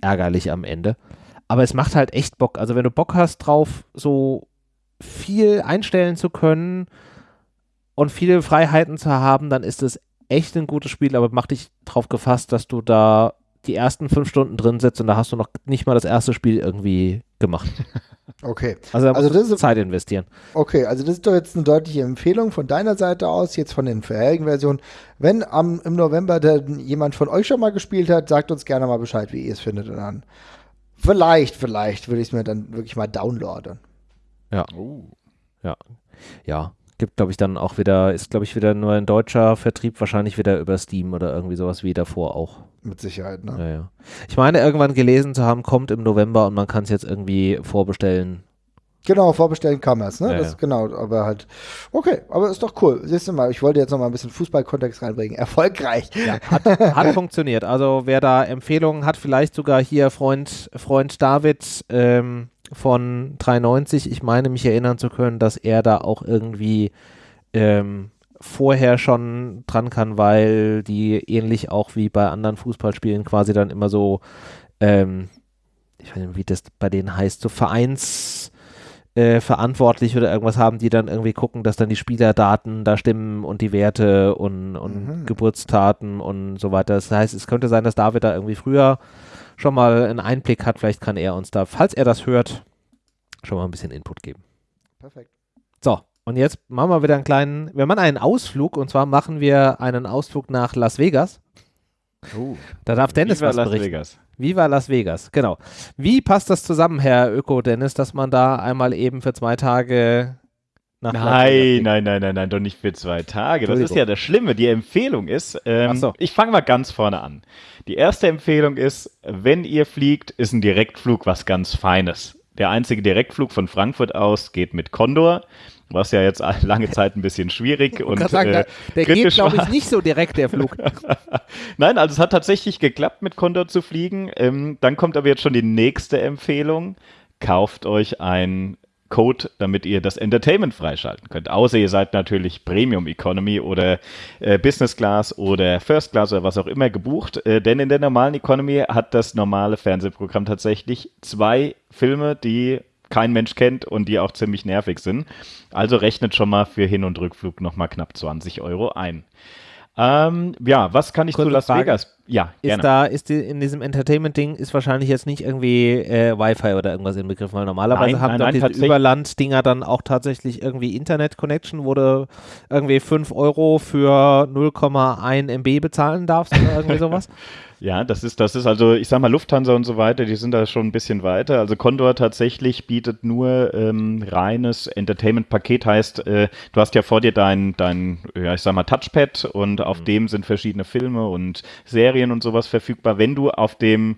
S1: ärgerlich am Ende. Aber es macht halt echt Bock. Also wenn du Bock hast drauf, so viel einstellen zu können und viele Freiheiten zu haben, dann ist es echt ein gutes Spiel, aber mach dich drauf gefasst, dass du da die ersten fünf Stunden drin sitzt und da hast du noch nicht mal das erste Spiel irgendwie gemacht.
S2: Okay.
S1: Also
S2: Also das ist-
S1: Zeit investieren.
S2: Okay, also das ist doch jetzt eine deutliche Empfehlung von deiner Seite aus, jetzt von den vorherigen Versionen. Wenn am, im November dann jemand von euch schon mal gespielt hat, sagt uns gerne mal Bescheid, wie ihr es findet. Und dann vielleicht, vielleicht würde ich es mir dann wirklich mal downloaden.
S1: Ja. Ja. Gibt, glaube ich, dann auch wieder, ist, glaube ich, wieder nur ein deutscher Vertrieb, wahrscheinlich wieder über Steam oder irgendwie sowas wie davor auch.
S2: Mit Sicherheit, ne?
S1: Ja, ja. Ich meine, irgendwann gelesen zu haben, kommt im November und man kann es jetzt irgendwie vorbestellen.
S2: Genau, vorbestellen kann man es, ne?
S1: Ja,
S2: das,
S1: ja.
S2: Genau, aber halt, okay, aber ist doch cool. Siehst du mal, ich wollte jetzt noch mal ein bisschen Fußballkontext reinbringen. Erfolgreich.
S1: Hat, hat funktioniert. Also wer da Empfehlungen hat, vielleicht sogar hier Freund, Freund David ähm, von 390. Ich meine mich erinnern zu können, dass er da auch irgendwie ähm, vorher schon dran kann, weil die ähnlich auch wie bei anderen Fußballspielen quasi dann immer so, ähm, ich weiß nicht, wie das bei denen heißt, so Vereins äh, verantwortlich oder irgendwas haben, die dann irgendwie gucken, dass dann die Spielerdaten da stimmen und die Werte und, und
S2: Mhm.
S1: Geburtstaten und so weiter. Das heißt, es könnte sein, dass David da irgendwie früher schon mal einen Einblick hat. Vielleicht kann er uns da, falls er das hört, schon mal ein bisschen Input geben.
S2: Perfekt.
S1: So, und jetzt machen wir wieder einen kleinen, wir machen einen Ausflug und zwar machen wir einen Ausflug nach Las Vegas. Da darf Dennis
S3: Viva
S1: was
S3: Las
S1: berichten.
S3: Vegas.
S1: Viva Las Vegas, genau. Wie passt das zusammen, Herr Öko Dennis, dass man da einmal eben für zwei Tage nach
S3: Nein, nein, nein, nein, nein, doch nicht für zwei Tage. Das ist ja das Schlimme. Die Empfehlung ist, ähm,
S1: so.
S3: ich fange mal ganz vorne an. Die erste Empfehlung ist, wenn ihr fliegt, ist ein Direktflug was ganz Feines. Der einzige Direktflug von Frankfurt aus geht mit Condor, was ja jetzt lange Zeit ein bisschen schwierig und
S1: sagen,
S3: äh,
S1: der, geht, glaube ich, nicht so direkt, der Flug.
S3: Nein, also es hat tatsächlich geklappt, mit Condor zu fliegen. Ähm, dann kommt aber jetzt schon die nächste Empfehlung. Kauft euch ein Code, damit ihr das Entertainment freischalten könnt. Außer ihr seid natürlich Premium Economy oder äh, Business Class oder First Class oder was auch immer gebucht. Äh, denn in der normalen Economy hat das normale Fernsehprogramm tatsächlich zwei Filme, die kein Mensch kennt und die auch ziemlich nervig sind. Also rechnet schon mal für Hin- und Rückflug nochmal knapp 20 Euro ein. Ähm, ja, was kann ich
S1: Kurze
S3: zu Las
S1: Frage.
S3: Vegas? Ja,
S1: Ist
S3: gerne.
S1: da, ist die, in diesem Entertainment-Ding ist wahrscheinlich jetzt nicht irgendwie äh, Wi-Fi oder irgendwas inbegriffen, weil normalerweise
S3: Nein,
S1: haben
S3: nein, nein,
S1: diese Überland-Dinger dann auch tatsächlich irgendwie Internet-Connection, wo du irgendwie 5 Euro für 0,1 MB bezahlen darfst oder irgendwie sowas.
S3: Ja, das ist, das ist also, ich sag mal, Lufthansa und so weiter, die sind da schon ein bisschen weiter. Also Condor tatsächlich bietet nur ähm, reines Entertainment-Paket, heißt, äh, du hast ja vor dir dein, dein, ja, ich sag mal, Touchpad und auf dem sind verschiedene Filme und Serien und sowas verfügbar. Wenn du auf dem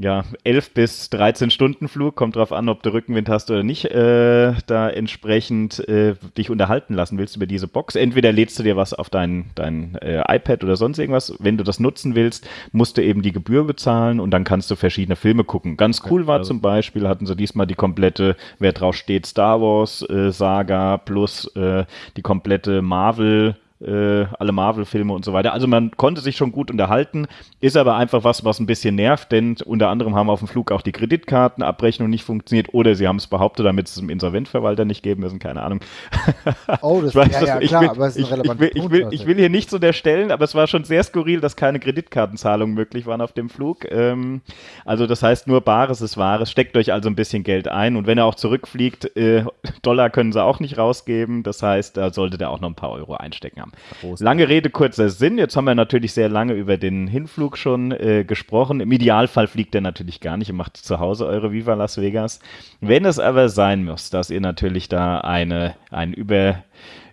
S3: ja, 11 bis 13 Stunden Flug, kommt drauf an, ob du Rückenwind hast oder nicht, äh, da entsprechend äh, dich unterhalten lassen willst über diese Box. Entweder lädst du dir was auf dein, dein äh, iPad oder sonst irgendwas. Wenn du das nutzen willst, musst du eben die Gebühr bezahlen und dann kannst du verschiedene Filme gucken. Ganz cool war zum Beispiel, hatten sie diesmal die komplette, wer drauf steht, Star Wars äh, Saga plus äh, die komplette Marvel äh, alle Marvel-Filme und so weiter. Also man konnte sich schon gut unterhalten, ist aber einfach was, was ein bisschen nervt, denn unter anderem haben auf dem Flug auch die Kreditkartenabrechnung nicht funktioniert oder sie haben es behauptet, damit es dem Insolventverwalter nicht geben müssen, keine Ahnung.
S2: Oh, das
S3: Ich weiß,
S2: ja, ja,
S3: ich
S2: klar,
S3: will,
S2: aber es ist
S3: ich,
S2: ein
S3: ich,
S2: relevanter
S3: will, ich,
S2: Punkt,
S3: will, ich will hier nichts unterstellen, aber es war schon sehr skurril, dass keine Kreditkartenzahlungen möglich waren auf dem Flug. Ähm, also das heißt, nur Bares ist Wahres. Steckt euch also ein bisschen Geld ein und wenn er auch zurückfliegt, äh, Dollar können sie auch nicht rausgeben. Das heißt, da solltet ihr auch noch ein paar Euro einstecken haben. Lange Rede, kurzer Sinn. Jetzt haben wir natürlich sehr lange über den Hinflug schon äh, gesprochen. Im Idealfall fliegt er natürlich gar nicht. Ihr macht zu Hause eure Viva Las Vegas. Wenn es aber sein muss, dass ihr natürlich da eine, ein über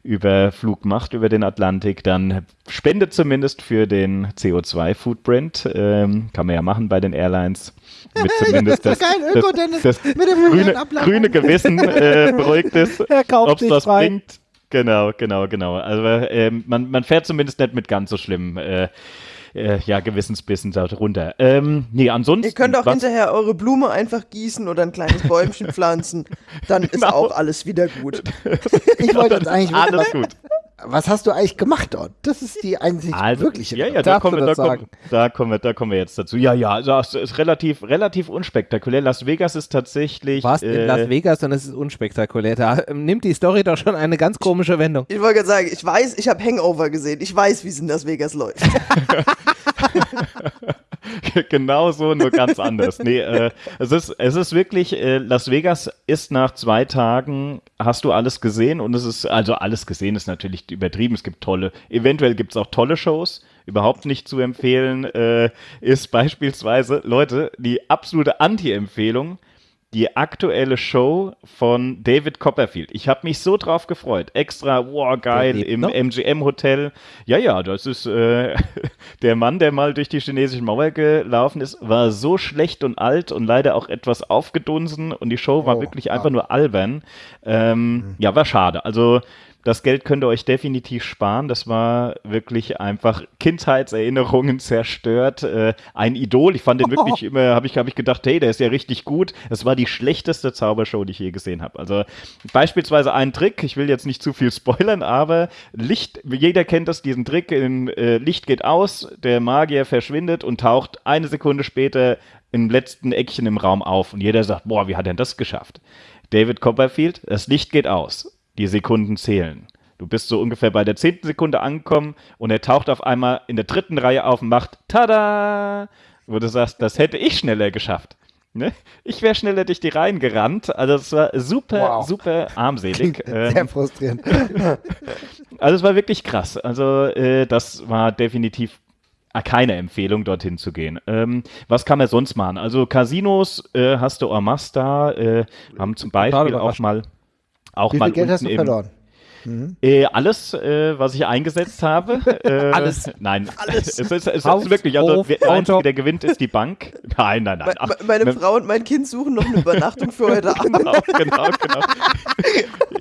S3: Überflug macht über den Atlantik, dann spendet zumindest für den CO2-Footprint. Ähm, kann man ja machen bei den Airlines. Mit zumindest das, das, das,
S2: dem
S3: grüne, grüne Gewissen äh, beruhigt ist,
S1: Er kauft
S3: ob es was
S1: frei.
S3: bringt. Genau, genau, genau. Also ähm, man, man fährt zumindest nicht mit ganz so schlimm. Äh, äh, ja, Gewissensbissen da runter. Ähm, nee, ansonsten.
S4: Ihr könnt auch
S3: was-
S4: hinterher eure Blume einfach gießen oder ein kleines Bäumchen pflanzen. Dann ist
S3: Genau.
S4: auch alles wieder gut.
S2: Ich wollte jetzt eigentlich
S3: Alles gut.
S2: Was hast du eigentlich gemacht dort? Das ist die einzig
S3: Also,
S2: wirkliche
S3: ja, ja, da kommen, wir, da,
S1: das
S3: kommen,
S1: sagen?
S3: da, kommen wir, da kommen wir jetzt dazu. Ja, ja, also es ist relativ, relativ unspektakulär. Las Vegas ist tatsächlich.
S1: Du warst in
S3: äh,
S1: Las Vegas und es ist unspektakulär. Da ähm, nimmt die Story doch schon eine ganz komische Wendung.
S4: Ich wollte gerade sagen, ich weiß, ich habe Hangover gesehen. Ich weiß, wie es in Las Vegas läuft.
S3: genau so, nur ganz anders. Nee, äh, es, ist, es ist wirklich, äh, Las Vegas ist nach zwei Tagen, hast du alles gesehen und es ist, also alles gesehen ist natürlich übertrieben. Es gibt tolle, eventuell gibt es auch tolle Shows. Überhaupt nicht zu empfehlen äh, ist beispielsweise, Leute, die absolute Anti-Empfehlung, die aktuelle Show von David Copperfield. Ich habe mich so drauf gefreut. Extra, wow, geil, im
S1: noch?
S3: MGM-Hotel. Ja, ja, das ist äh, der Mann, der mal durch die chinesische Mauer gelaufen ist, war so schlecht und alt und leider auch etwas aufgedunsen und die Show war
S2: Oh,
S3: wirklich
S2: ah.
S3: einfach nur albern. Ähm, Ja, war schade. Also das Geld könnt ihr euch definitiv sparen. Das war wirklich einfach Kindheitserinnerungen zerstört. Äh, ein Idol. Ich fand den wirklich immer, habe ich, hab ich gedacht, hey, der ist ja richtig gut. Das war die schlechteste Zaubershow, die ich je gesehen habe. Also beispielsweise ein Trick, ich will jetzt nicht zu viel spoilern, aber Licht, jeder kennt das, diesen Trick, in, äh, Licht geht aus, der Magier verschwindet und taucht eine Sekunde später im letzten Eckchen im Raum auf. Und jeder sagt, boah, wie hat er das geschafft? David Copperfield, das Licht geht aus. Die Sekunden zählen. Du bist so ungefähr bei der zehnten Sekunde angekommen und er taucht auf einmal in der dritten Reihe auf und macht Tada! Wo du sagst, das hätte ich schneller geschafft. Ne? Ich wäre schneller durch die Reihen gerannt. Also es war super,
S2: Wow.
S3: super armselig.
S2: Sehr
S3: Ähm,
S2: frustrierend.
S3: also es war wirklich krass. Also äh, das war definitiv keine Empfehlung, dorthin zu gehen. Ähm, was kann man sonst machen? Also Casinos äh, hast du en masse da, äh, haben zum Beispiel auch mal auch
S2: Wie
S3: mal
S2: viel Geld hast du
S3: im-
S2: verloren?
S3: Äh, alles, äh, was ich eingesetzt habe. Äh,
S1: Alles.
S3: Nein, alles. Es ist, es
S1: Haus,
S3: ist wirklich, also
S1: Hof,
S3: der Einzige, der gewinnt, ist die Bank. Nein, nein, nein. Ach,
S4: me- Meine
S3: ne-
S4: Frau und mein Kind suchen noch eine Übernachtung für heute Abend.
S3: Genau, genau, genau.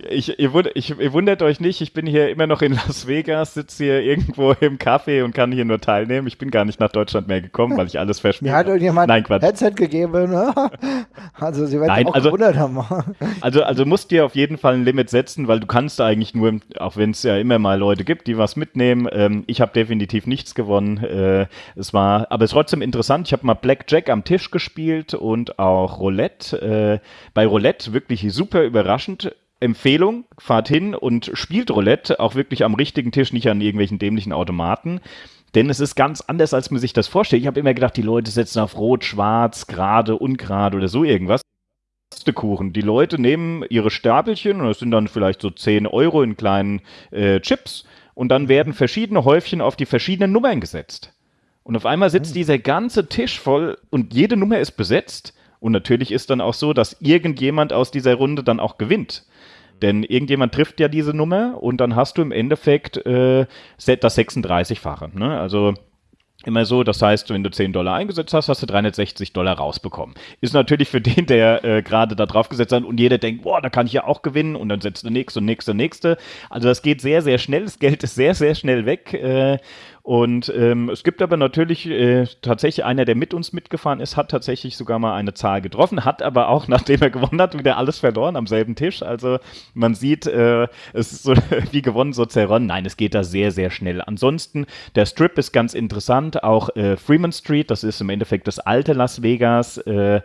S3: Ich, ihr, wund- ich, ihr wundert euch nicht, ich bin hier immer noch in Las Vegas, sitze hier irgendwo im Café und kann hier nur teilnehmen. Ich bin gar nicht nach Deutschland mehr gekommen, weil ich alles verspielt
S2: Mir hat
S3: habe.
S2: irgendjemand
S3: Nein, Quatsch.
S2: Headset gegeben. ne? Also sie werden
S3: Nein,
S2: auch
S3: also-
S2: gewundert haben.
S3: Also, also musst dir auf jeden Fall ein Limit setzen, weil du kannst eigentlich nur, auch wenn es ja immer mal Leute gibt, die was mitnehmen. Ähm, ich habe definitiv nichts gewonnen. Äh, es war, aber es ist trotzdem interessant. Ich habe mal Blackjack am Tisch gespielt und auch Roulette. Äh, bei Roulette wirklich super überraschend. Empfehlung, fahrt hin und spielt Roulette, auch wirklich am richtigen Tisch, nicht an irgendwelchen dämlichen Automaten. Denn es ist ganz anders, als man sich das vorstellt. Ich habe immer gedacht, die Leute setzen auf Rot, Schwarz, gerade, ungerade oder so irgendwas. Kuchen. Die Leute nehmen ihre Stapelchen, und das sind dann vielleicht so 10 Euro in kleinen äh, Chips, und dann werden verschiedene Häufchen auf die verschiedenen Nummern gesetzt. Und auf einmal sitzt dieser ganze Tisch voll und jede Nummer ist besetzt. Und natürlich ist dann auch so, dass irgendjemand aus dieser Runde dann auch gewinnt. Denn irgendjemand trifft ja diese Nummer und dann hast du im Endeffekt äh, das 36-fache. Ne? Also immer so, das heißt, wenn du 10 Dollar eingesetzt hast, hast du 360 Dollar rausbekommen. Ist natürlich für den, der äh, gerade da drauf gesetzt hat und jeder denkt, boah, da kann ich ja auch gewinnen und dann setzt du nächste und nächste und nächste. Also das geht sehr, sehr schnell, das Geld ist sehr, sehr schnell weg. Äh, und ähm, es gibt aber natürlich äh, tatsächlich einer, der mit uns mitgefahren ist, hat tatsächlich sogar mal eine Zahl getroffen, hat aber auch, nachdem er gewonnen hat, wieder alles verloren am selben Tisch. Also man sieht, äh, es ist so wie gewonnen, so zerronnen. Nein, es geht da sehr, sehr schnell. Ansonsten, der Strip ist ganz interessant, auch äh, Freeman Street, das ist im Endeffekt das alte Las Vegas. Äh,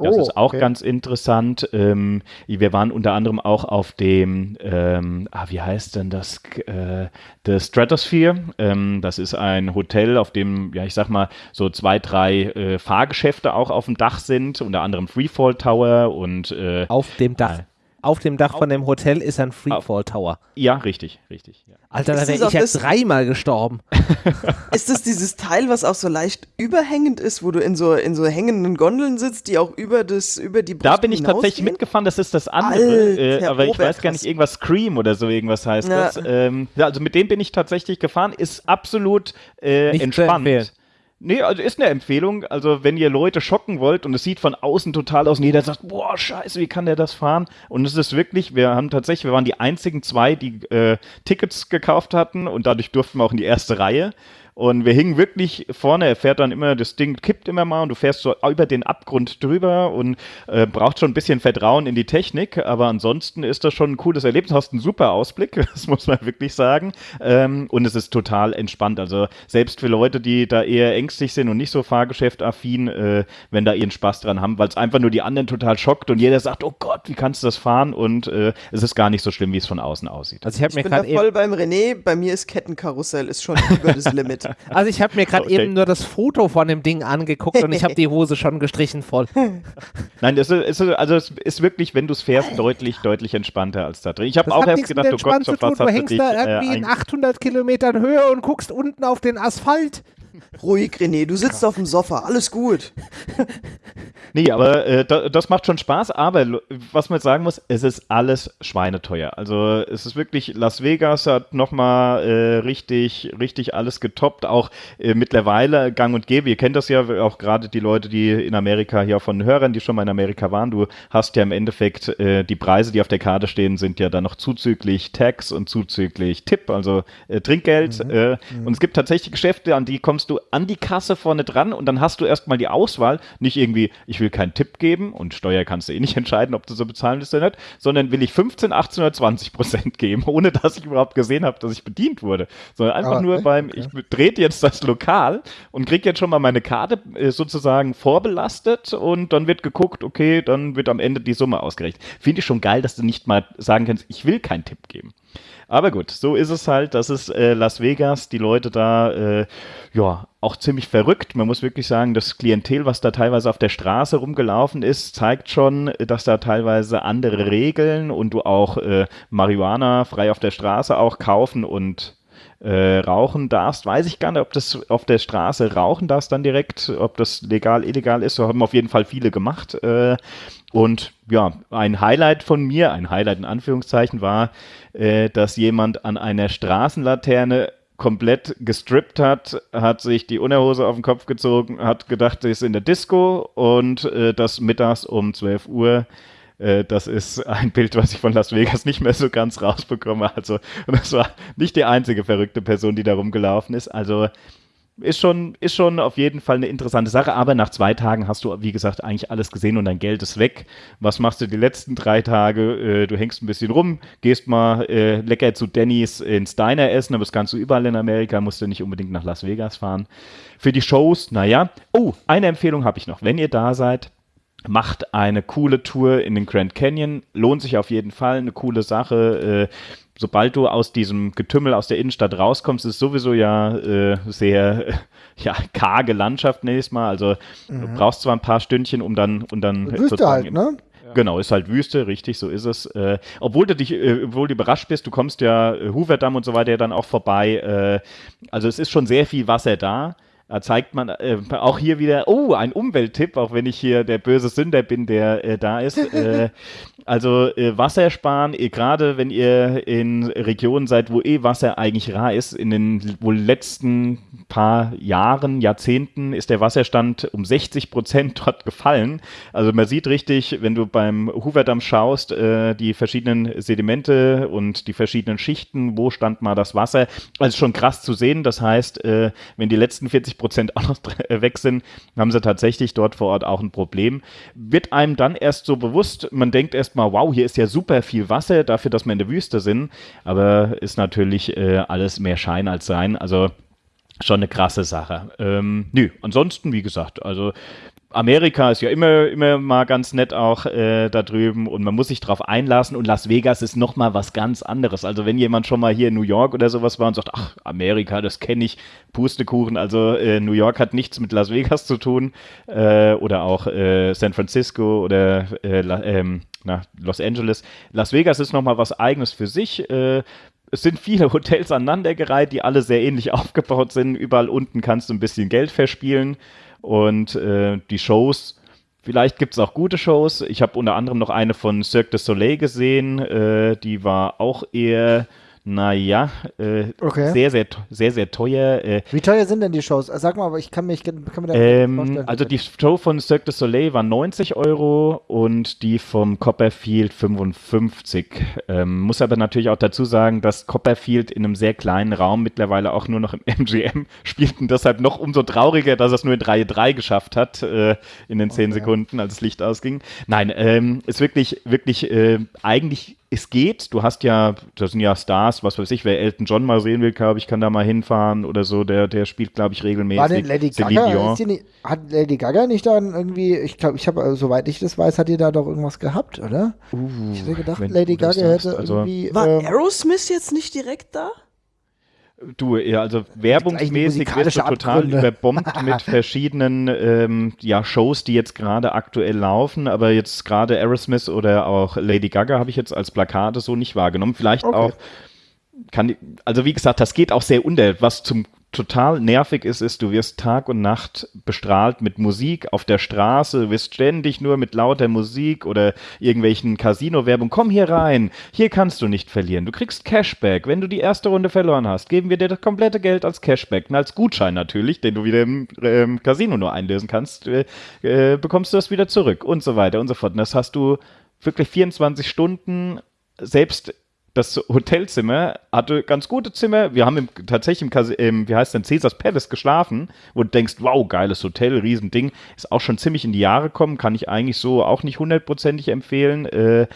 S3: das
S2: Oh,
S3: ist auch
S2: okay.
S3: ganz interessant. Ähm, wir waren unter anderem auch auf dem, ähm, ah, wie heißt denn das? Äh, The Stratosphere. Ähm, das ist ein Hotel, auf dem, ja, ich sag mal, so zwei, drei äh, Fahrgeschäfte auch auf dem Dach sind, unter anderem Freefall Tower und äh,
S1: Auf dem Dach. Auf dem Dach von dem Hotel ist ein Freefall Tower.
S3: Ja, richtig, richtig. Ja.
S1: Alter, da
S4: Ist
S1: wäre
S4: das
S1: ich
S4: auch
S1: ja dreimal gestorben.
S4: Ist das dieses Teil, was auch so leicht überhängend ist, wo du in so, in so hängenden Gondeln sitzt, die auch über, das, über die Brust
S3: Da bin ich tatsächlich
S4: hinausgehen?
S3: mitgefahren, das ist das andere,
S4: Alter,
S3: äh, aber ich
S4: Robert,
S3: weiß gar nicht, irgendwas Scream oder so irgendwas heißt
S4: Ja.
S3: das. Ähm, also mit dem bin ich tatsächlich gefahren, ist absolut äh, entspannt. Nee, also ist eine Empfehlung. Also, wenn ihr Leute schocken wollt und es sieht von außen total aus und jeder sagt, boah, scheiße, wie kann der das fahren? Und es ist wirklich, wir haben tatsächlich, wir waren die einzigen zwei, die äh, Tickets gekauft hatten und dadurch durften wir auch in die erste Reihe. Und wir hingen wirklich vorne, er fährt dann immer, das Ding kippt immer mal und du fährst so über den Abgrund drüber und äh, braucht schon ein bisschen Vertrauen in die Technik, aber ansonsten ist das schon ein cooles Erlebnis. Hast einen super Ausblick, das muss man wirklich sagen. Ähm, und es ist total entspannt. Also selbst für Leute, die da eher ängstlich sind und nicht so fahrgeschäftaffin, äh, wenn da ihren Spaß dran haben, weil es einfach nur die anderen total schockt und jeder sagt, oh Gott, wie kannst du das fahren? Und äh, es ist gar nicht so schlimm, wie es von außen aussieht.
S1: Also ich habe
S4: Ich
S1: mir
S4: bin da voll beim René, bei mir ist Kettenkarussell, ist schon über das Limit.
S1: Also ich habe mir gerade
S3: Okay.
S1: eben nur das Foto von dem Ding angeguckt und ich habe die Hose schon gestrichen voll.
S3: Nein, es ist, es ist, also es ist wirklich, wenn du es fährst, deutlich, deutlich entspannter als da drin. Ich habe
S1: Das
S3: auch erst gedacht, oh Gott,
S1: zu
S3: auf
S1: tun.
S3: was
S1: Du
S3: hast du
S1: hängst
S3: dich
S1: da
S3: äh,
S1: irgendwie in
S3: ein-
S1: 800 Kilometern Höhe und guckst unten auf den Asphalt.
S4: Ruhig, René, du sitzt auf dem Sofa, alles gut.
S3: Nee, aber äh, da, das macht schon Spaß, aber was man jetzt sagen muss, es ist alles schweineteuer. Also es ist wirklich, Las Vegas hat nochmal äh, richtig, richtig alles getoppt, auch äh, mittlerweile gang und gäbe. Ihr kennt das ja auch gerade die Leute, die in Amerika hier von Hörern, die schon mal in Amerika waren. Du hast ja im Endeffekt äh, die Preise, die auf der Karte stehen, sind ja dann noch zuzüglich Tax und zuzüglich Tipp, also äh, Trinkgeld. Äh, Und es gibt tatsächlich Geschäfte, an die kommst du an die Kasse vorne dran und dann hast du erstmal die Auswahl, nicht irgendwie, ich will keinen Tipp geben und Steuer kannst du eh nicht entscheiden, ob du so bezahlen willst oder nicht, sondern will ich 15, 18 oder 20 Prozent geben, ohne dass ich überhaupt gesehen habe, dass ich bedient wurde. Sondern einfach
S2: Ah,
S3: nur
S2: okay,
S3: beim, ich trete jetzt das Lokal und kriege jetzt schon mal meine Karte äh, sozusagen vorbelastet und dann wird geguckt, okay, dann wird am Ende die Summe ausgerechnet. Finde ich schon geil, dass du nicht mal sagen kannst, ich will keinen Tipp geben. Aber gut, so ist es halt. Das ist äh, Las Vegas. Die Leute da, äh, ja, auch ziemlich verrückt. Man muss wirklich sagen, das Klientel, was da teilweise auf der Straße rumgelaufen ist, zeigt schon, dass da teilweise andere Regeln und du auch äh, Marihuana frei auf der Straße auch kaufen und äh, rauchen darfst. Weiß ich gar nicht, ob das auf der Straße rauchen darfst dann direkt, ob das legal, illegal ist. So haben auf jeden Fall viele gemacht. Äh, und ja, ein Highlight von mir, ein Highlight in Anführungszeichen, war, äh, dass jemand an einer Straßenlaterne komplett gestrippt hat, hat sich die Unterhose auf den Kopf gezogen, hat gedacht, er ist in der Disco und äh, das mittags um 12 Uhr. Äh, das ist ein Bild, was ich von Las Vegas nicht mehr so ganz rausbekomme. Also, das war nicht die einzige verrückte Person, die da rumgelaufen ist. Also, ist schon, ist schon auf jeden Fall eine interessante Sache, aber nach zwei Tagen hast du, wie gesagt, eigentlich alles gesehen und dein Geld ist weg. Was machst du die letzten drei Tage? Äh, du hängst ein bisschen rum, gehst mal äh, lecker zu Denny's ins Diner essen, aber das kannst du überall in Amerika, musst du nicht unbedingt nach Las Vegas fahren. Für die Shows, naja. Oh, eine Empfehlung habe ich noch. Wenn ihr da seid, macht eine coole Tour in den Grand Canyon. Lohnt sich auf jeden Fall, eine coole Sache. Äh, sobald du aus diesem Getümmel aus der Innenstadt rauskommst, ist sowieso ja äh, sehr äh, ja, karge Landschaft, nenne ich es mal. Also du brauchst zwar ein paar Stündchen, um dann, um dann
S2: Wüste halt, ne?
S3: Genau, ist halt Wüste, richtig, so ist es. Äh, obwohl du dich, äh, obwohl du überrascht bist, du kommst ja äh, Hooverdamm und so weiter ja dann auch vorbei. Äh, also es ist schon sehr viel Wasser da. Da zeigt man äh, auch hier wieder, oh, ein Umwelttipp, auch wenn ich hier der böse Sünder bin, der äh, da ist. Äh, also äh, Wasser sparen, eh, gerade wenn ihr in Regionen seid, wo eh Wasser eigentlich rar ist, in den wohl letzten paar Jahren, Jahrzehnten ist der Wasserstand um 60 Prozent dort gefallen. Also man sieht richtig, wenn du beim Hooverdamm schaust, äh, die verschiedenen Sedimente und die verschiedenen Schichten, wo stand mal das Wasser. Also schon krass zu sehen. Das heißt, äh, wenn die letzten 40 Prozent auch noch äh, weg sind, haben sie tatsächlich dort vor Ort auch ein Problem. Wird einem dann erst so bewusst, man denkt erst mal, wow, hier ist ja super viel Wasser dafür, dass wir in der Wüste sind. Aber ist natürlich äh, alles mehr Schein als Sein. Also schon eine krasse Sache. Ähm, nö, ansonsten, wie gesagt, also Amerika ist ja immer, immer mal ganz nett auch äh, da drüben und man muss sich drauf einlassen und Las Vegas ist nochmal was ganz anderes. Also wenn jemand schon mal hier in New York oder sowas war und sagt, ach, Amerika, das kenne ich, Pustekuchen, also äh, New York hat nichts mit Las Vegas zu tun äh, oder auch äh, San Francisco oder äh, La- ähm, nach Los Angeles. Las Vegas ist nochmal was Eigenes für sich. Äh, es sind viele Hotels aneinandergereiht, die alle sehr ähnlich aufgebaut sind. Überall unten kannst du ein bisschen Geld verspielen und äh, die Shows. Vielleicht gibt es auch gute Shows. Ich habe unter anderem noch eine von Cirque du Soleil gesehen. Äh, die war auch eher naja, äh,
S2: Okay.
S3: sehr, sehr, sehr, sehr teuer. Äh,
S2: Wie teuer sind denn die Shows? Äh, Sag mal, aber ich kann, mich, kann mir da
S3: ähm,
S2: vorstellen.
S3: also die Show von Cirque du Soleil war 90 Euro und die vom Copperfield 55. Ähm, muss aber natürlich auch dazu sagen, dass Copperfield in einem sehr kleinen Raum mittlerweile auch nur noch im MGM spielt und deshalb noch umso trauriger, dass er es nur in Reihe 3 geschafft hat äh, in den 10 Sekunden, als das Licht ausging. Nein, ähm, ist wirklich, wirklich äh, eigentlich es geht. Du hast ja, das sind ja Stars, was weiß ich, wer Elton John mal sehen will, glaube ich, kann da mal hinfahren oder so. Der, der spielt, glaube ich, regelmäßig.
S2: War denn Lady Gaga?
S3: Dion.
S2: Ist die nicht, hat Lady Gaga nicht dann irgendwie, ich glaube, ich habe, also, soweit ich das weiß, hat die da doch irgendwas gehabt, oder? ich hätte gedacht,
S3: Uh,
S2: Lady Gaga
S3: sagst,
S2: hätte
S3: also-
S2: irgendwie.
S4: War
S2: ähm,
S4: Aerosmith jetzt nicht direkt da?
S3: Du, ja, also werbungsmäßig wirst du total
S2: Abgründe.
S3: überbombt mit verschiedenen ähm, ja, Shows, die jetzt gerade aktuell laufen, aber jetzt gerade Aerosmith oder auch Lady Gaga habe ich jetzt als Plakate so nicht wahrgenommen. Vielleicht
S2: Okay.
S3: auch kann, also wie gesagt, das geht auch sehr unter. Was zum total nervig ist, ist, du wirst Tag und Nacht bestrahlt mit Musik auf der Straße, du wirst ständig nur mit lauter Musik oder irgendwelchen Casino-Werbung, komm hier rein, hier kannst du nicht verlieren, du kriegst Cashback, wenn du die erste Runde verloren hast, geben wir dir das komplette Geld als Cashback, und als Gutschein natürlich, den du wieder im ähm, Casino nur einlösen kannst, äh, äh, bekommst du das wieder zurück und so weiter und so fort. Und das hast du wirklich 24 Stunden, selbst das Hotelzimmer hatte ganz gute Zimmer. Wir haben im, tatsächlich im, im, wie heißt denn, Caesars Palace geschlafen, wo du denkst, wow, geiles Hotel, Riesending. Ist auch schon ziemlich in die Jahre gekommen, kann ich eigentlich so auch nicht hundertprozentig empfehlen. Äh,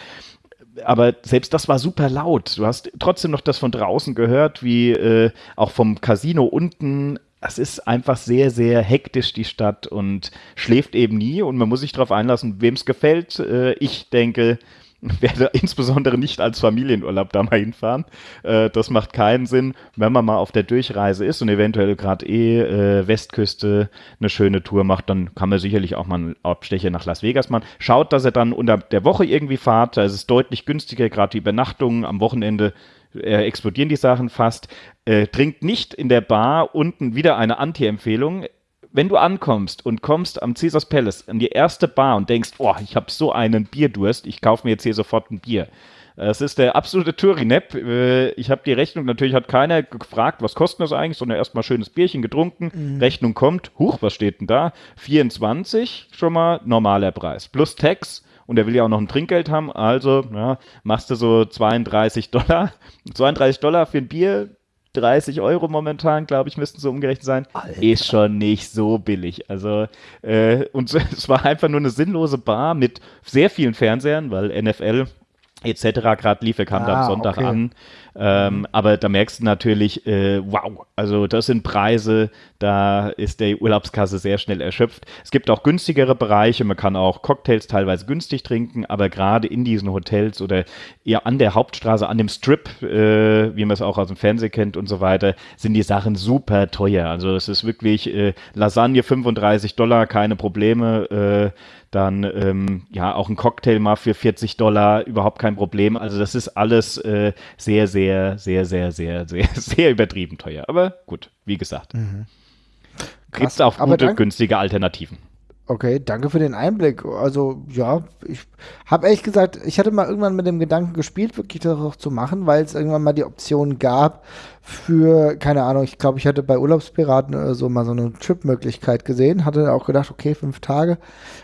S3: aber selbst das war super laut. Du hast trotzdem noch das von draußen gehört, wie äh, auch vom Casino unten. Es ist einfach sehr, sehr hektisch, die Stadt, und schläft eben nie. Und man muss sich darauf einlassen, wem es gefällt. Äh, ich denke, werde insbesondere nicht als Familienurlaub da mal hinfahren. Äh, das macht keinen Sinn, wenn man mal auf der Durchreise ist und eventuell gerade eh äh, Westküste eine schöne Tour macht, dann kann man sicherlich auch mal einen Abstecher nach Las Vegas machen. Schaut, dass ihr dann unter der Woche irgendwie fahrt, da ist es deutlich günstiger, gerade die Übernachtungen am Wochenende äh, explodieren die Sachen fast. Äh, trinkt nicht in der Bar unten wieder eine Anti-Empfehlung wenn du ankommst und kommst am Caesars Palace an die erste Bar und denkst, oh, ich habe so einen Bierdurst, ich kaufe mir jetzt hier sofort ein Bier. Es ist der absolute Tourinep. Äh, Ich habe die Rechnung, natürlich hat keiner gefragt, was kostet das eigentlich, sondern erstmal schönes Bierchen getrunken. Rechnung kommt, huch, was steht denn da? 24, schon mal normaler Preis. Plus Tax. Und er will ja auch noch ein Trinkgeld haben, also ja, machst du so 32 Dollar. 32 Dollar für ein Bier, 30 Euro momentan, glaube ich, müssten so umgerechnet sein. Ist schon nicht so billig. Also, äh, und es war einfach nur eine sinnlose Bar mit sehr vielen Fernsehern, weil NFL etc. gerade lief, er kam da
S2: Ah,
S3: am Sonntag
S2: okay.
S3: an. Ähm, aber da merkst du natürlich, äh, wow, also das sind Preise, da ist der Urlaubskasse sehr schnell erschöpft. Es gibt auch günstigere Bereiche, man kann auch Cocktails teilweise günstig trinken, aber gerade in diesen Hotels oder eher an der Hauptstraße, an dem Strip, äh, wie man es auch aus dem Fernsehen kennt und so weiter, sind die Sachen super teuer. Also es ist wirklich äh, Lasagne 35 Dollar, keine Probleme. Dann ähm, ja auch ein Cocktail mal für 40 Dollar, überhaupt kein Problem. Also das ist alles äh, sehr, sehr, sehr, sehr, sehr, sehr, sehr übertrieben teuer. Aber gut, wie gesagt. Gibt es auch gute, günstige Alternativen.
S2: Okay, danke für den Einblick. Also, ja, ich habe ehrlich gesagt, ich hatte mal irgendwann mit dem Gedanken gespielt, wirklich das auch zu machen, weil es irgendwann mal die Option gab für, keine Ahnung, ich glaube, ich hatte bei Urlaubspiraten oder so mal so eine Trip-Möglichkeit gesehen, hatte auch gedacht, okay, fünf Tage.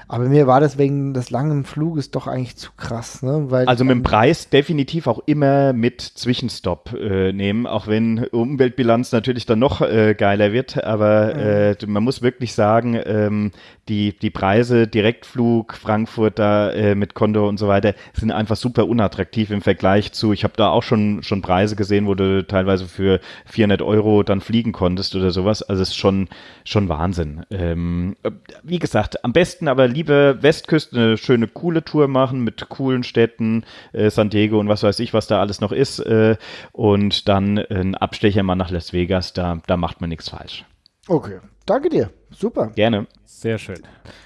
S2: Aber mir war das wegen des langen Fluges doch eigentlich zu krass, ne? Weil
S3: Also mit dem Preis definitiv auch immer mit Zwischenstopp äh, nehmen, auch wenn Umweltbilanz natürlich dann noch äh, geiler wird. Aber äh, man muss wirklich sagen, ähm, die, die Preise, Direktflug, Frankfurt da äh, mit Condor und so weiter, sind einfach super unattraktiv im Vergleich zu, ich habe da auch schon, schon Preise gesehen, wo du teilweise für 400 Euro dann fliegen konntest oder sowas. Also es ist schon, schon Wahnsinn. Ähm, äh, wie gesagt, am besten aber lieber Westküste eine schöne, coole Tour machen mit coolen Städten, äh, San Diego und was weiß ich, was da alles noch ist. Äh, und dann ein Abstecher mal nach Las Vegas, da, da macht man nichts falsch.
S2: Okay, Danke dir. Super.
S3: Gerne.
S1: Sehr schön.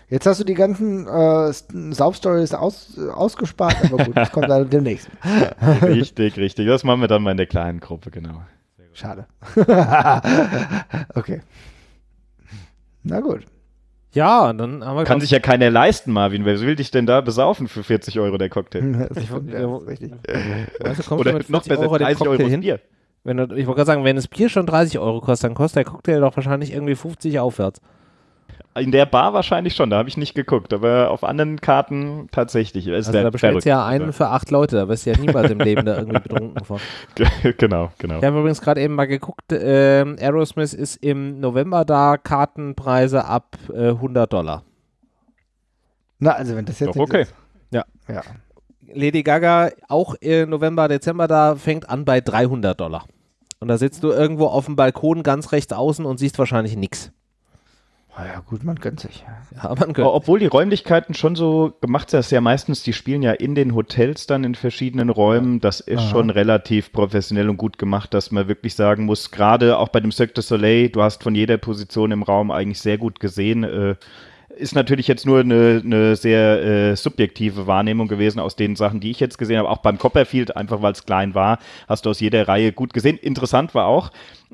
S2: Jetzt hast du die ganzen äh, Saufstories aus, ausgespart, aber gut, das kommt dann demnächst.
S3: Richtig, richtig. Das machen wir dann mal in der kleinen Gruppe, genau.
S2: Schade. okay. Na gut.
S1: Ja, dann haben wir
S3: Kann sich ja keiner leisten, Marvin. Wer will dich denn da besaufen für 40 Euro der Cocktail?
S2: Das ist richtig.
S1: weißt du, kommst
S3: Oder
S1: du mit
S3: noch
S1: 40
S3: besser,
S1: Euro den
S3: 30 Euro
S1: hin.
S3: Bier.
S1: Wenn du, ich wollte gerade sagen, wenn das Bier schon 30 Euro kostet, dann kostet der Cocktail doch wahrscheinlich irgendwie 50 aufwärts.
S3: In der Bar wahrscheinlich schon, da habe ich nicht geguckt, aber auf anderen Karten tatsächlich. Es
S1: Also da bestellst du ja einen für acht Leute, da wirst du ja niemals im Leben da irgendwie betrunken von.
S3: genau, genau.
S1: Ich habe übrigens gerade eben mal geguckt, ähm, Aerosmith ist im November da, Kartenpreise ab äh, 100 Dollar.
S2: Na, also wenn das jetzt
S3: Doch okay.
S2: ist.
S1: Ja.
S2: Ja.
S1: Lady Gaga auch äh, November, Dezember da, fängt an bei 300 Dollar. Und da sitzt du irgendwo auf dem Balkon ganz rechts außen und siehst wahrscheinlich nichts.
S2: Ah ja, gut, man gönnt sich.
S1: Ja, man gönnt.
S3: Obwohl die Räumlichkeiten schon so gemacht sind, das ist ja meistens, die spielen ja in den Hotels dann in verschiedenen Räumen. Das ist
S2: Aha.
S3: schon relativ professionell und gut gemacht, dass man wirklich sagen muss, gerade auch bei dem Cirque du Soleil, du hast von jeder Position im Raum eigentlich sehr gut gesehen. Äh, ist natürlich jetzt nur eine, eine sehr äh, subjektive Wahrnehmung gewesen aus den Sachen, die ich jetzt gesehen habe. Auch beim Copperfield, einfach weil es klein war, hast du aus jeder Reihe gut gesehen. Interessant war auch,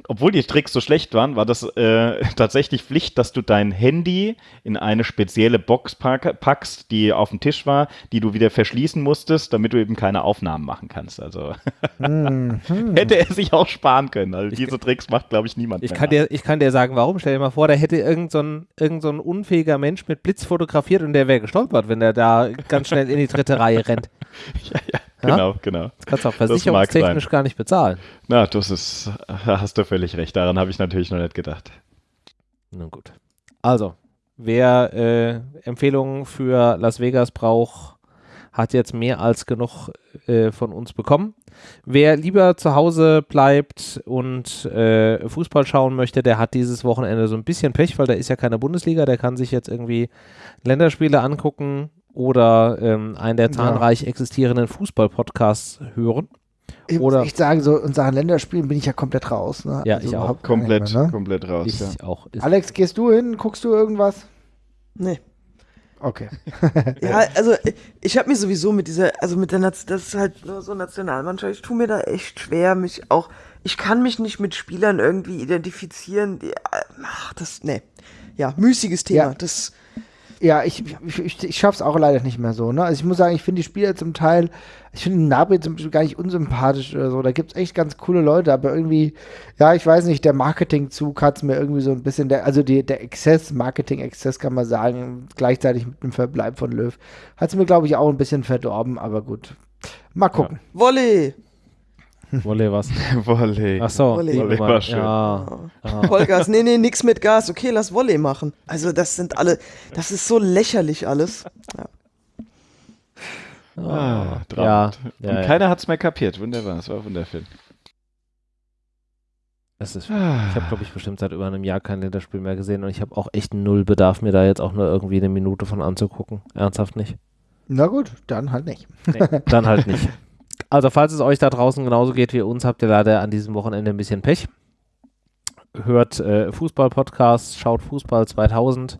S3: obwohl die Tricks so schlecht waren, war das äh, tatsächlich Pflicht, dass du dein Handy in eine spezielle Box pack packst, die auf dem Tisch war, die du wieder verschließen musstest, damit du eben keine Aufnahmen machen kannst. Also
S2: Mhm.
S3: hätte er sich auch sparen können. Also diese Tricks macht, glaube ich, niemand
S1: Ich
S3: mehr
S1: kann,
S3: nach.
S1: dir, ich kann dir sagen, warum. Stell dir mal vor, da hätte irgend so ein, irgend so ein unfähiger Mensch mit Blitz fotografiert und der wäre gestolpert, wenn der da ganz schnell in die dritte Reihe rennt.
S3: Ja, ja,
S1: Ja?
S3: genau, genau.
S1: Das kannst du auch versicherungstechnisch gar nicht bezahlen.
S3: Na, das ist, hast du völlig recht. Daran habe ich natürlich noch nicht gedacht.
S1: Nun gut. Also, wer äh, Empfehlungen für Las Vegas braucht, hat jetzt mehr als genug äh, von uns bekommen. Wer lieber zu Hause bleibt und äh, Fußball schauen möchte, der hat dieses Wochenende so ein bisschen Pech, weil da ist ja keine Bundesliga, der kann sich jetzt irgendwie Länderspiele angucken oder ähm, einen der
S2: Ja.
S1: zahlreich existierenden Fußball-Podcasts hören.
S2: Ich
S1: Oder-
S2: muss echt sagen, so in Sachen Länderspielen bin ich ja komplett raus. Ne?
S1: Ja, ich auch.
S3: Komplett,
S2: mehr, ne?
S3: komplett raus.
S1: Ich
S3: ja.
S1: auch.
S2: Alex, gehst du hin? Guckst du irgendwas?
S4: Nee.
S2: Okay.
S4: Ja, also ich, ich habe mich sowieso mit dieser, also mit der Nation, das ist halt nur so Nationalmannschaft, ich tue mir da echt schwer, mich auch, ich kann mich nicht mit Spielern irgendwie identifizieren, die, ach, das, nee. Ja, müßiges Thema,
S2: Ja.
S4: das,
S2: Ja, ich, ich, ich, ich schaff's auch leider nicht mehr so. Ne? Also ich muss sagen, ich finde die Spieler zum Teil, ich finde Nabri zum Beispiel gar nicht unsympathisch oder so. Da gibt's echt ganz coole Leute, aber irgendwie, ja, ich weiß nicht, der Marketingzug hat's mir irgendwie so ein bisschen, der, also die, der Exzess, Marketing-Exzess kann man sagen, gleichzeitig mit dem Verbleib von Löw, hat's mir, glaube ich, auch ein bisschen verdorben, aber gut. Mal gucken.
S4: Volley,
S1: Wolle was.
S3: Volley.
S1: Ach so,
S4: Volley.
S3: war schön.
S1: Ja. Ah.
S4: Vollgas, nee, nee, nix mit Gas, okay, lass Volley machen. Also das sind alle, das ist so lächerlich alles. Ja.
S3: Ah,
S1: ja,
S3: traumhaft.
S1: ja,
S3: Und
S1: ja.
S3: keiner hat es mehr kapiert. Wunderbar, es war wundervoll.
S1: Das ist, ich habe, glaube ich, bestimmt seit über einem Jahr kein Länderspiel mehr gesehen und ich habe auch echt null Bedarf, mir da jetzt auch nur irgendwie eine Minute von anzugucken. Ernsthaft nicht.
S2: Na gut, dann halt nicht.
S1: Nee, dann halt nicht. Also, falls es euch da draußen genauso geht wie uns, habt ihr leider an diesem Wochenende ein bisschen Pech. Hört äh, Fußball-Podcasts, schaut Fußball 2000.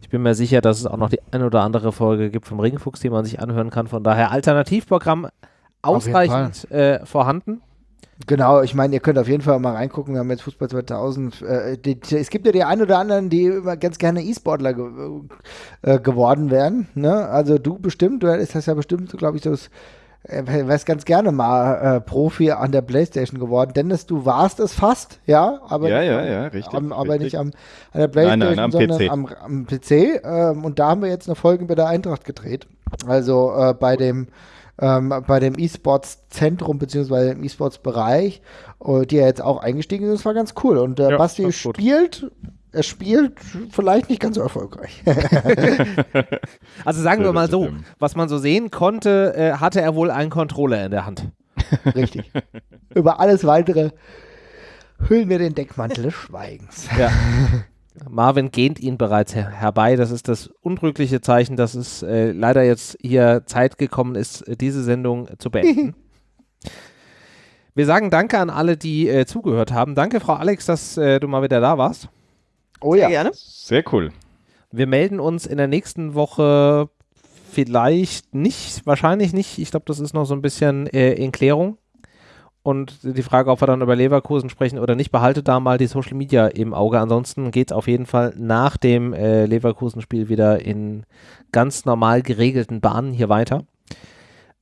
S1: Ich bin mir sicher, dass es auch noch die ein oder andere Folge gibt vom Ringfuchs, die man sich anhören kann. Von daher Alternativprogramm ausreichend äh, vorhanden.
S2: Genau, ich meine, ihr könnt auf jeden Fall mal reingucken. Wir haben jetzt Fußball 2000. Äh, die, es gibt ja die ein oder anderen, die immer ganz gerne E-Sportler ge äh, geworden wären. Ne? Also du bestimmt, du das ja bestimmt, glaube ich, so das, äh, wärst ganz gerne mal äh, Profi an der Playstation geworden. Dennis, du warst es fast, ja, aber,
S3: Ja, ja, ja, richtig,
S2: am, aber
S3: richtig.
S2: nicht am, an der Playstation,
S3: Nein, nein, am
S2: sondern
S3: PC.
S2: Am, am PC. Ähm, und da haben wir jetzt eine Folge bei der Eintracht gedreht. Also äh, bei dem ähm, bei dem E-Sports-Zentrum beziehungsweise im E-Sports-Bereich, äh, die ja jetzt auch eingestiegen sind. Das war ganz cool. Und äh,
S1: Ja,
S2: Basti
S1: ist gut.
S2: Er spielt vielleicht nicht ganz so erfolgreich.
S1: Also sagen wir mal so, was man so sehen konnte, äh, hatte er wohl einen Controller in der Hand.
S2: Richtig. Über alles weitere hüllen wir den Deckmantel des Schweigens.
S1: Ja. Marvin gähnt ihn bereits her herbei. Das ist das untrügliche Zeichen, dass es äh, leider jetzt hier Zeit gekommen ist, diese Sendung zu beenden. Wir sagen Danke an alle, die äh, zugehört haben. Danke, Frau Alex, dass äh, du mal wieder da warst.
S2: Oh
S4: Sehr
S2: ja.
S4: gerne.
S3: Sehr cool.
S1: Wir melden uns in der nächsten Woche vielleicht nicht, wahrscheinlich nicht. Ich glaube, das ist noch so ein bisschen äh, in Klärung. Und die Frage, ob wir dann über Leverkusen sprechen oder nicht, behaltet da mal die Social Media im Auge. Ansonsten geht es auf jeden Fall nach dem äh, Leverkusen-Spiel wieder in ganz normal geregelten Bahnen hier weiter.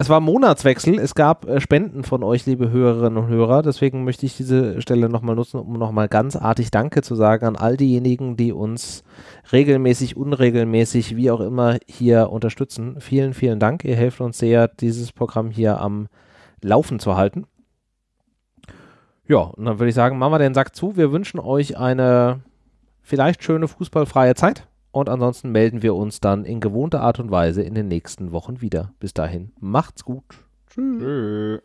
S1: Es war Monatswechsel. Es gab äh, Spenden von euch, liebe Hörerinnen und Hörer. Deswegen möchte ich diese Stelle nochmal nutzen, um nochmal ganz artig Danke zu sagen an all diejenigen, die uns regelmäßig, unregelmäßig, wie auch immer hier unterstützen. Vielen, vielen Dank. Ihr helft uns sehr, dieses Programm hier am Laufen zu halten. Ja, und dann würde ich sagen, machen wir den Sack zu. Wir wünschen euch eine vielleicht schöne fußballfreie Zeit. Und ansonsten melden wir uns dann in gewohnter Art und Weise in den nächsten Wochen wieder. Bis dahin, macht's gut.
S3: Tschüss.